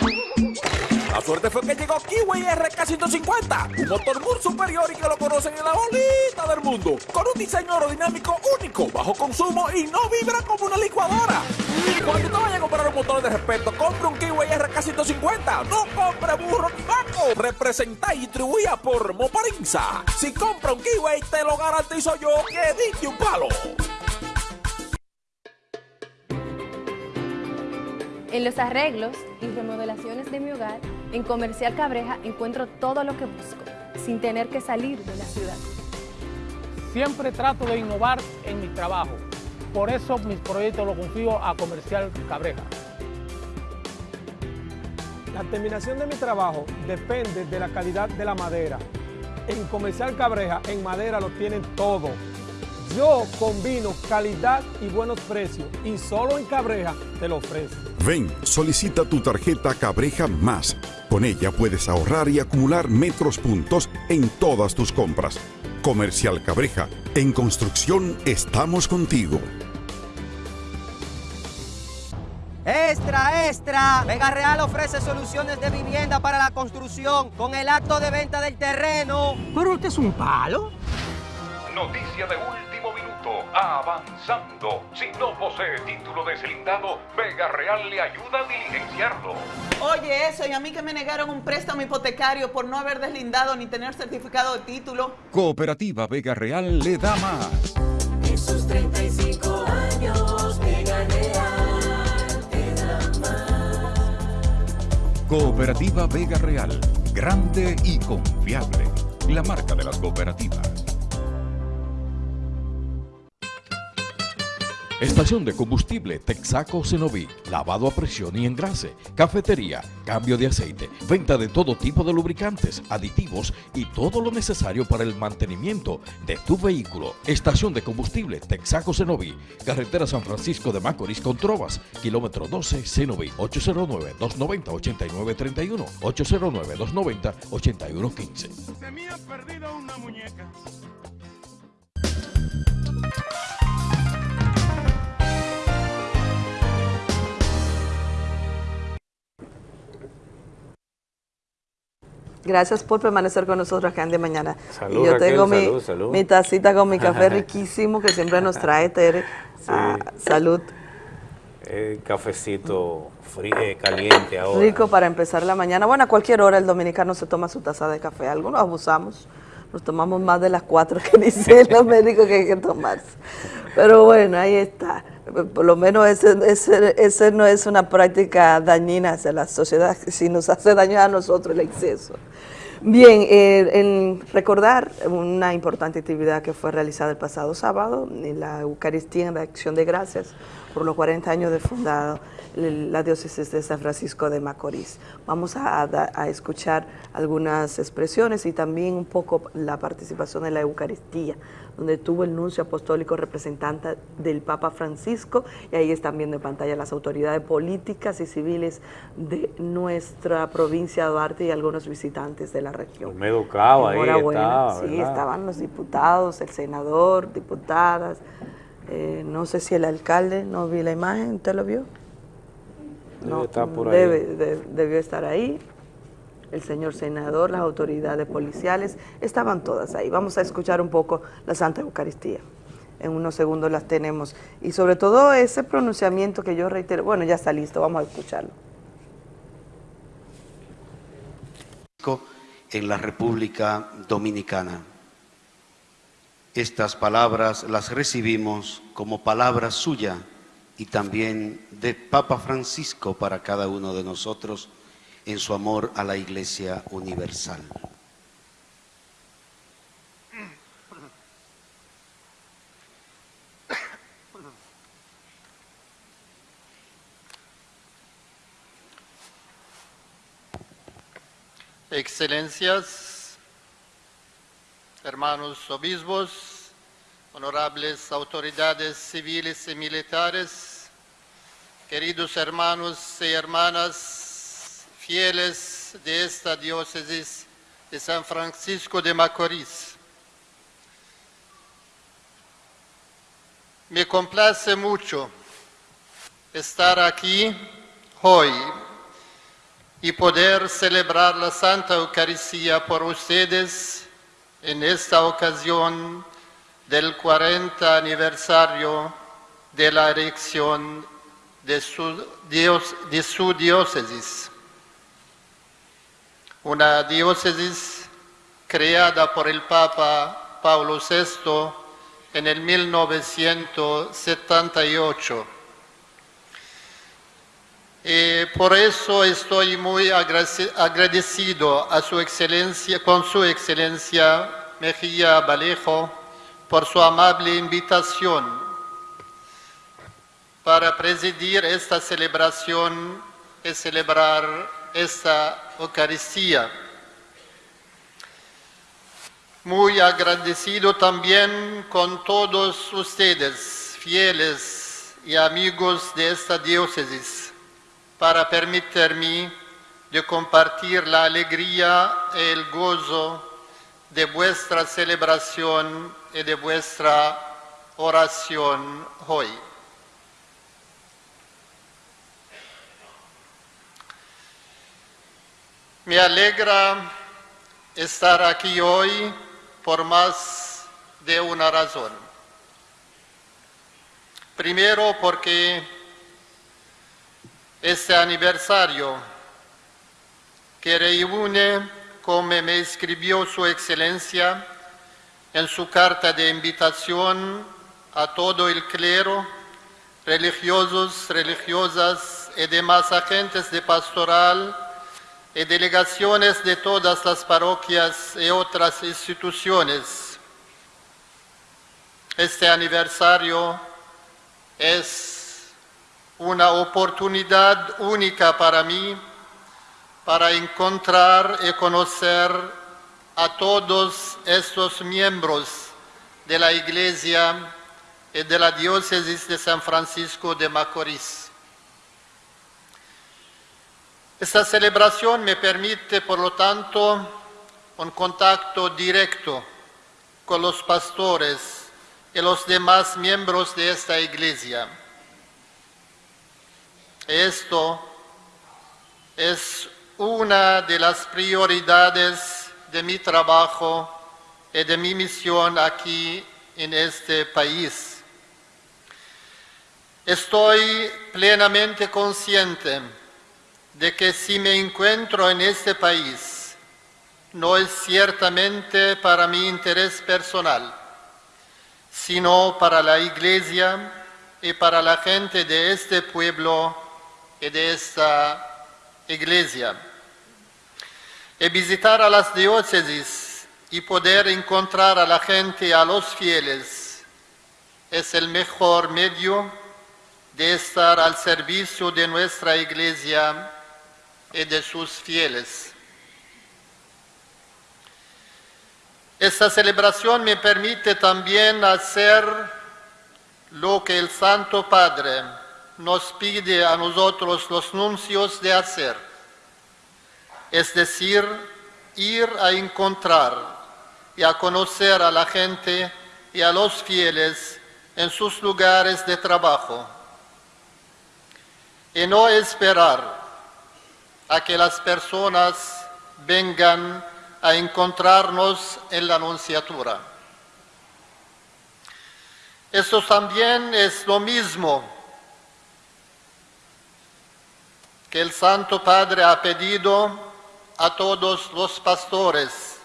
Speaker 34: La suerte fue que llegó Kiwi RK150, un motor muy superior y que lo conocen en la bolita del mundo, con un diseño aerodinámico único, bajo consumo y no vibra como una licuadora. Cuando usted vaya a comprar un motor de respeto, compre un Kiwi RK150, no compre burro ni vaco. Representa y distribuida por Moparinza. Si compra un Kiwi, te lo garantizo yo que diste un palo.
Speaker 41: En los arreglos y remodelaciones de mi hogar, en Comercial Cabreja encuentro todo lo que busco, sin tener que salir de la ciudad.
Speaker 42: Siempre trato de innovar en mi trabajo. Por eso mis proyectos los confío a Comercial Cabreja. La terminación de mi trabajo depende de la calidad de la madera. En Comercial Cabreja, en madera lo tienen todo. Yo combino calidad y buenos precios y solo en Cabreja te lo ofrezco.
Speaker 36: Ven, solicita tu tarjeta Cabreja Más. Con ella puedes ahorrar y acumular metros puntos en todas tus compras. Comercial Cabreja, en construcción estamos contigo.
Speaker 43: Extra, extra. Vega Real ofrece soluciones de vivienda para la construcción con el acto de venta del terreno.
Speaker 44: ¿Pero usted es un palo?
Speaker 45: Noticia de minuto. Avanzando. Si no posee título deslindado, Vega Real le ayuda a diligenciarlo.
Speaker 46: Oye, eso, y a mí que me negaron un préstamo hipotecario por no haber deslindado ni tener certificado de título.
Speaker 9: Cooperativa Vega Real le da más.
Speaker 47: En sus 35 años, Vega Real te da más.
Speaker 9: Cooperativa Vega Real. Grande y confiable. La marca de las cooperativas. Estación de combustible Texaco Cenoví, lavado a presión y engrase, cafetería, cambio de aceite, venta de todo tipo de lubricantes, aditivos y todo lo necesario para el mantenimiento de tu vehículo. Estación de combustible Texaco Cenoví, carretera San Francisco de Macorís con Trovas, kilómetro 12 Cenoví, 809-290-8931, 809-290-8115.
Speaker 42: Se me una muñeca.
Speaker 28: Gracias por permanecer con nosotros acá en de mañana.
Speaker 1: Salud,
Speaker 28: y yo
Speaker 1: Raquel,
Speaker 28: tengo mi,
Speaker 1: salud, salud.
Speaker 28: mi tacita con mi café *laughs* riquísimo que siempre nos trae Tere. Ah, salud.
Speaker 1: Eh, cafecito frío, eh, caliente ahora.
Speaker 28: Rico para empezar la mañana. Bueno, a cualquier hora el dominicano se toma su taza de café. Algunos abusamos. Nos tomamos más de las cuatro que dicen los *laughs* médicos que hay que tomarse. Pero bueno, ahí está. Por lo menos ese, ese, ese no es una práctica dañina hacia la sociedad, si nos hace daño a nosotros el exceso. Bien, eh, recordar una importante actividad que fue realizada el pasado sábado, la Eucaristía en la Acción de Gracias, por los 40 años de fundado la diócesis de San Francisco de Macorís. Vamos a, a- a escuchar algunas expresiones y también un poco la participación en la Eucaristía, donde tuvo el nuncio apostólico representante del Papa Francisco, y ahí están viendo en pantalla las autoridades políticas y civiles de nuestra provincia de Duarte y algunos visitantes de la región.
Speaker 1: Olmedo Cava ahí estaba,
Speaker 28: Sí,
Speaker 1: ¿verdad?
Speaker 28: estaban los diputados, el senador, diputadas. eh, no sé si el alcalde, no vi la imagen, ¿usted lo vio?
Speaker 1: Debe estar por ahí.
Speaker 28: Debe- de- debió estar ahí. El señor senador, las autoridades policiales, estaban todas ahí. Vamos a escuchar un poco la Santa Eucaristía. En unos segundos las tenemos. Y sobre todo ese pronunciamiento que yo reitero, bueno, ya está listo, vamos a escucharlo.
Speaker 48: en la República Dominicana. Estas palabras las recibimos como palabra suya y también de Papa Francisco para cada uno de nosotros en su amor a la Iglesia Universal.
Speaker 23: Excelencias, hermanos obispos, honorables autoridades civiles y militares, queridos hermanos y hermanas fieles de esta diócesis de San Francisco de Macorís. Me complace mucho estar aquí hoy y poder celebrar la Santa Eucaristía por ustedes en esta ocasión del 40 aniversario de la erección de su, dios- de su diócesis. Una diócesis creada por el Papa Pablo VI en el 1978. Y por eso estoy muy agradecido a su excelencia, con su excelencia Mejía Vallejo por su amable invitación para presidir esta celebración y celebrar esta Eucaristía. Muy agradecido también con todos ustedes, fieles y amigos de esta diócesis para permitirme de compartir la alegría y el gozo de vuestra celebración y de vuestra oración hoy. Me alegra estar aquí hoy por más de una razón. Primero porque este aniversario que reúne, como me escribió su excelencia en su carta de invitación a todo el clero, religiosos, religiosas y demás agentes de pastoral y delegaciones de todas las parroquias y otras instituciones. Este aniversario es una oportunidad única para mí para encontrar y conocer a todos estos miembros de la Iglesia y de la Diócesis de San Francisco de Macorís. Esta celebración me permite, por lo tanto, un contacto directo con los pastores y los demás miembros de esta iglesia. Esto es una de las prioridades de mi trabajo y de mi misión aquí en este país. Estoy plenamente consciente de que si me encuentro en este país, no es ciertamente para mi interés personal, sino para la iglesia y para la gente de este pueblo y de esta iglesia. Y visitar a las diócesis y poder encontrar a la gente, a los fieles, es el mejor medio de estar al servicio de nuestra iglesia y de sus fieles. Esta celebración me permite también hacer lo que el Santo Padre nos pide a nosotros los nuncios de hacer, es decir, ir a encontrar y a conocer a la gente y a los fieles en sus lugares de trabajo y no esperar a que las personas vengan a encontrarnos en la anunciatura. Esto también es lo mismo que el Santo Padre ha pedido a todos los pastores,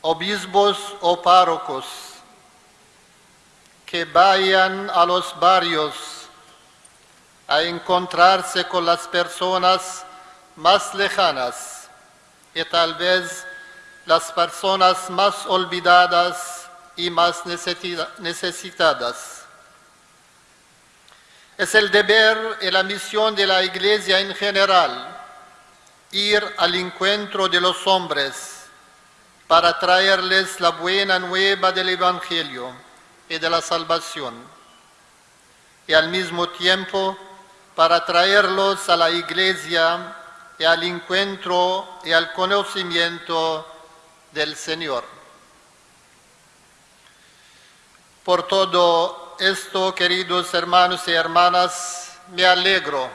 Speaker 23: obispos o párrocos, que vayan a los barrios a encontrarse con las personas más lejanas y tal vez las personas más olvidadas y más necesita- necesitadas. Es el deber y la misión de la Iglesia en general ir al encuentro de los hombres para traerles la buena nueva del Evangelio y de la salvación, y al mismo tiempo para traerlos a la Iglesia y al encuentro y al conocimiento del Señor. Por todo esto, queridos hermanos y hermanas, me alegro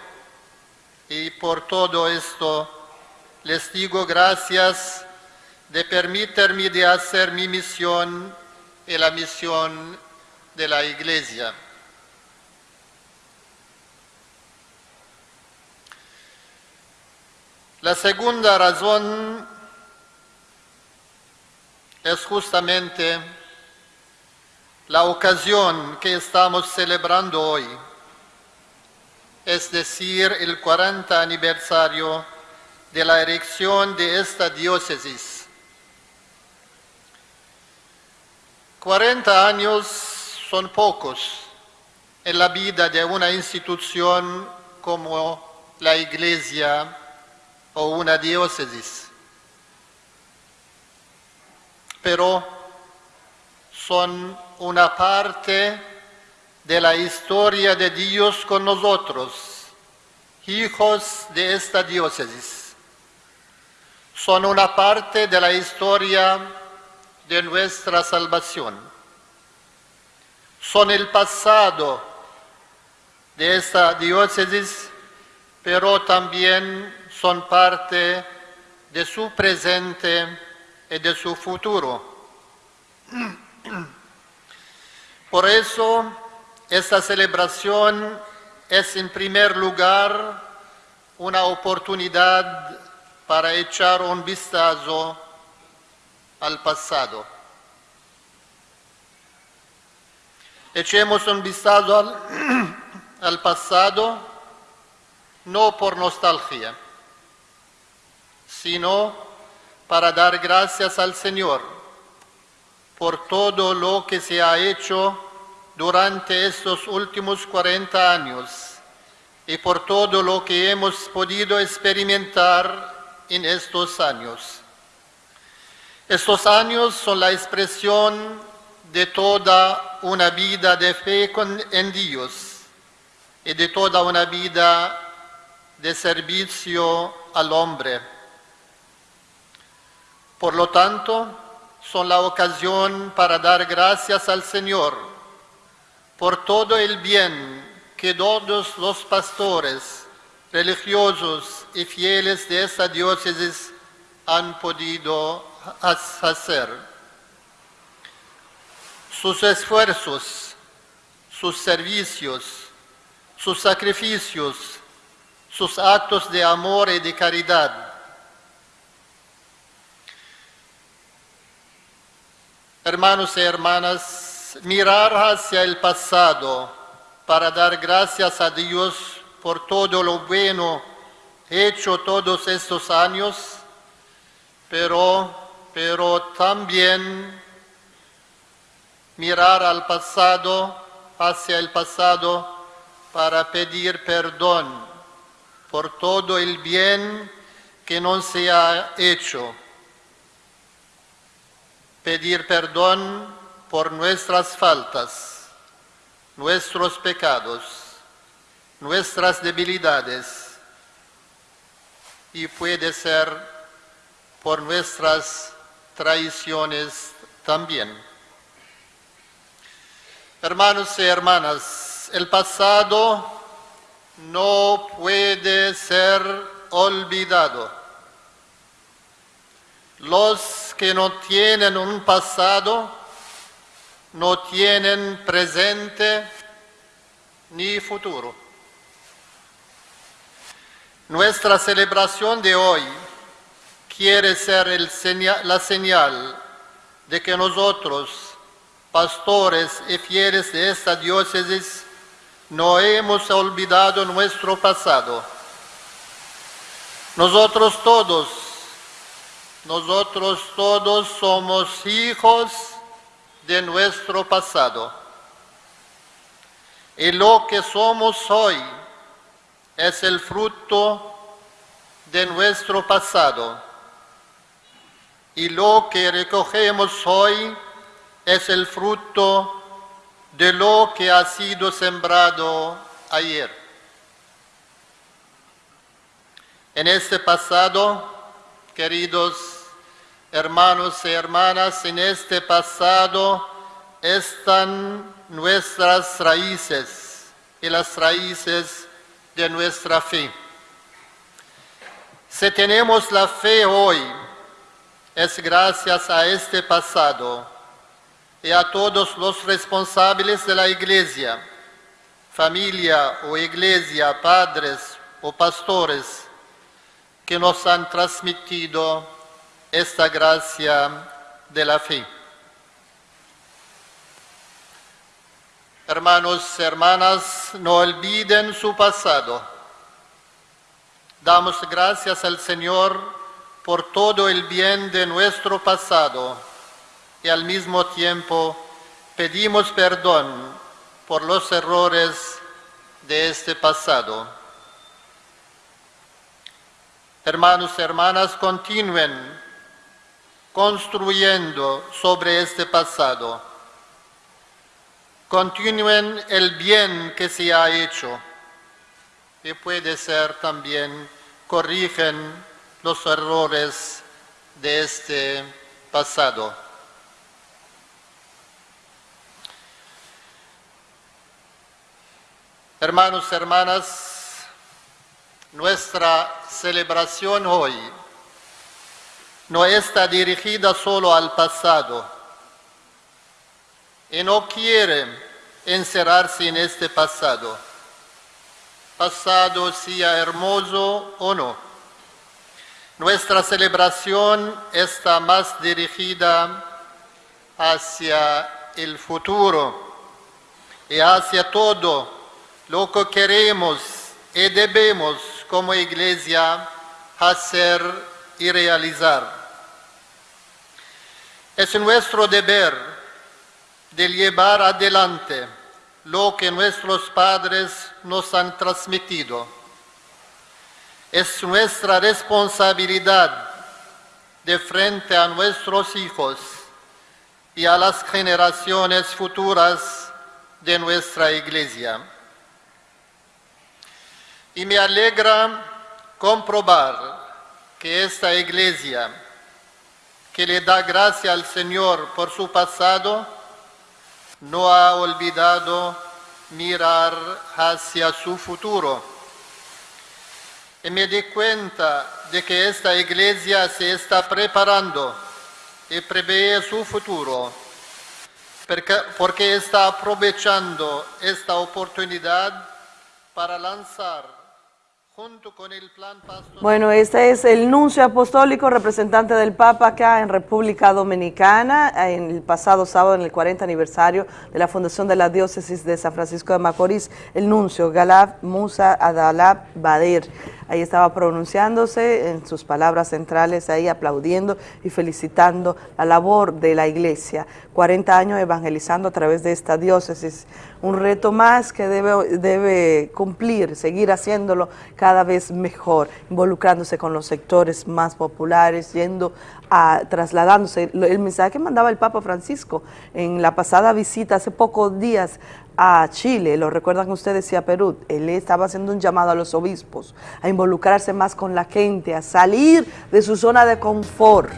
Speaker 23: y por todo esto les digo gracias de permitirme de hacer mi misión y la misión de la Iglesia. La segunda razón es justamente la ocasión que estamos celebrando hoy, es decir, el 40 aniversario de la erección de esta diócesis. 40 años son pocos en la vida de una institución como la Iglesia o una diócesis, pero son una parte de la historia de Dios con nosotros, hijos de esta diócesis. Son una parte de la historia de nuestra salvación. Son el pasado de esta diócesis, pero también son parte de su presente y de su futuro. Por eso, esta celebración es en primer lugar una oportunidad para echar un vistazo al pasado. Echemos un vistazo al, *clears throat* al pasado, no por nostalgia, sino para dar gracias al Señor por todo lo que se ha hecho durante estos últimos 40 años y por todo lo que hemos podido experimentar en estos años. Estos años son la expresión de toda una vida de fe en Dios y de toda una vida de servicio al hombre. Por lo tanto, son la ocasión para dar gracias al Señor por todo el bien que todos los pastores, religiosos y fieles de esta diócesis han podido ha- hacer. Sus esfuerzos, sus servicios, sus sacrificios, sus actos de amor y de caridad, Hermanos y hermanas, mirar hacia el pasado para dar gracias a Dios por todo lo bueno hecho todos estos años, pero, pero también mirar al pasado, hacia el pasado, para pedir perdón por todo el bien que no se ha hecho. Pedir perdón por nuestras faltas, nuestros pecados, nuestras debilidades y puede ser por nuestras traiciones también. Hermanos y hermanas, el pasado no puede ser olvidado. Los que no tienen un pasado no tienen presente ni futuro. Nuestra celebración de hoy quiere ser la señal de que nosotros, pastores y fieles de esta diócesis, no hemos olvidado nuestro pasado. Nosotros todos, nosotros todos somos hijos de nuestro pasado. Y lo que somos hoy es el fruto de nuestro pasado. Y lo que recogemos hoy es el fruto de lo que ha sido sembrado ayer. En este pasado, queridos hermanos y hermanas, en este pasado están nuestras raíces y las raíces de nuestra fe. Si tenemos la fe hoy, es gracias a este pasado y a todos los responsables de la iglesia, familia o iglesia, padres o pastores, que nos han transmitido esta gracia de la fe. Hermanos hermanas, no olviden su pasado. Damos gracias al Señor por todo el bien de nuestro pasado y al mismo tiempo pedimos perdón por los errores de este pasado. Hermanos hermanas, continúen construyendo sobre este pasado. Continúen el bien que se ha hecho y puede ser también corrigen los errores de este pasado. Hermanos hermanas, nuestra celebración hoy no está dirigida solo al pasado y no quiere encerrarse en este pasado, pasado sea hermoso o no. Nuestra celebración está más dirigida hacia el futuro y hacia todo lo que queremos y debemos como iglesia hacer y realizar. Es nuestro deber de llevar adelante lo que nuestros padres nos han transmitido. Es nuestra responsabilidad de frente a nuestros hijos y a las generaciones futuras de nuestra iglesia. Y me alegra comprobar que esta iglesia, que le da gracia al Señor por su pasado, no ha olvidado mirar hacia su futuro. Y me di cuenta de que esta iglesia se está preparando y prevé su futuro, porque, está aprovechando esta oportunidad para lanzar junto con el plan pastoral.
Speaker 28: Bueno, este es el nuncio apostólico representante del Papa acá en República Dominicana, en el pasado sábado, en el 40 aniversario de la fundación de la diócesis de San Francisco de Macorís, el nuncio Galab Musa Adalab Bader. Ahí estaba pronunciándose en sus palabras centrales, ahí aplaudiendo y felicitando la labor de la iglesia. 40 años evangelizando a través de esta diócesis, un reto más que debe, debe cumplir, seguir haciéndolo cada vez mejor, involucrándose con los sectores más populares, yendo a, trasladándose. El mensaje que mandaba el Papa Francisco en la pasada visita hace pocos días a Chile, lo recuerdan ustedes y a Perú, él estaba haciendo un llamado a los obispos a involucrarse más con la gente, a salir de su zona de confort,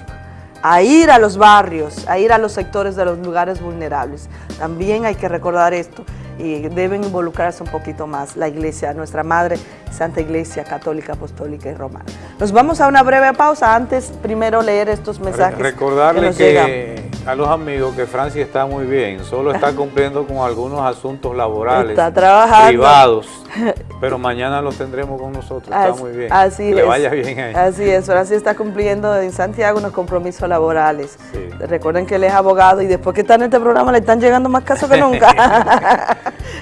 Speaker 28: a ir a los barrios, a ir a los sectores de los lugares vulnerables. También hay que recordar esto y deben involucrarse un poquito más la iglesia, nuestra madre Santa Iglesia Católica, Apostólica y Romana. Nos vamos a una breve pausa, antes primero leer estos mensajes
Speaker 1: Recordarle
Speaker 28: que nos
Speaker 1: que,
Speaker 28: llegan.
Speaker 1: a los amigos que Francia está muy bien, solo está *laughs* cumpliendo con algunos asuntos laborales,
Speaker 28: Está trabajando.
Speaker 1: privados, *laughs* pero mañana los tendremos con nosotros, está muy bien.
Speaker 28: Así
Speaker 1: que le
Speaker 28: es.
Speaker 1: vaya bien ahí.
Speaker 28: Así es, Francis está cumpliendo en Santiago unos compromisos laborales. Recuerden que él es abogado y después que está en este programa le están llegando más casos que nunca. *laughs*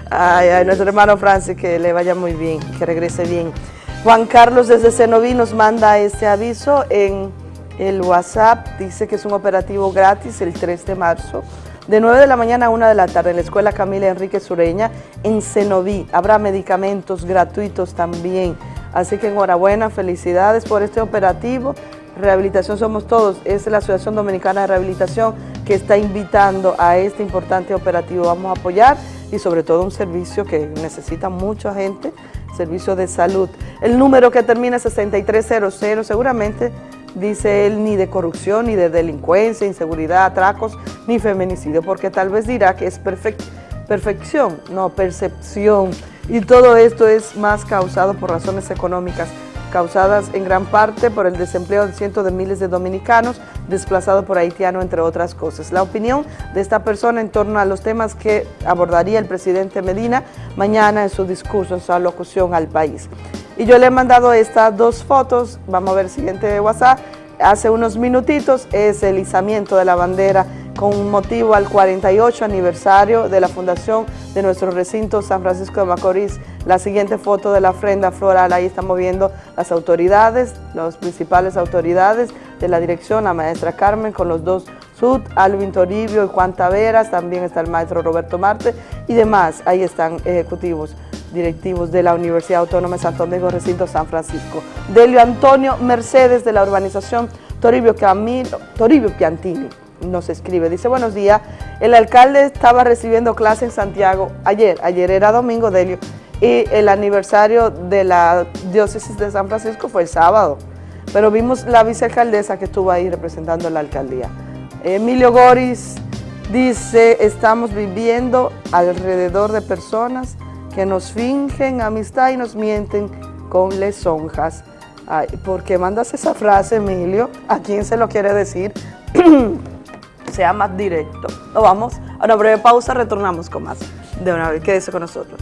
Speaker 28: ay, ay, nuestro hermano Francis, que le vaya muy bien, que regrese bien. Juan Carlos desde Cenoví nos manda este aviso en el WhatsApp, dice que es un operativo gratis el 3 de marzo, de 9 de la mañana a 1 de la tarde en la Escuela Camila Enrique Sureña en Cenoví. Habrá medicamentos gratuitos también, así que enhorabuena, felicidades por este operativo. Rehabilitación Somos Todos es la Asociación Dominicana de Rehabilitación que está invitando a este importante operativo. Vamos a apoyar y sobre todo un servicio que necesita mucha gente, servicio de salud. El número que termina 6300 seguramente dice él, ni de corrupción, ni de delincuencia, inseguridad, atracos, ni feminicidio, porque tal vez dirá que es perfec- perfección, no, percepción. Y todo esto es más causado por razones económicas, causadas en gran parte por el desempleo de cientos de miles de dominicanos desplazados por haitianos, entre otras cosas. La opinión de esta persona en torno a los temas que abordaría el presidente Medina mañana en su discurso, en su alocución al país. Y yo le he mandado estas dos fotos, vamos a ver el siguiente de WhatsApp, hace unos minutitos es el izamiento de la bandera con motivo al 48 aniversario de la fundación de nuestro recinto San Francisco de Macorís. La siguiente foto de la ofrenda floral, ahí estamos viendo las autoridades, las principales autoridades de la dirección, la maestra Carmen con los dos Sud, Alvin Toribio y Juan Taveras, también está el maestro Roberto Marte y demás, ahí están ejecutivos directivos de la Universidad Autónoma de Santo Domingo, recinto San Francisco. Delio Antonio Mercedes de la urbanización Toribio, Camilo, Toribio Piantini nos escribe, dice buenos días, el alcalde estaba recibiendo clase en Santiago ayer, ayer era domingo Delio, y el aniversario de la diócesis de San Francisco fue el sábado, pero vimos la vicealcaldesa que estuvo ahí representando la alcaldía. Emilio Goris dice, estamos viviendo alrededor de personas que nos fingen amistad y nos mienten con lesonjas. Ay, ¿Por qué mandas esa frase, Emilio? ¿A quién se lo quiere decir? *clears throat* sea más directo. Nos vamos a una breve pausa, retornamos con más de una vez. Quédese con nosotros.